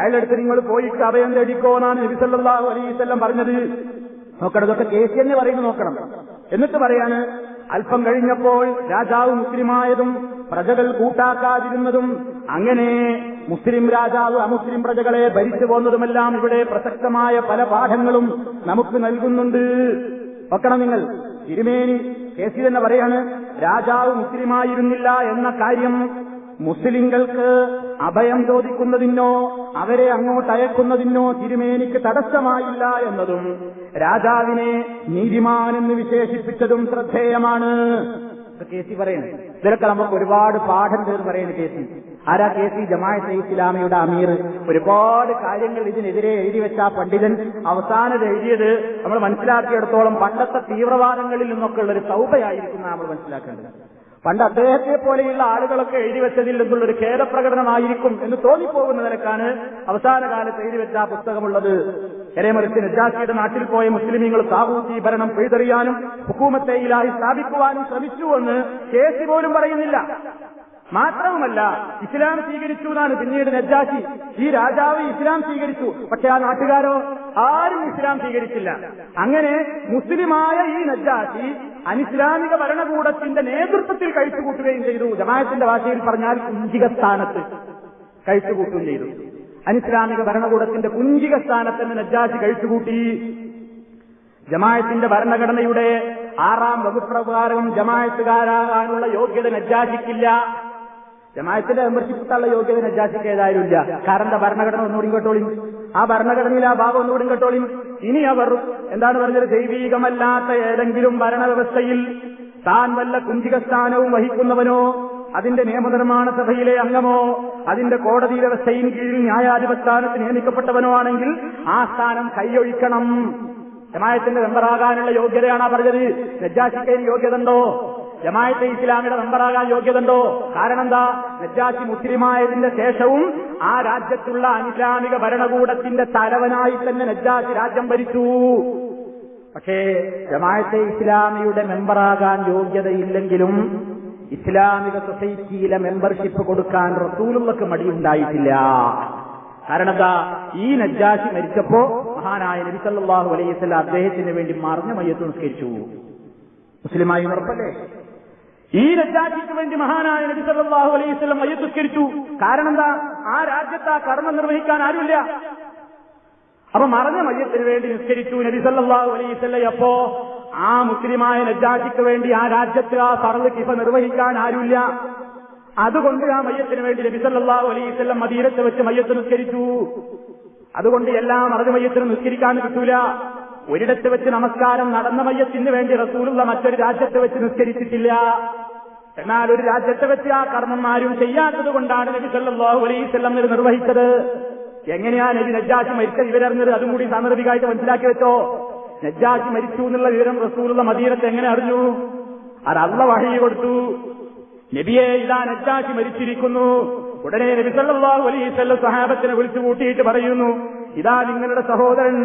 C: അയാളടുത്ത് നിങ്ങൾ പോയിട്ട് അഭയം തേടിക്കോന്നാണ് നബിസല്ലാഹു അലൈസല്ലം പറഞ്ഞത് നോക്കണം ഇതൊക്കെ കേസ് തന്നെ പറയുന്നു നോക്കണം എന്നിട്ട് പറയാണ് അല്പം കഴിഞ്ഞപ്പോൾ രാജാവ് മുസ്ലിമായതും പ്രജകൾ കൂട്ടാക്കാതിരുന്നതും അങ്ങനെ മുസ്ലിം രാജാവ് അമുസ്ലിം പ്രജകളെ ഭരിച്ചു പോകുന്നതുമെല്ലാം ഇവിടെ പ്രസക്തമായ പല പാഠങ്ങളും നമുക്ക് നൽകുന്നുണ്ട് നോക്കണം നിങ്ങൾ തിരുമേനി കേസി തന്നെ പറയാണ് രാജാവ് മുസ്ലിമായിരുന്നില്ല എന്ന കാര്യം മുസ്ലിങ്ങൾക്ക് അഭയം ചോദിക്കുന്നതിനോ അവരെ അങ്ങോട്ട് അയക്കുന്നതിനോ തിരുമേനിക്ക് തടസ്സമായില്ല എന്നതും രാജാവിനെ നീതിമാൻ എന്ന് വിശേഷിപ്പിച്ചതും ശ്രദ്ധേയമാണ് കേസി പറയുന്നത് ഇതിലൊക്കെ നമുക്ക് ഒരുപാട് പാഠം ചേർന്ന് പറയുന്നത് കേസി ആരാ കെ സി ജമാഅത്തെ ഇസ്ലാമിയുടെ അമീർ ഒരുപാട് കാര്യങ്ങൾ ഇതിനെതിരെ എഴുതി വെച്ച ആ പണ്ഡിതൻ അവസാനം എഴുതിയത് നമ്മൾ മനസ്സിലാക്കിയെടുത്തോളം പണ്ടത്തെ തീവ്രവാദങ്ങളിൽ നിന്നൊക്കെ ഉള്ള ഒരു സൗഭയായിരിക്കും നമ്മൾ മനസ്സിലാക്കേണ്ടത് പണ്ട് അദ്ദേഹത്തെ പോലെയുള്ള ആളുകളൊക്കെ എഴുതി വെച്ചതിൽ നിന്നുള്ളൊരു ഖേദപ്രകടനമായിരിക്കും എന്ന് തോന്നിപ്പോകുന്ന നിലക്കാണ് അവസാന കാലത്ത് എഴുതി വെച്ച ആ പുസ്തകമുള്ളത് എരേമറിച്ച് നജാസിയുടെ നാട്ടിൽ പോയ മുസ്ലിമീങ്ങൾ സാഹൂത്തി ഭരണം പെയ്തെറിയാനും ഹുക്കൂമത്തെ ഇലായി സ്ഥാപിക്കുവാനും ശ്രമിച്ചുവെന്ന് കേസി പോലും പറയുന്നില്ല മാത്രവുമല്ല ഇസ്ലാം സ്വീകരിച്ചു എന്നാണ് പിന്നീട് നജ്ജാക്കി ഈ രാജാവ് ഇസ്ലാം സ്വീകരിച്ചു പക്ഷെ ആ നാട്ടുകാരോ ആരും ഇസ്ലാം സ്വീകരിച്ചില്ല അങ്ങനെ മുസ്ലിമായ ഈ നജ്ജാക്കി അനിസ്ലാമിക ഭരണകൂടത്തിന്റെ നേതൃത്വത്തിൽ കഴിച്ചുകൂട്ടുകയും ചെയ്തു ജമാഅത്തിന്റെ ഭാഷയിൽ പറഞ്ഞാൽ കുഞ്ചിക സ്ഥാനത്ത് കഴിച്ചുകൂട്ടുകയും ചെയ്തു അനിസ്ലാമിക ഭരണകൂടത്തിന്റെ കുഞ്ചിക സ്ഥാനത്ത് നജ്ജാക്കി കഴിച്ചുകൂട്ടി ജമാഅത്തിന്റെ ഭരണഘടനയുടെ ആറാം വകുപ്പ് പ്രകാരം ജമായത്തുകാരാകാനുള്ള യോഗ്യത നജ്ജാജിക്കില്ല മെമ്പർഷിപ്പ് മെമ്പർഷിപ്പിട്ടുള്ള യോഗ്യത നജാസിക്ക് ഏതായാലും ഇല്ല കാരണം ഭരണഘടന ഒന്നുകൂടി കേട്ടോളി ആ ഭരണഘടനയിൽ ആ ഭാഗം ഒന്നുകൂടി കേട്ടോളി ഇനി അവർ എന്താണ് പറഞ്ഞത് ദൈവീകമല്ലാത്ത ഏതെങ്കിലും ഭരണവ്യവസ്ഥയിൽ താൻ വല്ല കുഞ്ചികസ്ഥാനവും വഹിക്കുന്നവനോ അതിന്റെ നിയമനിർമ്മാണ സഭയിലെ അംഗമോ അതിന്റെ കോടതി വ്യവസ്ഥയിൽ കീഴിൽ ന്യായാധിപസ്ഥാനത്ത് നിയമിക്കപ്പെട്ടവനോ ആണെങ്കിൽ ആ സ്ഥാനം കൈയൊഴിക്കണം ജമായത്തിന്റെ മെമ്പറാകാനുള്ള യോഗ്യതയാണ് പറഞ്ഞത് നജാസിക്കയിൽ യോഗ്യത ഉണ്ടോ ജമായത്തെ ഇസ്ലാമിയുടെ മെമ്പറാകാൻ യോഗ്യതണ്ടോ കാരണം എന്താ നജാസി മുസ്ലിമായതിന്റെ ശേഷവും ആ രാജ്യത്തുള്ള അനുസ്ലാമിക ഭരണകൂടത്തിന്റെ തലവനായി തന്നെ നജാസി രാജ്യം ഭരിച്ചു പക്ഷേ ജമായത്തെ ഇസ്ലാമിയുടെ മെമ്പറാകാൻ യോഗ്യതയില്ലെങ്കിലും ഇസ്ലാമിക സൊസൈറ്റിയിലെ മെമ്പർഷിപ്പ് കൊടുക്കാൻ റസൂലുകൾക്ക് മടിയുണ്ടായിട്ടില്ല കാരണം എന്താ ഈ നജ്ജാസി മരിച്ചപ്പോ മഹാനായ നബി സല്ലല്ലാഹു അലൈഹി വസല്ലം അദ്ദേഹത്തിന് വേണ്ടി മറിഞ്ഞ മയ്യത്ത് നിസ്കരിച്ചു മുസ്ലിമായി ഉറപ്പല്ലേ ഈ രജാജിക്ക് വേണ്ടി മഹാനായ നബി സല്ലാഹു അലൈഹി സ്വലം വയ്യത്തുസ്കരിച്ചു കാരണം എന്താ ആ രാജ്യത്ത് ആ കർമ്മം നിർവഹിക്കാൻ ആരുമില്ല അപ്പൊ മറഞ്ഞ മയ്യത്തിന് വേണ്ടി നിസ്കരിച്ചു നബി സല്ലാഹു അലൈഹി സ്വല്ല അപ്പോ ആ മുസ്ലിമായ നജാജിക്ക് വേണ്ടി ആ രാജ്യത്ത് ആ പറവ് കിഫ നിർവഹിക്കാൻ ആരുമില്ല അതുകൊണ്ട് ആ മയ്യത്തിന് വേണ്ടി നബി സല്ലാഹു അലൈഹി സ്വല്ലം മദീരത്ത് വെച്ച് മയ്യത്ത് നിസ്കരിച്ചു അതുകൊണ്ട് എല്ലാ മറഞ്ഞ മയ്യത്തിനും നിസ്കരിക്കാൻ കിട്ടൂല ഒരിടത്ത് വെച്ച് നമസ്കാരം നടന്ന മയ്യത്തിന് വേണ്ടി റസൂലുള്ള മറ്റൊരു രാജ്യത്ത് വെച്ച് നിസ്കരിച്ചിട്ടില്ല എന്നാൽ ഒരു രാജ്യത്തെ വെച്ച് ആ കർമ്മന്മാരും ചെയ്യാത്തത് കൊണ്ടാണ് നബി സല്ലാഹു അലൈസ്വല്ലം ഇത് നിർവഹിച്ചത് എങ്ങനെയാ നബി നജ്ജാഷി മരിച്ച വിവരറിഞ്ഞത് അതും കൂടി സാന്ദർഭികമായിട്ട് മനസ്സിലാക്കി വെച്ചോ നജ്ജാഷി മരിച്ചു എന്നുള്ള വിവരം റസൂലുള്ള മദീനത്ത് എങ്ങനെ അറിഞ്ഞു അത് അള്ള വഴി കൊടുത്തു നബിയെ ഇതാ നജ്ജാഷി മരിച്ചിരിക്കുന്നു ഉടനെ നബി സല്ലല്ലാഹു അലൈഹി സഹാബത്തിനെ വിളിച്ചു കൂട്ടിയിട്ട് പറയുന്നു ഇതാ നിങ്ങളുടെ സഹോദരൻ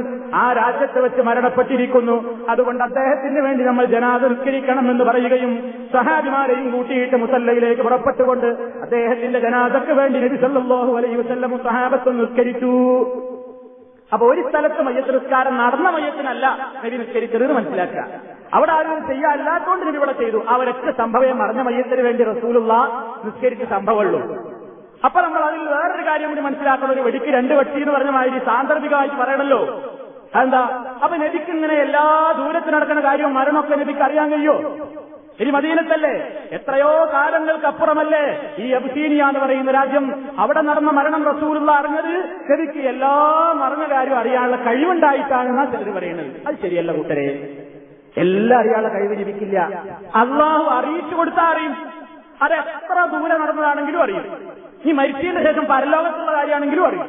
C: ആ രാജ്യത്ത് വെച്ച് മരണപ്പെട്ടിരിക്കുന്നു അതുകൊണ്ട് അദ്ദേഹത്തിന് വേണ്ടി നമ്മൾ നിസ്കരിക്കണം എന്ന് പറയുകയും സഹാബിമാരെയും കൂട്ടിയിട്ട് മുസല്ലയിലേക്ക് പുറപ്പെട്ടുകൊണ്ട് അദ്ദേഹത്തിന്റെ ജനാദക്ക് വേണ്ടി നബി സല്ലല്ലാഹു അലൈഹി വസ്ല്ലും സഹാബത്ത് നിസ്കരിച്ചു അപ്പൊ ഒരു സ്ഥലത്ത് മയ്യത്ത് നിസ്കാരം നടന്ന മയ്യത്തിനല്ല നബി നിസ്കരിച്ചത് മനസ്സിലാക്കുക അവിടെ ആരും ചെയ്യാല്ലാത്തോണ്ട് നബി ഇവിടെ ചെയ്തു അവരൊക്കെ സംഭവം മറഞ്ഞ മയ്യത്തിന് വേണ്ടി റസൂലുള്ള നിസ്കരിച്ച സംഭവമുള്ളൂ അപ്പൊ നമ്മൾ അതിൽ വേറൊരു കാര്യം കൂടി മനസ്സിലാക്കുന്നത് ഒരു വെടിക്ക് രണ്ട് വെട്ടി എന്ന് പറഞ്ഞ മാതിരി സാന്ദർഭികമായിട്ട് പറയണല്ലോ അതെന്താ അപ്പൊ നബിക്ക് ഇങ്ങനെ എല്ലാ ദൂരത്ത് നടക്കുന്ന കാര്യവും മരണമൊക്കെ നബിക്ക് അറിയാൻ കഴിയോ ഇനി മദീനത്തല്ലേ എത്രയോ കാലങ്ങൾക്കപ്പുറമല്ലേ ഈ അബ്സീനിയ എന്ന് പറയുന്ന രാജ്യം അവിടെ നടന്ന മരണം റസൂലുള്ള അറിഞ്ഞത് ശരിക്ക് എല്ലാ മരണകാര്യവും അറിയാനുള്ള കഴിവുണ്ടായിട്ടാണ് ചിലർ പറയുന്നത് അത് ശരിയല്ല കൂട്ടരെ എല്ലാം അയാളെ കഴിവ് ലഭിക്കില്ല അള്ളാഹു അറിയിച്ചു കൊടുത്താൽ അറിയും അത് എത്ര ദൂരെ നടന്നതാണെങ്കിലും അറിയും ഈ മരിച്ചതിന് ശേഷം പരലോകത്തുള്ള കാര്യമാണെങ്കിലും അറിയും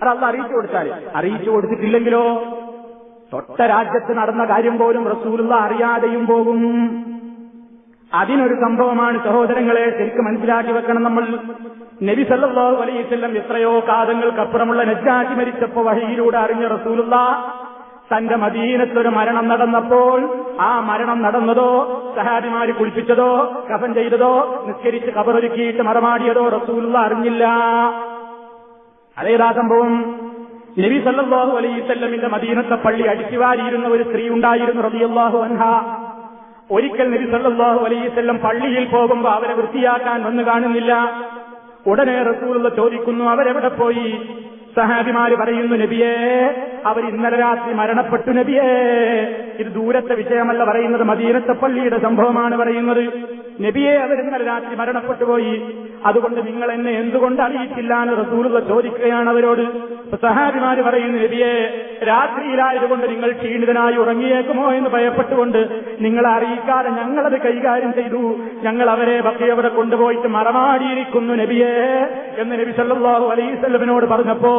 C: അത് അള്ള അറിയിച്ചു കൊടുത്താൽ അറിയിച്ചു കൊടുത്തിട്ടില്ലെങ്കിലോ തൊട്ട രാജ്യത്ത് നടന്ന കാര്യം പോലും റസൂലുള്ള അറിയാതെയും പോകും അതിനൊരു സംഭവമാണ് സഹോദരങ്ങളെ ശരിക്കും മനസ്സിലാക്കി വെക്കണം നമ്മൾ നബി സല്ലാഹു അലൈഹിസ്ലം എത്രയോ കാതങ്ങൾക്കപ്പുറമുള്ള നജ്ജാജി മരിച്ചപ്പോ വഴിയിലൂടെ അറിഞ്ഞ റസൂലുള്ള തന്റെ മദീനത്തിലൊരു മരണം നടന്നപ്പോൾ ആ മരണം നടന്നതോ സഹാബിമാര് കുളിപ്പിച്ചതോ കഫൻ ചെയ്തതോ നിസ്കരിച്ച് കബറൊരുക്കിയിട്ട് മറമാടിയതോ റസൂലുള്ള അറിഞ്ഞില്ല അതേതാ സംഭവം നബി സല്ലാഹു അലൈസല്ലമിന്റെ മദീനത്തെ പള്ളി അടിച്ചുവാരിയിരുന്ന ഒരു സ്ത്രീ ഉണ്ടായിരുന്നു റബിയല്ലാഹു അൻഹ ഒരിക്കൽ നബി സല്ലാഹു അലൈസല്ലം പള്ളിയിൽ പോകുമ്പോൾ അവരെ വൃത്തിയാക്കാൻ വന്നു കാണുന്നില്ല ഉടനെ റസൂലുള്ള ചോദിക്കുന്നു അവരെവിടെ പോയി സഹാബിമാര് പറയുന്നു നബിയേ അവർ ഇന്നലെ രാത്രി മരണപ്പെട്ടു നബിയേ ഇത് ദൂരത്തെ വിഷയമല്ല പറയുന്നത് മദീനത്തെ പള്ളിയുടെ സംഭവമാണ് പറയുന്നത് നബിയെ അവർ ഇന്നലെ രാത്രി മരണപ്പെട്ടുപോയി അതുകൊണ്ട് നിങ്ങൾ എന്നെ എന്തുകൊണ്ട് അറിയിച്ചില്ല എന്ന് റസൂലുക ചോദിക്കുകയാണ് അവരോട് സഹാബിമാര് പറയുന്നു നബിയെ രാത്രിയിലായതുകൊണ്ട് നിങ്ങൾ ക്ഷീണിതനായി ഉറങ്ങിയേക്കുമോ എന്ന് ഭയപ്പെട്ടുകൊണ്ട് നിങ്ങൾ അറിയിക്കാതെ ഞങ്ങളത് കൈകാര്യം ചെയ്തു ഞങ്ങൾ അവരെ ബക്കയവിടെ കൊണ്ടുപോയിട്ട് മറമാടിയിരിക്കുന്നു നബിയെ എന്ന് നബി സല്ലാഹു അലൈസല്ലമിനോട് പറഞ്ഞപ്പോ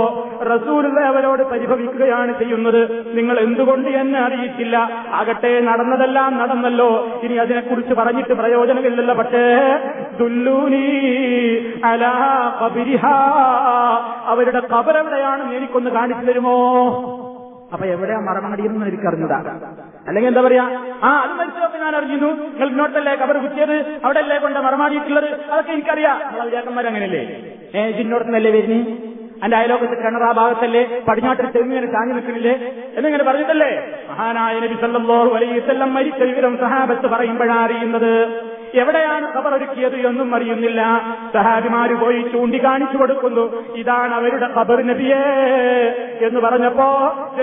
C: റസൂലുള്ള അവരോട് പരിഭവിക്കുകയാണ് ചെയ്യുന്നത് നിങ്ങൾ എന്തുകൊണ്ട് എന്നെ അറിയിച്ചില്ല ആകട്ടെ നടന്നതെല്ലാം നടന്നല്ലോ ഇനി അതിനെക്കുറിച്ച് പറഞ്ഞിട്ട് പ്രയോജനം പറയുന്നില്ലല്ലോ പക്ഷേ ദുല്ലൂനി അലാ കബിരിഹ അവരുടെ കബറെവിടെയാണെന്ന് എനിക്കൊന്ന് കാണിച്ചു തരുമോ അപ്പൊ എവിടെയാ മരണമടിയെന്ന് എനിക്കറിഞ്ഞതാ അല്ലെങ്കിൽ എന്താ പറയാ ആ അത് മനസ്സിലാക്കി ഞാൻ അറിഞ്ഞിരുന്നു നിങ്ങൾ ഇങ്ങോട്ടല്ലേ കബർ കുത്തിയത് അവിടെ അല്ലേ കൊണ്ട് മറമാടിയിട്ടുള്ളത് അതൊക്കെ എനിക്കറിയാം ചേട്ടന്മാർ അങ്ങനെയല്ലേ ഏ ജിന്നോടത്തുനിന്നല്ലേ വരുന്നി അന്റെ അയലോകത്ത് കിണറ ഭാഗത്തല്ലേ പടിഞ്ഞാട്ടിൽ തെങ്ങിങ്ങനെ താങ്ങി നിൽക്കുന്നില്ലേ എന്നിങ്ങനെ പറഞ്ഞിട്ടല്ലേ മഹാനായ നബി സല്ലല്ലാഹു അലൈഹി വസല്ലം മരിച്ച വിവരം സഹാബത്ത് പറയുമ്പോഴാണ് അറിയുന്നത് എവിടെയാണ് ഖബറൊരുക്കിയത് എന്നും അറിയുന്നില്ല സഹാബിമാര് പോയി ചൂണ്ടിക്കാണിച്ചു കൊടുക്കുന്നു ഇതാണ് അവരുടെ ഖബർ നബിയേ എന്ന് പറഞ്ഞപ്പോ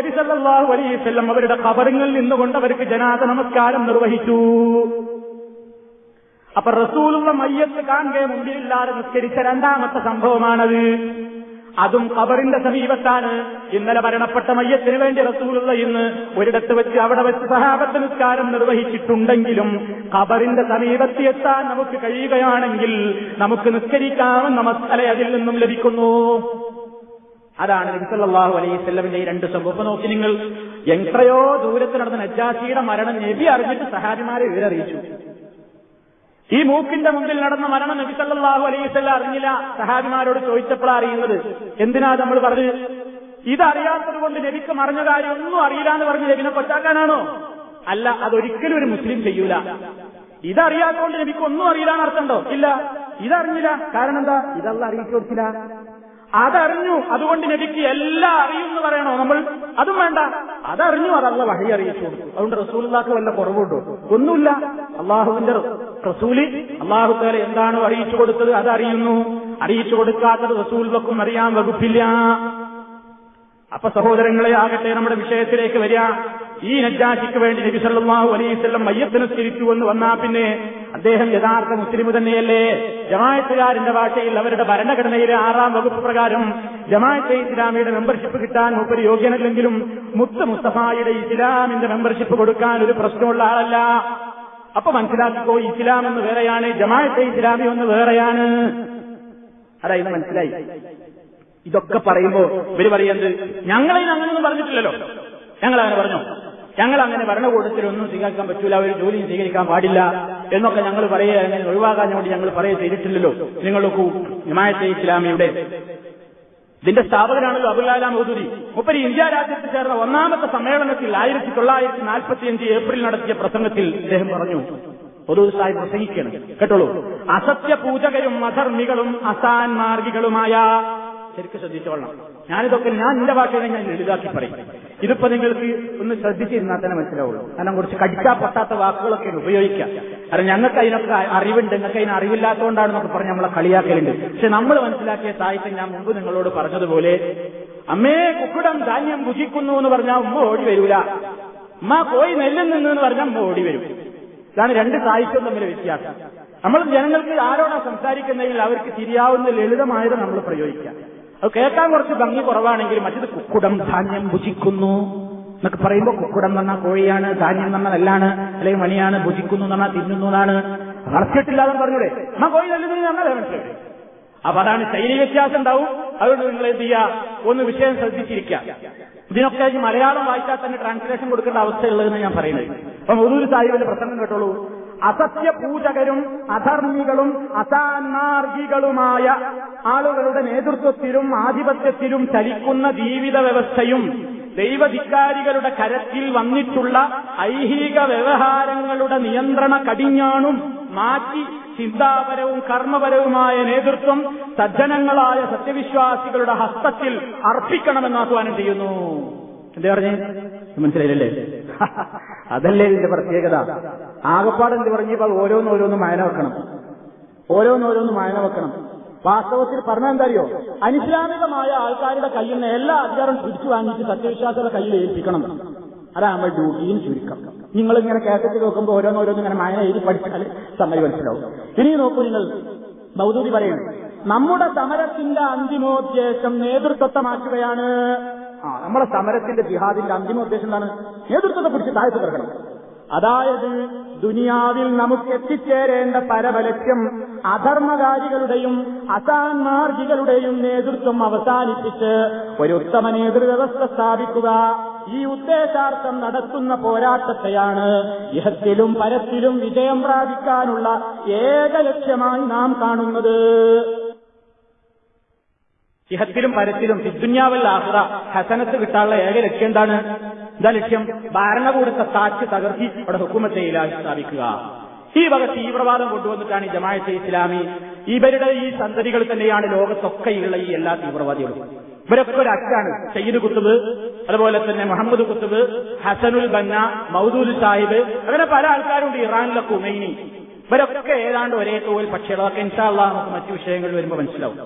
C: അലൈഹി വസല്ലം അവരുടെ ഖബറിങ്ങിൽ നിന്നുകൊണ്ട് അവർക്ക് ജനാത നമസ്കാരം നിർവഹിച്ചു അപ്പൊ റസൂലുള്ള മയ്യത്ത് കാണുകയും മുമ്പിലില്ലാതെ നിസ്കരിച്ച രണ്ടാമത്തെ സംഭവമാണത് അതും കബറിന്റെ സമീപത്താണ് ഇന്നലെ മരണപ്പെട്ട മയ്യത്തിന് വേണ്ടി റസൂലുള്ള ഇന്ന് ഒരിടത്ത് വെച്ച് അവിടെ വെച്ച് സഹാബത്ത് നിസ്കാരം നിർവഹിച്ചിട്ടുണ്ടെങ്കിലും കബറിന്റെ സമീപത്തി എത്താൻ നമുക്ക് കഴിയുകയാണെങ്കിൽ നമുക്ക് നിസ്കരിക്കാമെന്ന മസല അതിൽ നിന്നും ലഭിക്കുന്നു അതാണ് നബിസല്ലാഹു അലൈഹിസ്ലമിന്റെ ഈ രണ്ട് സംഭവം നോക്കി നിങ്ങൾ എത്രയോ ദൂരത്ത് നടന്ന നജാസിയുടെ മരണം നബി അറിഞ്ഞിട്ട് സഹാബിമാരെ വിവരറിയിച്ചു ഈ മൂക്കിന്റെ മുമ്പിൽ നടന്ന മരണം നബിസല്ലാഹു അലൈസല്ല അറിഞ്ഞില്ല സഹാബിമാരോട് ചോദിച്ചപ്പോഴാണ് അറിയുന്നത് എന്തിനാ നമ്മൾ പറഞ്ഞു ഇതറിയാത്തത് കൊണ്ട് നബിക്ക് മറിഞ്ഞ കാര്യം ഒന്നും അറിയില്ല എന്ന് പറഞ്ഞ് നബിനെ കൊച്ചാക്കാനാണോ അല്ല അതൊരിക്കലും ഒരു മുസ്ലിം ചെയ്യൂല ഇതറിയാത്തതുകൊണ്ട് നബിക്ക് ഒന്നും അറിയില്ല എന്നർത്ഥമുണ്ടോ ഇല്ല ഇതറിഞ്ഞില്ല കാരണം എന്താ ഇതല്ല അറിയിച്ചു കൊടുക്കില്ല അതറിഞ്ഞു അതുകൊണ്ട് നബിക്ക് എല്ലാം അറിയും എന്ന് പറയണോ നമ്മൾ അതും വേണ്ട അതറിഞ്ഞു അതല്ല വഴി അറിയിച്ചു കൊടുത്തു അതുകൊണ്ട് റസൂലുള്ളാഹിക്ക് വല്ല കുറവുണ്ടോ ഒന്നുമില്ല അള്ളാഹുവിന്റെ റസൂലി അള്ളാഹു തആല എന്താണ് അറിയിച്ചു കൊടുത്തത് അതറിയുന്നു അറിയിച്ചു കൊടുക്കാത്തത് റസൂൽ വക്കും അറിയാൻ വകുപ്പില്ല അപ്പൊ സഹോദരങ്ങളെ ആകട്ടെ നമ്മുടെ വിഷയത്തിലേക്ക് വരിക ഈ നജ്ജാശിക്ക് വേണ്ടി നബി സല്ലാഹു വസല്ലം മയ്യത്തിനെ തിരിച്ചു എന്ന് വന്നാ പിന്നെ അദ്ദേഹം യഥാർത്ഥ മുസ്ലിം തന്നെയല്ലേ ജമായത്തുകാരന്റെ ഭാഷയിൽ അവരുടെ ഭരണഘടനയിലെ ആറാം വകുപ്പ് പ്രകാരം ജമായത്തെ ഇസ്ലാമിയുടെ മെമ്പർഷിപ്പ് കിട്ടാൻ മുപ്പര് യോഗ്യനല്ലെങ്കിലും മുത്ത് മുസ്തഫായുടെ ഇസ്ലാമിന്റെ മെമ്പർഷിപ്പ് കൊടുക്കാൻ ഒരു പ്രശ്നമുള്ള ആളല്ല അപ്പൊ മനസ്സിലാക്കിക്കോ ഇസ്ലാം എന്ന് വേറെയാണ് ജമാഅത്തെ ഇസ്ലാമി ഒന്ന് വേറെയാണ് അതായത് മനസ്സിലായി ഇതൊക്കെ പറയുമ്പോൾ ഇവര് പറയുന്നത് ഞങ്ങളെ അങ്ങനെയൊന്നും പറഞ്ഞിട്ടില്ലല്ലോ ഞങ്ങൾ അങ്ങനെ പറഞ്ഞോ ഞങ്ങൾ അങ്ങനെ ഭരണകൂടത്തിലൊന്നും സ്വീകരിക്കാൻ പറ്റൂല ഒരു ജോലിയും സ്വീകരിക്കാൻ പാടില്ല എന്നൊക്കെ ഞങ്ങൾ പറയുക അങ്ങനെ ഒഴിവാകാൻ വേണ്ടി ഞങ്ങൾ പറയുക ചെയ്തിട്ടില്ലല്ലോ നിങ്ങൾക്ക് ഹിമായത്തെ ഇസ്ലാമിയുടെ ഇതിന്റെ സ്ഥാപകനാണല്ലോ അബുലാലാം ഔദുരി മുപ്പരി ഇന്ത്യ രാജ്യത്ത് ചേർന്ന ഒന്നാമത്തെ സമ്മേളനത്തിൽ ആയിരത്തി തൊള്ളായിരത്തി നാൽപ്പത്തിയഞ്ച് ഏപ്രിൽ നടത്തിയ പ്രസംഗത്തിൽ അദ്ദേഹം പറഞ്ഞു ഒരു ദിവസമായി പ്രസംഗിക്കണം കേട്ടോളൂ അസത്യപൂജകരും അധർമ്മികളും അസാൻ മാർഗികളുമായ ശരിക്കും ശ്രദ്ധിച്ചോളണം ഞാനിതൊക്കെ ഞാൻ എന്റെ വാക്കുകൾ ഞാൻ ലളിതാക്കി പറയും ഇതിപ്പോ നിങ്ങൾക്ക് ഒന്ന് ശ്രദ്ധിച്ചിരുന്നാൽ തന്നെ മനസ്സിലാവുള്ളൂ കാരണം കുറച്ച് കടിച്ചാ പറ്റാത്ത വാക്കുകളൊക്കെ ഉപയോഗിക്കാം കാരണം ഞങ്ങൾക്ക് അതിനൊക്കെ അറിവുണ്ട് നിങ്ങൾക്ക് അതിന് അറിവില്ലാത്തതുകൊണ്ടാണെന്നൊക്കെ പറഞ്ഞ് നമ്മളെ കളിയാക്കലുണ്ട് പക്ഷെ നമ്മൾ മനസ്സിലാക്കിയ സാഹിത്യം ഞാൻ മുമ്പ് നിങ്ങളോട് പറഞ്ഞതുപോലെ അമ്മേ കുക്കുടം ധാന്യം ഭുജിക്കുന്നു എന്ന് പറഞ്ഞാൽ ഉമ്മ ഓടി വരൂല ഉമ്മ കോയി നിന്നു എന്ന് പറഞ്ഞാൽ ഉമ്മ ഓടി വരും ഇതാണ് രണ്ട് സാഹിത്യം തമ്മിൽ വ്യത്യാസം നമ്മൾ ജനങ്ങൾക്ക് ആരോടാ സംസാരിക്കുന്നതെങ്കിൽ അവർക്ക് തിരിയാവുന്ന ലളിതമായത് നമ്മൾ പ്രയോഗിക്കാം അത് കേൾക്കാൻ കുറച്ച് ഭംഗി കുറവാണെങ്കിൽ മറ്റത് കുക്കുടം ധാന്യം ഭുജിക്കുന്നു എന്നൊക്കെ പറയുമ്പോൾ കുക്കുടം എന്ന് കോഴിയാണ് ധാന്യം എന്ന് പറഞ്ഞാൽ നെല്ലാണ് അല്ലെങ്കിൽ മണിയാണ് ഭുജിക്കുന്നു എന്ന് തിന്നുന്നു എന്നാണ് വളർച്ചിട്ടില്ലാതെ പറഞ്ഞൂടെ ആ കോഴി നല്ലത് പറഞ്ഞാൽ മനസ്സിലായി അപ്പൊ അതാണ് ശൈലി വ്യത്യാസം ഉണ്ടാവും അതുകൊണ്ട് നിങ്ങൾ എന്ത് ചെയ്യുക ഒന്ന് വിഷയം ശ്രദ്ധിച്ചിരിക്കുക ഇതിനൊക്കെ മലയാളം വായിച്ചാൽ തന്നെ ട്രാൻസ്ലേഷൻ കൊടുക്കേണ്ട അവസ്ഥയുള്ളതെന്ന് ഞാൻ പറയുന്നത് അപ്പൊ ഒരു സാഹിബിന്റെ പ്രസംഗം കേട്ടോളൂ അസത്യപൂജകരും അധർമ്മികളും അസാന്മാർഗികളുമായ ആളുകളുടെ നേതൃത്വത്തിലും ആധിപത്യത്തിലും ചലിക്കുന്ന ജീവിത വ്യവസ്ഥയും ദൈവധികാരികളുടെ കരത്തിൽ വന്നിട്ടുള്ള ഐഹിക വ്യവഹാരങ്ങളുടെ നിയന്ത്രണ കടിഞ്ഞാണും മാറ്റി ചിന്താപരവും കർമ്മപരവുമായ നേതൃത്വം സജ്ജനങ്ങളായ സത്യവിശ്വാസികളുടെ ഹസ്തത്തിൽ അർപ്പിക്കണമെന്ന് ആഹ്വാനം ചെയ്യുന്നു എന്താ പറഞ്ഞേ മനസ്സിലായില്ലേ അതല്ലേ ഇതിന്റെ പ്രത്യേകത ആകപ്പാട് എന്ത് പറഞ്ഞപ്പോൾ ഓരോന്നോരോന്ന് മായന വെക്കണം ഓരോന്നോരോന്ന് മായന വെക്കണം വാസ്തവത്തിൽ പറഞ്ഞാൽ അറിയോ അനിസ്ലാമികമായ ആൾക്കാരുടെ കയ്യിൽ നിന്ന് എല്ലാ അധികാരം പിടിച്ചു വാങ്ങിച്ച് സത്യവിശ്വാസത്തെ കയ്യിൽ ഏൽപ്പിക്കണം അതാണ് നമ്മൾ ഡ്യൂട്ടിയും ചുരുക്കം നിങ്ങൾ ഇങ്ങനെ കേസറ്റ് നോക്കുമ്പോൾ ഓരോന്നോരോന്നും ഇങ്ങനെ മായന എഴുതി പഠിച്ചാൽ
B: സമയം മനസ്സിലാവും
C: ഇനി നോക്കൂ നിങ്ങൾ ബൗദ്ധൂതി പറയുന്നു നമ്മുടെ സമരത്തിന്റെ അന്തിമോദ്ദേശം നേതൃത്വത്തെ മാറ്റുകയാണ് ആ നമ്മുടെ സമരത്തിന്റെ ജിഹാദിന്റെ അന്തിമ ഉദ്ദേശം എന്താണ് നേതൃത്വത്തെ പിടിച്ച് താഴ്ത്തു കിടക്കണം അതായത് ദുനിയാവിൽ നമുക്ക് എത്തിച്ചേരേണ്ട പരമലക്ഷ്യം അധർമ്മകാരികളുടെയും അസാന്മാർജികളുടെയും നേതൃത്വം അവസാനിപ്പിച്ച് ഒരു ഉത്തമ നേതൃവ്യവസ്ഥ സ്ഥാപിക്കുക ഈ ഉദ്ദേശാർത്ഥം നടത്തുന്ന പോരാട്ടത്തെയാണ് ഇഹത്തിലും പരത്തിലും വിജയം പ്രാപിക്കാനുള്ള ഏക ലക്ഷ്യമായി നാം കാണുന്നത് ഇഹത്തിലും പരത്തിലും സിദ്ദുന്യാവൽ ആഹ്ര ഹസനത്ത് കിട്ടാനുള്ള ഏക ലക്ഷ്യം എന്താണ് എന്താ ലക്ഷ്യം ഭരണകൂടത്തെ താച്ച് തകർത്തി അവിടെ ഹുക്കുമത്തെ ഇലാഹി സ്ഥാപിക്കുക ഈ വക തീവ്രവാദം കൊണ്ടുവന്നിട്ടാണ് ഈ ജമാഅത്തെ ഇസ്ലാമി ഇവരുടെ ഈ സന്തതികൾ തന്നെയാണ് ലോകത്തൊക്കെയുള്ള ഈ എല്ലാ തീവ്രവാദികളും ഇവരൊക്കെ ഒരു അറ്റാണ് സയ്യിദ് കുത്തുബ് അതുപോലെ തന്നെ മുഹമ്മദ് കുത്തുബ് ഹസനുൽ ബന്ന മൗദൂദ് സാഹിബ് അങ്ങനെ പല ആൾക്കാരുണ്ട് ഇറാനിലെ കുമൈനി ഇവരൊക്കെ ഏതാണ്ട് ഒരേ തോൽ അതൊക്കെ ഇൻഷാള്ള നമുക്ക് മറ്റു വിഷയങ്ങൾ വരുമ്പോൾ മനസ്സിലാവും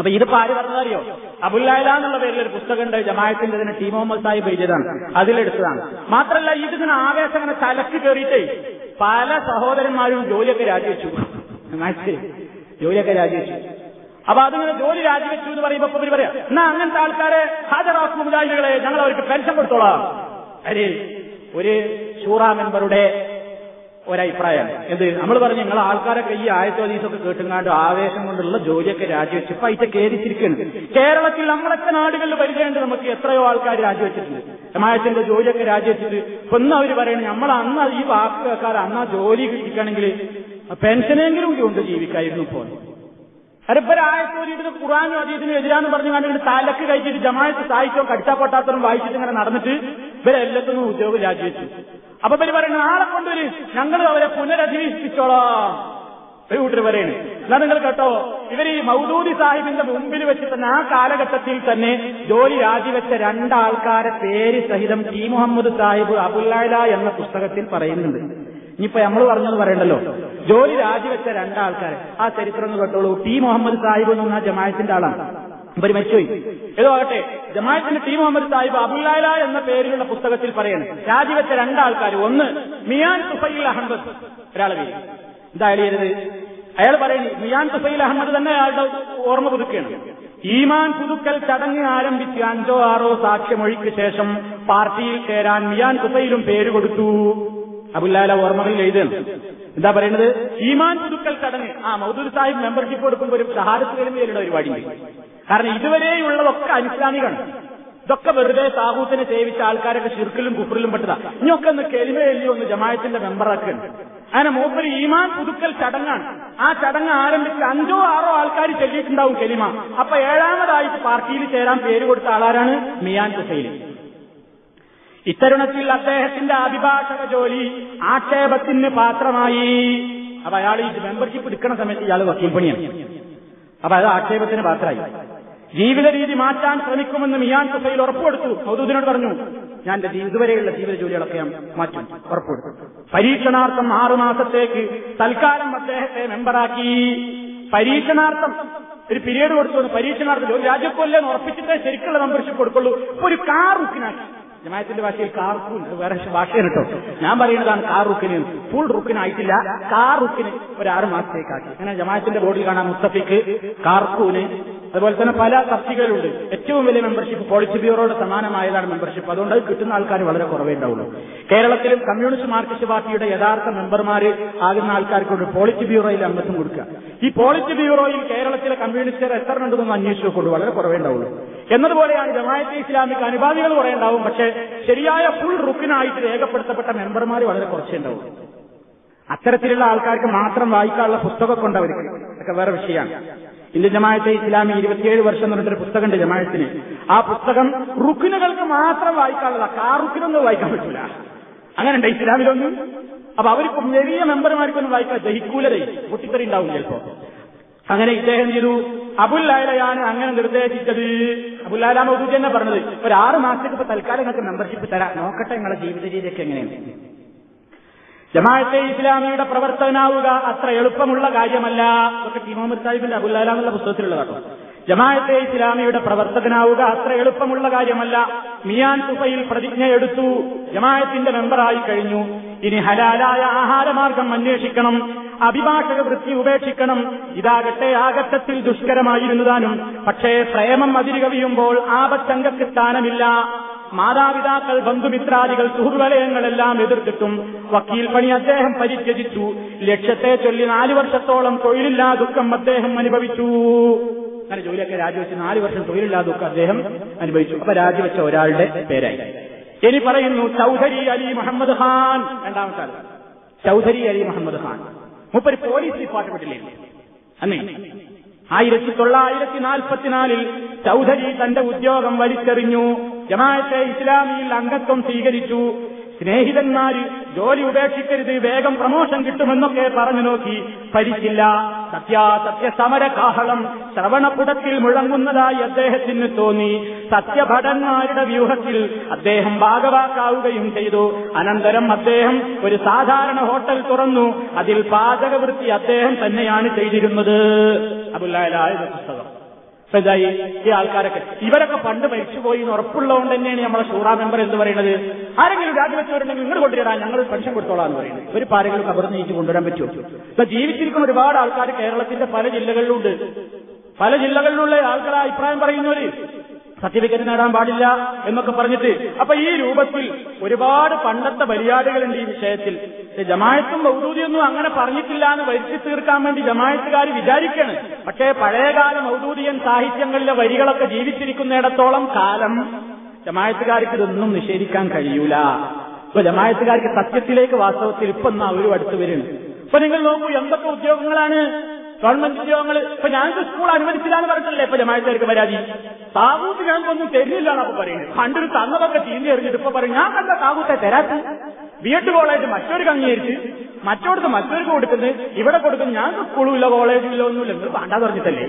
C: അപ്പൊ ഇതിപ്പോ ആര് പറഞ്ഞതറിയോ അബുല്ലായ എന്നുള്ള പേരിൽ ഒരു പുസ്തകമുണ്ട് ജമായത്തിന്റെ തന്നെ ടി മുഹമ്മദ് സാഹിബ് എഴുതിയതാണ് അതിലെടുത്തതാണ് മാത്രമല്ല ഇതിങ്ങനെ ആവേശം അങ്ങനെ തലക്ക് കയറിയിട്ടേ പല സഹോദരന്മാരും ജോലിയൊക്കെ രാജിവെച്ചു ജോലിയൊക്കെ രാജിവെച്ചു അപ്പൊ അതിങ്ങനെ ജോലി രാജിവെച്ചു എന്ന് പറയുമ്പോ ഇവര് പറയാം എന്നാ അങ്ങനത്തെ ആൾക്കാരെ ഹാജരാസ് മുതലാളികളെ ഞങ്ങൾ അവർക്ക് പെൻഷൻ കൊടുത്തോളാം അരി ഒരു ഷൂറാ മെമ്പറുടെ ഒരഭിപ്രായം എന്ത് നമ്മൾ പറഞ്ഞു നിങ്ങൾ ആൾക്കാരൊക്കെ ഈ ആയത്തോ ദീസൊക്കെ കേട്ടുങ്ങാണ്ട് ആവേശം കൊണ്ടുള്ള ജോലിയൊക്കെ രാജിവെച്ച് ഇപ്പൊ അതിന്റെ കയറിച്ചിരിക്കുന്നു കേരളത്തിൽ നമ്മളൊക്കെ നാടുകളിൽ പരിചയമുണ്ട് നമുക്ക് എത്രയോ ആൾക്കാർ രാജിവെച്ചിട്ടുണ്ട് സമാജത്തിന്റെ ജോലിയൊക്കെ രാജിവെച്ചിട്ട് ഇപ്പൊ ഇന്ന് അവർ പറയുന്നത് നമ്മൾ അന്ന് ഈ വാക്കാർ അന്ന് ജോലി കിട്ടിക്കണമെങ്കിൽ പെൻഷനെങ്കിലും കൊണ്ട് ജീവിക്കായിരുന്നു ഇപ്പോൾ അരപ്പരായത്തോരിട്ട് ഖുറാനും അതീതിനും എതിരാന്ന് പറഞ്ഞു കണ്ടിട്ട് തലക്ക് കഴിച്ചിട്ട് ജമായത്ത് സായിച്ചോ കടിച്ചാ വായിച്ചിട്ട് ഇങ്ങനെ നടന്നിട്ട് ഇവരെല്ലാത്തിനും ഉദ്യോഗം രാജിവെച്ചു അപ്പൊ പിന്നെ പറയുന്നത് നാളെ കൊണ്ടുവരി ഞങ്ങൾ അവരെ പുനരധിവസിപ്പിച്ചോളാം ഒരു കൂട്ടർ പറയണ് എന്നാ നിങ്ങൾ കേട്ടോ ഇവർ ഈ മൗദൂദി സാഹിബിന്റെ മുമ്പിൽ വെച്ച് തന്നെ ആ കാലഘട്ടത്തിൽ തന്നെ ജോലി രാജിവെച്ച രണ്ടാൾക്കാരെ പേര് സഹിതം ടി മുഹമ്മദ് സാഹിബ് അബുല്ല എന്ന പുസ്തകത്തിൽ പറയുന്നുണ്ട് ഇനിയിപ്പോ നമ്മൾ പറഞ്ഞത് പറയണ്ടല്ലോ ജോലി രാജിവെച്ച രണ്ടാൾക്കാരെ ആ ചരിത്രം കേട്ടോളൂ ടി മുഹമ്മദ് സാഹിബ് പറഞ്ഞാൽ ജമാത്തിന്റെ ആളാണ് ഇവര് മരിച്ചുപോയി ഏതോ ആകട്ടെ ജമാഅത്തിന്റെ ടീം മുഹമ്മദ് സാഹിബ് അബുല്ലാല എന്ന പേരിലുള്ള പുസ്തകത്തിൽ പറയുന്നത് രാജിവെച്ച രണ്ടാൾക്കാർ ഒന്ന് മിയാൻ തുഫൈൽ അഹമ്മദ് ഒരാളെ പേര് എന്താ എഴുതിയത് അയാൾ പറയുന്നത് മിയാൻ തുഫൈൽ അഹമ്മദ് തന്നെ അയാളുടെ ഓർമ്മ പുതുക്കുകയാണ് ഈമാൻ പുതുക്കൽ ചടങ്ങ് ആരംഭിച്ച് അഞ്ചോ ആറോ സാക്ഷ്യമൊഴിക്ക് ശേഷം പാർട്ടിയിൽ ചേരാൻ മിയാൻ തുഫൈലും പേര് കൊടുത്തു അബുല്ലാല ഓർമ്മകളിൽ എഴുതുന്നു എന്താ പറയുന്നത് ഈമാൻ പുതുക്കൽ ചടങ്ങ് ആ മൗദൂർ സാഹിബ് മെമ്പർഷിപ്പ് കൊടുക്കുമ്പോൾ ഒരു സഹാരത്തിലും പേരുടെ പരിപാടി കാരണം ഇതുവരെയുള്ളതൊക്കെ അനുസ്ലാമികമാണ് ഇതൊക്കെ വെറുതെ താഹൂത്തിനെ സേവിച്ച ആൾക്കാരൊക്കെ ശിർക്കിലും കുപ്പറിലും പെട്ടതാ ഇനിയൊക്കെ ഒന്ന് കെലിമയല്ലി ഒന്ന് ജമായത്തിന്റെ മെമ്പറാക്കുന്നുണ്ട് അങ്ങനെ മൂപ്പര് ഈമാൻ പുതുക്കൽ ചടങ്ങാണ് ആ ചടങ്ങ് ആരംഭിച്ച് അഞ്ചോ ആറോ ആൾക്കാർ ചെല്ലിയിട്ടുണ്ടാവും കെലിമ അപ്പൊ ഏഴാമതായിട്ട് പാർട്ടിയിൽ ചേരാൻ പേര് കൊടുത്ത ആളാരാണ് മിയാൻ ഹുസൈലി ഇത്തരുണത്തിൽ അദ്ദേഹത്തിന്റെ അഭിഭാഷക ജോലി ആക്ഷേപത്തിന് പാത്രമായി അപ്പൊ അയാൾ ഈ മെമ്പർഷിപ്പ് എടുക്കുന്ന സമയത്ത് ഇയാൾ വക്കീൽ പണിയാണ് അപ്പൊ അയാൾ ആക്ഷേപത്തിന് പാത്രമായി ജീവിത രീതി മാറ്റാൻ ശ്രമിക്കുമെന്ന് മിയാൻ കുസൈൽ ഉറപ്പുകൊടുത്തു മൗദൂദിനോട് പറഞ്ഞു ഞാൻ എന്റെ ഇതുവരെയുള്ള ജീവിത ജോലികളൊക്കെ ഞാൻ മാറ്റും ഉറപ്പുകൊടുത്തു പരീക്ഷണാർത്ഥം ആറുമാസത്തേക്ക് തൽക്കാലം അദ്ദേഹത്തെ മെമ്പറാക്കി പരീക്ഷണാർത്ഥം ഒരു പിരീഡ് കൊടുത്തു പരീക്ഷണാർത്ഥം ഒരു ഉറപ്പിച്ചിട്ടേ ശരിക്കുള്ള മെമ്പർഷിപ്പ് കൊടുക്കുള്ളൂ ഒരു കാർ ബുക്കിനാക്കി ജമാത്തിന്റെ ഭാഷയിൽ കാർക്കുൻ വേറെ ഭാഷയാണ് കേട്ടോ ഞാൻ പറയുന്നതാണ് കാർ റുക്കിന് ഫുൾ റുക്കിനായിട്ടില്ല കാർ റുക്കിന് ഒരു ആറ് മാസത്തേക്കാക്കി അങ്ങനെ ജമാത്തിന്റെ ബോർഡിൽ കാണാൻ മുത്തഫിക്ക് കാർക്കൂന് അതുപോലെ തന്നെ പല തസ്തികകളുണ്ട് ഏറ്റവും വലിയ മെമ്പർഷിപ്പ് പോളിസി ബ്യൂറോയുടെ സമാനമായതാണ് മെമ്പർഷിപ്പ് അതുകൊണ്ട് അത് കിട്ടുന്ന ആൾക്കാർ വളരെ കുറവേ ഉണ്ടാവുള്ളൂ കേരളത്തിലും കമ്മ്യൂണിസ്റ്റ് മാർക്സിസ്റ്റ് പാർട്ടിയുടെ യഥാർത്ഥ മെമ്പർമാർ ആകുന്ന ആൾക്കാർക്കൊണ്ട് പോളിസി ബ്യൂറോയിൽ അംഗത്വം കൊടുക്കുക ഈ പോളിസി ബ്യൂറോയിൽ കേരളത്തിലെ കമ്മ്യൂണിസ്റ്റുകാർ എത്ര അന്വേഷിച്ചു കൊണ്ട് വളരെ കുറവേ ഉണ്ടാവുള്ളൂ എന്നതുപോലെയാണ് ജമായത്തെ ഇസ്ലാമിക്ക് അനുപാതികൾ കുറെ ഉണ്ടാവും പക്ഷെ ശരിയായ ഫുൾ റുക്കിനായിട്ട് രേഖപ്പെടുത്തപ്പെട്ട മെമ്പർമാർ വളരെ കുറച്ചേ ഉണ്ടാവും അത്തരത്തിലുള്ള ആൾക്കാർക്ക് മാത്രം വായിക്കാനുള്ള പുസ്തകമൊക്കെ ഉണ്ട് അവർക്ക് അതൊക്കെ വേറെ വിഷയമാണ് ഇന്ത്യൻ ജമായത്തെ ഇസ്ലാമി ഇരുപത്തിയേഴ് വർഷം എന്ന് പറഞ്ഞിട്ടൊരു പുസ്തകമുണ്ട് ജമായത്തിന് ആ പുസ്തകം റുക്കിനുകൾക്ക് മാത്രം വായിക്കാനുള്ളതാണ് കാർ റുക്കിനൊന്നും വായിക്കാൻ പറ്റില്ല അങ്ങനെയുണ്ട് ഇസ്ലാമിലൊന്നും അപ്പൊ അവർക്ക് വലിയ മെമ്പർമാർക്കൊന്നും വായിക്കാൻ ദഹിക്കൂലതേ പൊട്ടിത്തെറി ഉണ്ടാവും ചിലപ്പോ അങ്ങനെ ഇദ്ദേഹം ചെയ്തു അബുല്ലായാലയാണ് അങ്ങനെ നിർദ്ദേശിച്ചത് അബുല്ലാല മൗദൂദ് തന്നെ പറഞ്ഞത് ഒരു ആറ് മാസത്തേക്ക് ഇപ്പൊ തൽക്കാലം നിങ്ങൾക്ക് മെമ്പർഷിപ്പ് തരാം നോക്കട്ടെ നിങ്ങളുടെ ജീവിത രീതിയൊക്കെ എങ്ങനെയാണ് ജമാഅത്തെ ഇസ്ലാമിയുടെ പ്രവർത്തനാവുക അത്ര എളുപ്പമുള്ള കാര്യമല്ല ഒക്കെ ടി സാഹിബിന്റെ അബുല്ലാല എന്നുള്ള പുസ്തകത്തിലുള്ളതാട്ടോ ജമാഅത്തെ ഇസ്ലാമിയുടെ പ്രവർത്തകനാവുക അത്ര എളുപ്പമുള്ള കാര്യമല്ല മിയാൻ തുഫയിൽ പ്രതിജ്ഞയെടുത്തു ജമാഅത്തിന്റെ മെമ്പറായി കഴിഞ്ഞു ഇനി ഹലാലായ ആഹാരമാർഗം അന്വേഷിക്കണം അഭിഭാഷക വൃത്തി ഉപേക്ഷിക്കണം ഇതാകട്ടെ ആകത്തത്തിൽ ദുഷ്കരമായിരുന്നതാനും പക്ഷേ പ്രേമം അതിരുകവിയുമ്പോൾ ആപത്തങ്കക്ക് സ്ഥാനമില്ല മാതാപിതാക്കൾ ബന്ധുമിത്രാദികൾ സുഹൃവലയങ്ങളെല്ലാം എതിർത്തിട്ടും വക്കീൽ പണി അദ്ദേഹം പരിത്യജിച്ചു ലക്ഷ്യത്തെ ചൊല്ലി നാലു വർഷത്തോളം തൊഴിലില്ലാ ദുഃഖം അദ്ദേഹം അനുഭവിച്ചു അങ്ങനെ ജോലിയൊക്കെ രാജിവെച്ച് നാല് വർഷം തൊഴിലില്ലാതെ ഒക്കെ അദ്ദേഹം അനുഭവിച്ചു അപ്പൊ രാജിവെച്ച ഒരാളുടെ പേരായി ഇനി പറയുന്നു ചൌധരി അലി മുഹമ്മദ് ഖാൻ രണ്ടാമത്തെ ആൾ ചൌധരി അലി മുഹമ്മദ് ഖാൻ മുപ്പര് പോലീസ് ഡിപ്പാർട്ട്മെന്റിലായിരുന്നു അന്നേ ആയിരത്തി തൊള്ളായിരത്തി നാൽപ്പത്തിനാലിൽ ചൌധരി തന്റെ ഉദ്യോഗം വലിച്ചെറിഞ്ഞു ജമാഅത്തെ ഇസ്ലാമിയിൽ അംഗത്വം സ്വീകരിച്ചു സ്നേഹിതന്മാര് ജോലി ഉപേക്ഷിക്കരുത് വേഗം പ്രമോഷൻ കിട്ടുമെന്നൊക്കെ പറഞ്ഞു നോക്കി ഭരിച്ചില്ല സത്യാസത്യ സമരകാഹളം ശ്രവണപുടത്തിൽ മുഴങ്ങുന്നതായി അദ്ദേഹത്തിന് തോന്നി സത്യഭടന്മാരുടെ വ്യൂഹത്തിൽ അദ്ദേഹം ഭാഗവാക്കാവുകയും ചെയ്തു അനന്തരം അദ്ദേഹം ഒരു സാധാരണ ഹോട്ടൽ തുറന്നു അതിൽ പാചകവൃത്തി അദ്ദേഹം തന്നെയാണ് ചെയ്തിരുന്നത് അബുല്ലായ പുസ്തകം മനസ്സിലായി ഈ ആൾക്കാരൊക്കെ ഇവരൊക്കെ പണ്ട് മരിച്ചുപോയി എന്ന് ഉറപ്പുള്ളതുകൊണ്ട് തന്നെയാണ് നമ്മളെ ഷൂറാ മെമ്പർ എന്ന് പറയുന്നത് ആരെങ്കിലും രാജിവെച്ചവരുണ്ടെങ്കിൽ നിങ്ങൾ കൊണ്ടുവരാൻ ഞങ്ങൾ പെൻഷൻ കൊടുത്തോളാം എന്ന് പറയുന്നത് ഒരു പാരെങ്കിലും കബർന്ന് നീറ്റ് കൊണ്ടുവരാൻ പറ്റുമോ ഇപ്പൊ ജീവിച്ചിരിക്കുന്ന ഒരുപാട് ആൾക്കാർ കേരളത്തിന്റെ പല ജില്ലകളിലുണ്ട് പല ജില്ലകളിലുള്ള ആൾക്കാർ അഭിപ്രായം പറയുന്നവര് സർട്ടിഫിക്കറ്റ് നേടാൻ പാടില്ല എന്നൊക്കെ പറഞ്ഞിട്ട് അപ്പൊ ഈ രൂപത്തിൽ ഒരുപാട് പണ്ടത്തെ മര്യാദകളുണ്ട് ഈ വിഷയത്തിൽ ജമായത്തും മൗദൂതിയൊന്നും അങ്ങനെ പറഞ്ഞിട്ടില്ല എന്ന് വരുത്തി തീർക്കാൻ വേണ്ടി ജമായത്തുകാർ വിചാരിക്കാണ് പക്ഷേ പഴയകാല മൗദൂദിയൻ സാഹിത്യങ്ങളിലെ വരികളൊക്കെ ജീവിച്ചിരിക്കുന്നിടത്തോളം കാലം ജമായത്തുകാർക്ക് ഇതൊന്നും നിഷേധിക്കാൻ കഴിയൂല ഇപ്പൊ ജമായത്തുകാർക്ക് സത്യത്തിലേക്ക് വാസ്തവത്തിൽ ഇപ്പം നാ ഒരു അടുത്ത് വരുന്നത് ഇപ്പൊ നിങ്ങൾ നോക്കൂ എന്തൊക്കെ ഉദ്യോഗങ്ങളാണ് ഗവൺമെന്റ് ഉദ്യോഗങ്ങൾ ഇപ്പൊ ഞങ്ങൾക്ക് സ്കൂൾ അനുവദിച്ചില്ല എന്ന് പറഞ്ഞിട്ടില്ലേ ഇപ്പൊ ജമാക്കാർക്ക് പരാതി താവൂത്ത് ഞങ്ങൾക്കൊന്നും തരുന്നില്ല അപ്പൊ പറയുന്നത് പണ്ടൊരു തന്നതൊക്കെ ചീന്തി എറിഞ്ഞിട്ട് ഇപ്പൊ പറയും ഞാൻ കണ്ട താവൂത്തെ തരാത്ത വീട്ടു എഡ് കോളേജ് മറ്റൊരു കങ്ങീരിച്ച് മറ്റോടത്ത് മറ്റൊരു കൊടുക്കുന്നത് ഇവിടെ കൊടുക്കുന്നത് ഞങ്ങൾക്ക് സ്കൂളും ഇല്ല കോളേജും ഇല്ല ഒന്നുമില്ല എന്ന് പണ്ടാ പറഞ്ഞിട്ടല്ലേ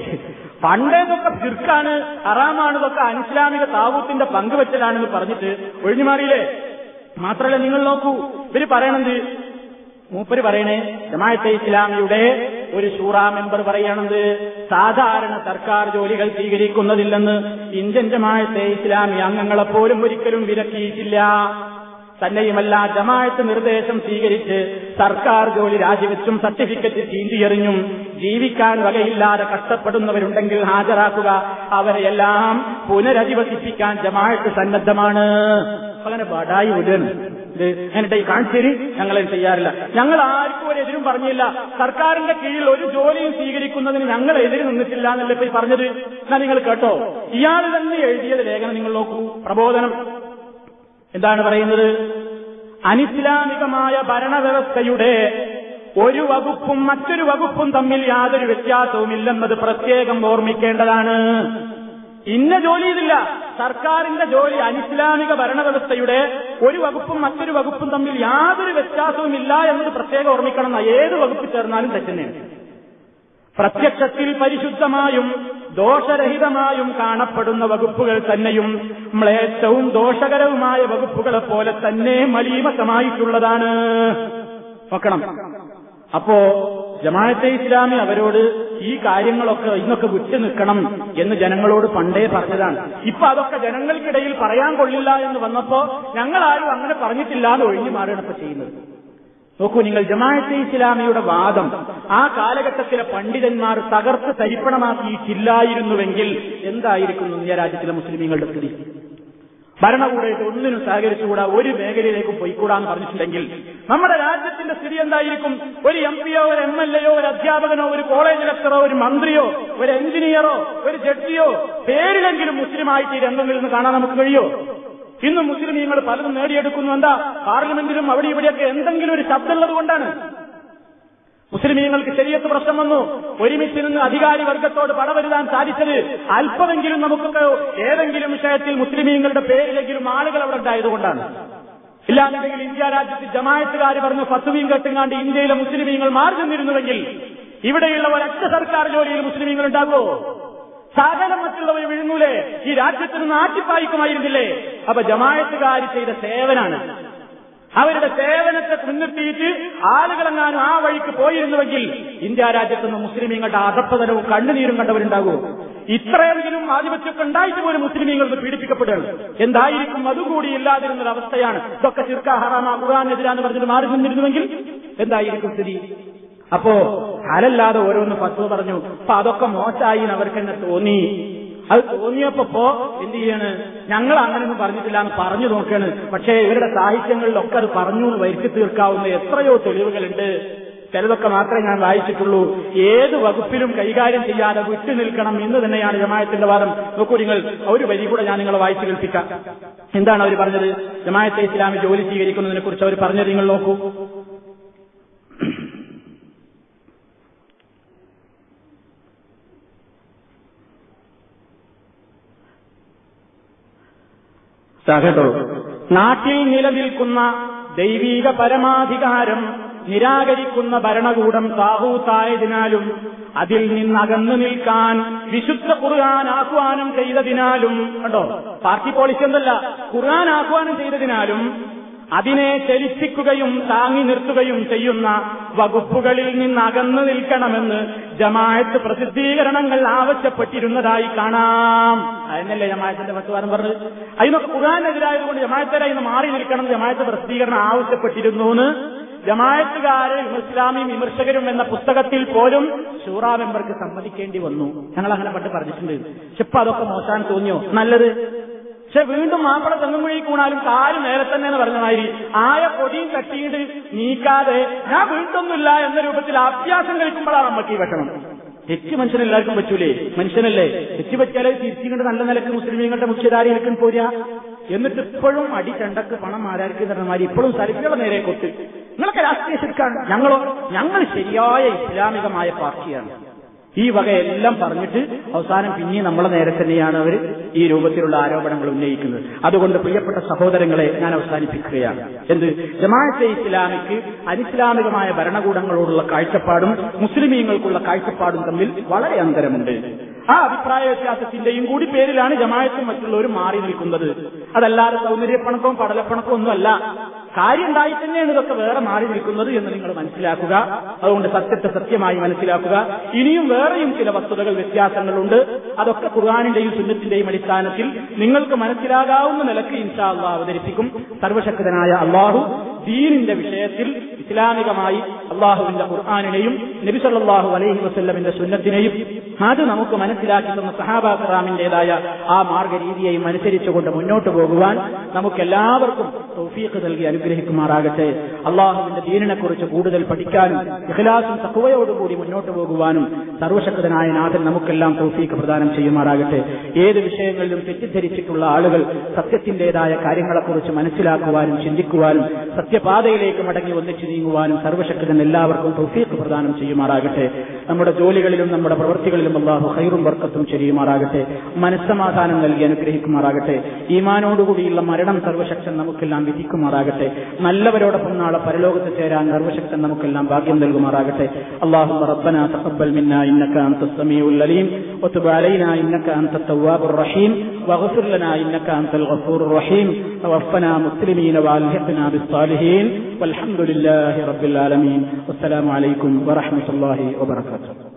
C: പണ്ടേതൊക്കെ തിർക്കാണ് അറാമാണ് ഇതൊക്കെ അനിസ്ലാമിക താവൂത്തിന്റെ പങ്കുവച്ചലാണെന്ന് പറഞ്ഞിട്ട് മാറിയില്ലേ മാത്രമല്ല നിങ്ങൾ നോക്കൂ ഇവര് പറയണത് മൂപ്പര് പറയണേ ജമാഅത്തെ ഇസ്ലാമിയുടെ ഒരു ഷൂറ മെമ്പർ പറയണത് സാധാരണ സർക്കാർ ജോലികൾ സ്വീകരിക്കുന്നതില്ലെന്ന് ഇന്ത്യൻ ജമാഅത്തെ ഇസ്ലാമി അംഗങ്ങളെപ്പോലും ഒരിക്കലും വിലക്കിയിട്ടില്ല തന്നെയുമല്ല ജമാഅത്ത് നിർദ്ദേശം സ്വീകരിച്ച് സർക്കാർ ജോലി രാജിവെച്ചും സർട്ടിഫിക്കറ്റ് ചീന്തിയെറിഞ്ഞും ജീവിക്കാൻ വകയില്ലാതെ കഷ്ടപ്പെടുന്നവരുണ്ടെങ്കിൽ ഹാജരാക്കുക അവരെയെല്ലാം പുനരധിവസിപ്പിക്കാൻ ജമാഅത്ത് സന്നദ്ധമാണ് അങ്ങനെ ബടായി ഉടൻ എന്നിട്ട് ഈ കാണിച്ചേരി ഞങ്ങൾ ചെയ്യാറില്ല ഞങ്ങൾ ആർക്കും ഒരു എതിരും പറഞ്ഞില്ല സർക്കാരിന്റെ കീഴിൽ ഒരു ജോലിയും സ്വീകരിക്കുന്നതിന് ഞങ്ങൾ എതിര് നിന്നിട്ടില്ല എന്നല്ലേ ഇപ്പൊ പറഞ്ഞത് എന്നാ നിങ്ങൾ കേട്ടോ ഇയാൾ തന്നെ എഴുതിയ ലേഖനം നിങ്ങൾ നോക്കൂ പ്രബോധനം എന്താണ് പറയുന്നത് അനിസ്ലാമികമായ ഭരണവ്യവസ്ഥയുടെ ഒരു വകുപ്പും മറ്റൊരു വകുപ്പും തമ്മിൽ യാതൊരു ഇല്ലെന്നത് പ്രത്യേകം ഓർമ്മിക്കേണ്ടതാണ് ഇന്ന ഇതില്ല സർക്കാരിന്റെ ജോലി അനിസ്ലാമിക ഭരണവ്യവസ്ഥയുടെ ഒരു വകുപ്പും മറ്റൊരു വകുപ്പും തമ്മിൽ യാതൊരു ഇല്ല എന്നത് പ്രത്യേകം ഓർമ്മിക്കണം ഏത് വകുപ്പ് ചേർന്നാലും തെറ്റുന്നതാണ് പ്രത്യക്ഷത്തിൽ പരിശുദ്ധമായും ദോഷരഹിതമായും കാണപ്പെടുന്ന വകുപ്പുകൾ തന്നെയും മ്ലേച്ഛവും ദോഷകരവുമായ വകുപ്പുകളെ പോലെ തന്നെ മലീമസമായിട്ടുള്ളതാണ് നോക്കണം അപ്പോ ജമാഅത്തെ ഇസ്ലാമി അവരോട് ഈ കാര്യങ്ങളൊക്കെ ഇന്നൊക്കെ വിട്ടു നിൽക്കണം എന്ന് ജനങ്ങളോട് പണ്ടേ പറഞ്ഞതാണ് ഇപ്പൊ അതൊക്കെ ജനങ്ങൾക്കിടയിൽ പറയാൻ കൊള്ളില്ല എന്ന് വന്നപ്പോ ഞങ്ങളാരും അങ്ങനെ പറഞ്ഞിട്ടില്ലാതെ ഒഴിഞ്ഞു മാറുകയാണ് ഇപ്പൊ ചെയ്യുന്നത് നോക്കൂ നിങ്ങൾ ജമാഅത്തെ ഇസ്ലാമിയുടെ വാദം ആ കാലഘട്ടത്തിലെ പണ്ഡിതന്മാർ തകർത്ത് തരിപ്പണമാക്കിയിട്ടില്ലായിരുന്നുവെങ്കിൽ എന്തായിരിക്കും ഇന്ത്യ രാജ്യത്തിലെ മുസ്ലിമീങ്ങളുടെ സ്ഥിതി ഭരണകൂടമായിട്ട് ഒന്നിനും സഹകരിച്ചുകൂടാ ഒരു മേഖലയിലേക്കും പോയിക്കൂടാന്ന് പറഞ്ഞിട്ടുണ്ടെങ്കിൽ നമ്മുടെ രാജ്യത്തിന്റെ സ്ഥിതി എന്തായിരിക്കും ഒരു എം പിയോ ഒരു എം എൽ എയോ ഒരു അധ്യാപകനോ ഒരു കോളേജ് ലെക്ചറോ ഒരു മന്ത്രിയോ ഒരു എഞ്ചിനീയറോ ഒരു ജഡ്ജിയോ പേരിലെങ്കിലും മുസ്ലിമായിട്ട് ഈ രംഗങ്ങളിൽ നിന്ന് കാണാൻ നമുക്ക് കഴിയോ ഇന്ന് മുസ്ലിം നിങ്ങൾ പലതും നേടിയെടുക്കുന്നു എന്താ പാർലമെന്റിലും അവിടെ ഇവിടെയൊക്കെ എന്തെങ്കിലും ഒരു ശബ്ദമുള്ളത് കൊണ്ടാണ് മുസ്ലിമീങ്ങൾക്ക് ശരിയത്ത് പ്രശ്നം വന്നു ഒരുമിച്ച് നിന്ന് അധികാരി വർഗത്തോട് പടവരുതാൻ സാധിച്ചത് അല്പമെങ്കിലും നമുക്കൊക്കെ ഏതെങ്കിലും വിഷയത്തിൽ മുസ്ലിമീങ്ങളുടെ പേരിലെങ്കിലും ആളുകൾ അവിടെ ഉണ്ടായതുകൊണ്ടാണ് ഇല്ലാന്നുണ്ടെങ്കിൽ ഇന്ത്യ രാജ്യത്ത് ജമായത്തുകാർ പറഞ്ഞ് ഫത്തുവീം കെട്ടുങ്ങാണ്ട് ഇന്ത്യയിലെ മുസ്ലിമീങ്ങൾ മാറി നിന്നിരുന്നുവെങ്കിൽ ഇവിടെയുള്ള ഒരൊറ്റ സർക്കാർ ജോലിയിൽ മുസ്ലിമീങ്ങൾ ഉണ്ടാകുമോ സകലം മറ്റുള്ളവർ വിഴുന്നൂലേ ഈ രാജ്യത്തിന് നാട്ടിപ്പായിക്കുമായിരുന്നില്ലേ അപ്പൊ ജമായത്തുകാർ ചെയ്ത സേവനാണ് അവരുടെ സേവനത്തെ മുൻനിർത്തിയിട്ട് ആളുകളെങ്ങാനും ആ വഴിക്ക് പോയിരുന്നുവെങ്കിൽ ഇന്ത്യ രാജ്യത്തുനിന്ന് മുസ്ലിമീങ്ങളുടെ അധപ്പതനവും കണ്ണുനീരും കണ്ടവരുണ്ടാകൂ ഇത്രയെങ്കിലും ആധിപത്യമൊക്കെ ഉണ്ടായിട്ട് പോലും മുസ്ലിമീങ്ങൾക്ക് പീഡിപ്പിക്കപ്പെടുകയാണ് എന്തായിരിക്കും അതുകൂടി ഇല്ലാതിരുന്നൊരു അവസ്ഥയാണ് ഇതൊക്കെ ചിർക്ക ഹറാമ ഖുറാനെതിരാന്ന് പറഞ്ഞിട്ട് മാറി നിന്നിരുന്നുവെങ്കിൽ എന്തായിരിക്കും സ്ഥിതി അപ്പോ ഹലല്ലാതെ ഓരോന്ന് പത്തു പറഞ്ഞു അപ്പൊ അതൊക്കെ മോശമായി അവർക്ക് തന്നെ തോന്നി അത് തോന്നിയപ്പോ എന്ത് ചെയ്യാണ് ഞങ്ങൾ അങ്ങനെയൊന്നും പറഞ്ഞിട്ടില്ല എന്ന് പറഞ്ഞു നോക്കാണ് പക്ഷേ ഇവരുടെ സാഹിത്യങ്ങളിലൊക്കെ അത് പറഞ്ഞു എന്ന് വരുത്തി തീർക്കാവുന്ന എത്രയോ തെളിവുകളുണ്ട് ചിലതൊക്കെ മാത്രമേ ഞാൻ വായിച്ചിട്ടുള്ളൂ ഏത് വകുപ്പിലും കൈകാര്യം ചെയ്യാതെ വിട്ടു നിൽക്കണം എന്ന് തന്നെയാണ് ജമായത്തിന്റെ വാദം നോക്കൂ നിങ്ങൾ ഒരു വരി കൂടെ ഞാൻ നിങ്ങളെ വായിച്ചു കേൾപ്പിക്കാം എന്താണ് അവർ പറഞ്ഞത് ജമായത്തെ ഇസ്ലാമി ജോലി സ്വീകരിക്കുന്നതിനെ കുറിച്ച് അവർ പറഞ്ഞത് നിങ്ങൾ നോക്കൂ
B: സഹൃദവും നാട്ടിൽ
C: നിലനിൽക്കുന്ന ദൈവീക പരമാധികാരം നിരാകരിക്കുന്ന ഭരണകൂടം സാഹൂത്തായതിനാലും അതിൽ നിന്ന് അകന്നു നിൽക്കാൻ വിശുദ്ധ ഖുർആൻ ആഹ്വാനം ചെയ്തതിനാലും കണ്ടോ പാർട്ടി പോളിസി എന്തല്ല ഖുർആൻ ആഹ്വാനം ചെയ്തതിനാലും അതിനെ ചലിപ്പിക്കുകയും താങ്ങി നിർത്തുകയും ചെയ്യുന്ന വകുപ്പുകളിൽ നിന്ന് അകന്നു നിൽക്കണമെന്ന് ജമായത്ത് പ്രസിദ്ധീകരണങ്ങൾ ആവശ്യപ്പെട്ടിരുന്നതായി കാണാം അതിനല്ലേ ജമാഅത്തിന്റെ പത്തുവാരം പറഞ്ഞത് അതിനൊക്കെ കുറാനെതിരായതുകൊണ്ട് ജമാഅത്തരായി ഇന്ന് മാറി നിൽക്കണം ജമായത്ത് പ്രസിദ്ധീകരണം ആവശ്യപ്പെട്ടിരുന്നു എന്ന് ജമായത്തുകാരെ ഇസ്ലാമിയും വിമർശകരും എന്ന പുസ്തകത്തിൽ പോലും ഷൂറ മെമ്പർക്ക് സമ്മതിക്കേണ്ടി വന്നു ഞങ്ങൾ അങ്ങനെ പണ്ട് പറഞ്ഞിട്ടുണ്ട് ഇപ്പൊ അതൊക്കെ മോശാൻ തോന്നിയോ നല്ലത് പക്ഷെ വീണ്ടും മാപ്പിള തെങ്ങുമ്പോഴേക്കൂണാലും കാല് നേരെ തന്നെ എന്ന് പറഞ്ഞ മാതിരി ആയ പൊടിയും കട്ടിയിട്ട് നീക്കാതെ ഞാൻ വീണ്ടൊന്നുമില്ല എന്ന രൂപത്തിൽ അഭ്യാസം കഴിക്കുമ്പോഴാണ് നമുക്ക് ഈ വെക്കണം തെറ്റ് മനുഷ്യനെല്ലാവർക്കും പറ്റൂലേ മനുഷ്യനല്ലേ തെറ്റ് പറ്റിയാലേ തിരിച്ചുകൊണ്ട് നല്ല നിലക്ക് മുസ്ലിമീങ്ങളുടെ മുഖ്യധാരി എനിക്കും പോരാ എന്നിട്ട് ഇപ്പോഴും അടി ചണ്ടക്ക് പണം ആരാർക്ക് തരണമാരി ഇപ്പോഴും സരിക്കുള്ള നേരെ കൊട്ട് നിങ്ങളൊക്കെ രാഷ്ട്രീയ ശരിക്കാണ് ഞങ്ങളോ ഞങ്ങൾ ശരിയായ ഇസ്ലാമികമായ പാർട്ടിയാണ് ഈ വകയെല്ലാം പറഞ്ഞിട്ട് അവസാനം പിന്നെ നമ്മളെ നേരെ തന്നെയാണ് അവർ ഈ രൂപത്തിലുള്ള ആരോപണങ്ങൾ ഉന്നയിക്കുന്നത് അതുകൊണ്ട് പ്രിയപ്പെട്ട സഹോദരങ്ങളെ ഞാൻ അവസാനിപ്പിക്കുകയാണ് എന്ത് ജമാഅത്തെ ഇസ്ലാമിക്ക് അനിസ്ലാമികമായ ഭരണകൂടങ്ങളോടുള്ള കാഴ്ചപ്പാടും മുസ്ലിമീങ്ങൾക്കുള്ള കാഴ്ചപ്പാടും തമ്മിൽ വളരെ അന്തരമുണ്ട് ആ അഭിപ്രായ വ്യത്യാസത്തിന്റെയും കൂടി പേരിലാണ് ജമായത്തും മറ്റുള്ളവരും മാറി നിൽക്കുന്നത് അതല്ലാതെ സൗന്ദര്യപ്പണക്കവും പടലപ്പണക്കവും ഒന്നുമല്ല കാര്യം ഉണ്ടായി തന്നെയാണ് ഇതൊക്കെ വേറെ മാറി നിൽക്കുന്നത് എന്ന് നിങ്ങൾ മനസ്സിലാക്കുക അതുകൊണ്ട് സത്യത്തെ സത്യമായി മനസ്സിലാക്കുക ഇനിയും വേറെയും ചില വസ്തുതകൾ വ്യത്യാസങ്ങളുണ്ട് അതൊക്കെ ഖുർആാനിന്റെയും സുന്നത്തിന്റെയും അടിസ്ഥാനത്തിൽ നിങ്ങൾക്ക് മനസ്സിലാകാവുന്ന നിലക്ക് ഇൻഷാ അള്ളാഹ് അവതരിപ്പിക്കും സർവശക്തനായ അള്ളാഹു ദീനിന്റെ വിഷയത്തിൽ ഇസ്ലാമികമായി അള്ളാഹുവിന്റെ ഖുർആാനിനെയും നബിസല്ലാഹു അലൈഹി വസ്ല്ലമിന്റെ സുന്നത്തിനെയും അത് നമുക്ക് മനസ്സിലാക്കി തന്ന സഹാബാക്കറാമിന്റേതായ ആ മാർഗരീതിയെയും അനുസരിച്ചുകൊണ്ട് മുന്നോട്ട് പോകുവാൻ നമുക്കെല്ലാവർക്കും തൗഫീഖ് നൽകി അനുഗ്രഹിക്കുമാറാകട്ടെ അള്ളാഹുവിന്റെ ദീനിനെക്കുറിച്ച് കൂടുതൽ പഠിക്കാനും ഇഖ്ലാസും തക്കുവയോടുകൂടി മുന്നോട്ട് പോകുവാനും സർവശക്തനായ നാഥൻ നമുക്കെല്ലാം തൗഫീഖ് പ്രദാനം ചെയ്യുമാറാകട്ടെ ഏത് വിഷയങ്ങളിലും തെറ്റിദ്ധരിച്ചിട്ടുള്ള ആളുകൾ സത്യത്തിന്റേതായ കാര്യങ്ങളെക്കുറിച്ച് മനസ്സിലാക്കുവാനും ചിന്തിക്കുവാനും സത്യപാതയിലേക്ക് മടങ്ങി ഒന്നിച്ച് നീങ്ങുവാനും സർവശക്തൻ എല്ലാവർക്കും തൗഫീഖ് പ്രദാനം ചെയ്യുമാറാകട്ടെ നമ്മുടെ ജോലികളിലും നമ്മുടെ പ്രവൃത്തികളിലും അള്ളാഹു ഹൈറും വർക്കത്തും ചെയ്യുമാറാകട്ടെ മനസ്സമാധാനം നൽകി അനുഗ്രഹിക്കുമാറാകട്ടെ ഈമാനോടുകൂടിയുള്ള മരണം സർവശക്തൻ നമുക്കെല്ലാം വിധിക്കുമാറാകട്ടെ നല്ലവരോടൊപ്പം നാളെ പരലോകത്ത് ചേരാൻ സർവശക്തൻ നമുക്കെല്ലാം ഭാഗ്യം നൽകുമാറാകട്ടെ അള്ളാഹു റബ്ബനാ തഖബ്ബൽ മിന്നാ ഇന്നക أنت السميع العليم وتب علينا إنك أنت التواب الرحيم واغفر لنا إنك أنت الغفور الرحيم توفنا مسلمين وألحقنا بالصالحين والحمد لله لله رب العالمين والسلام عليكم ورحمة الله وبركاته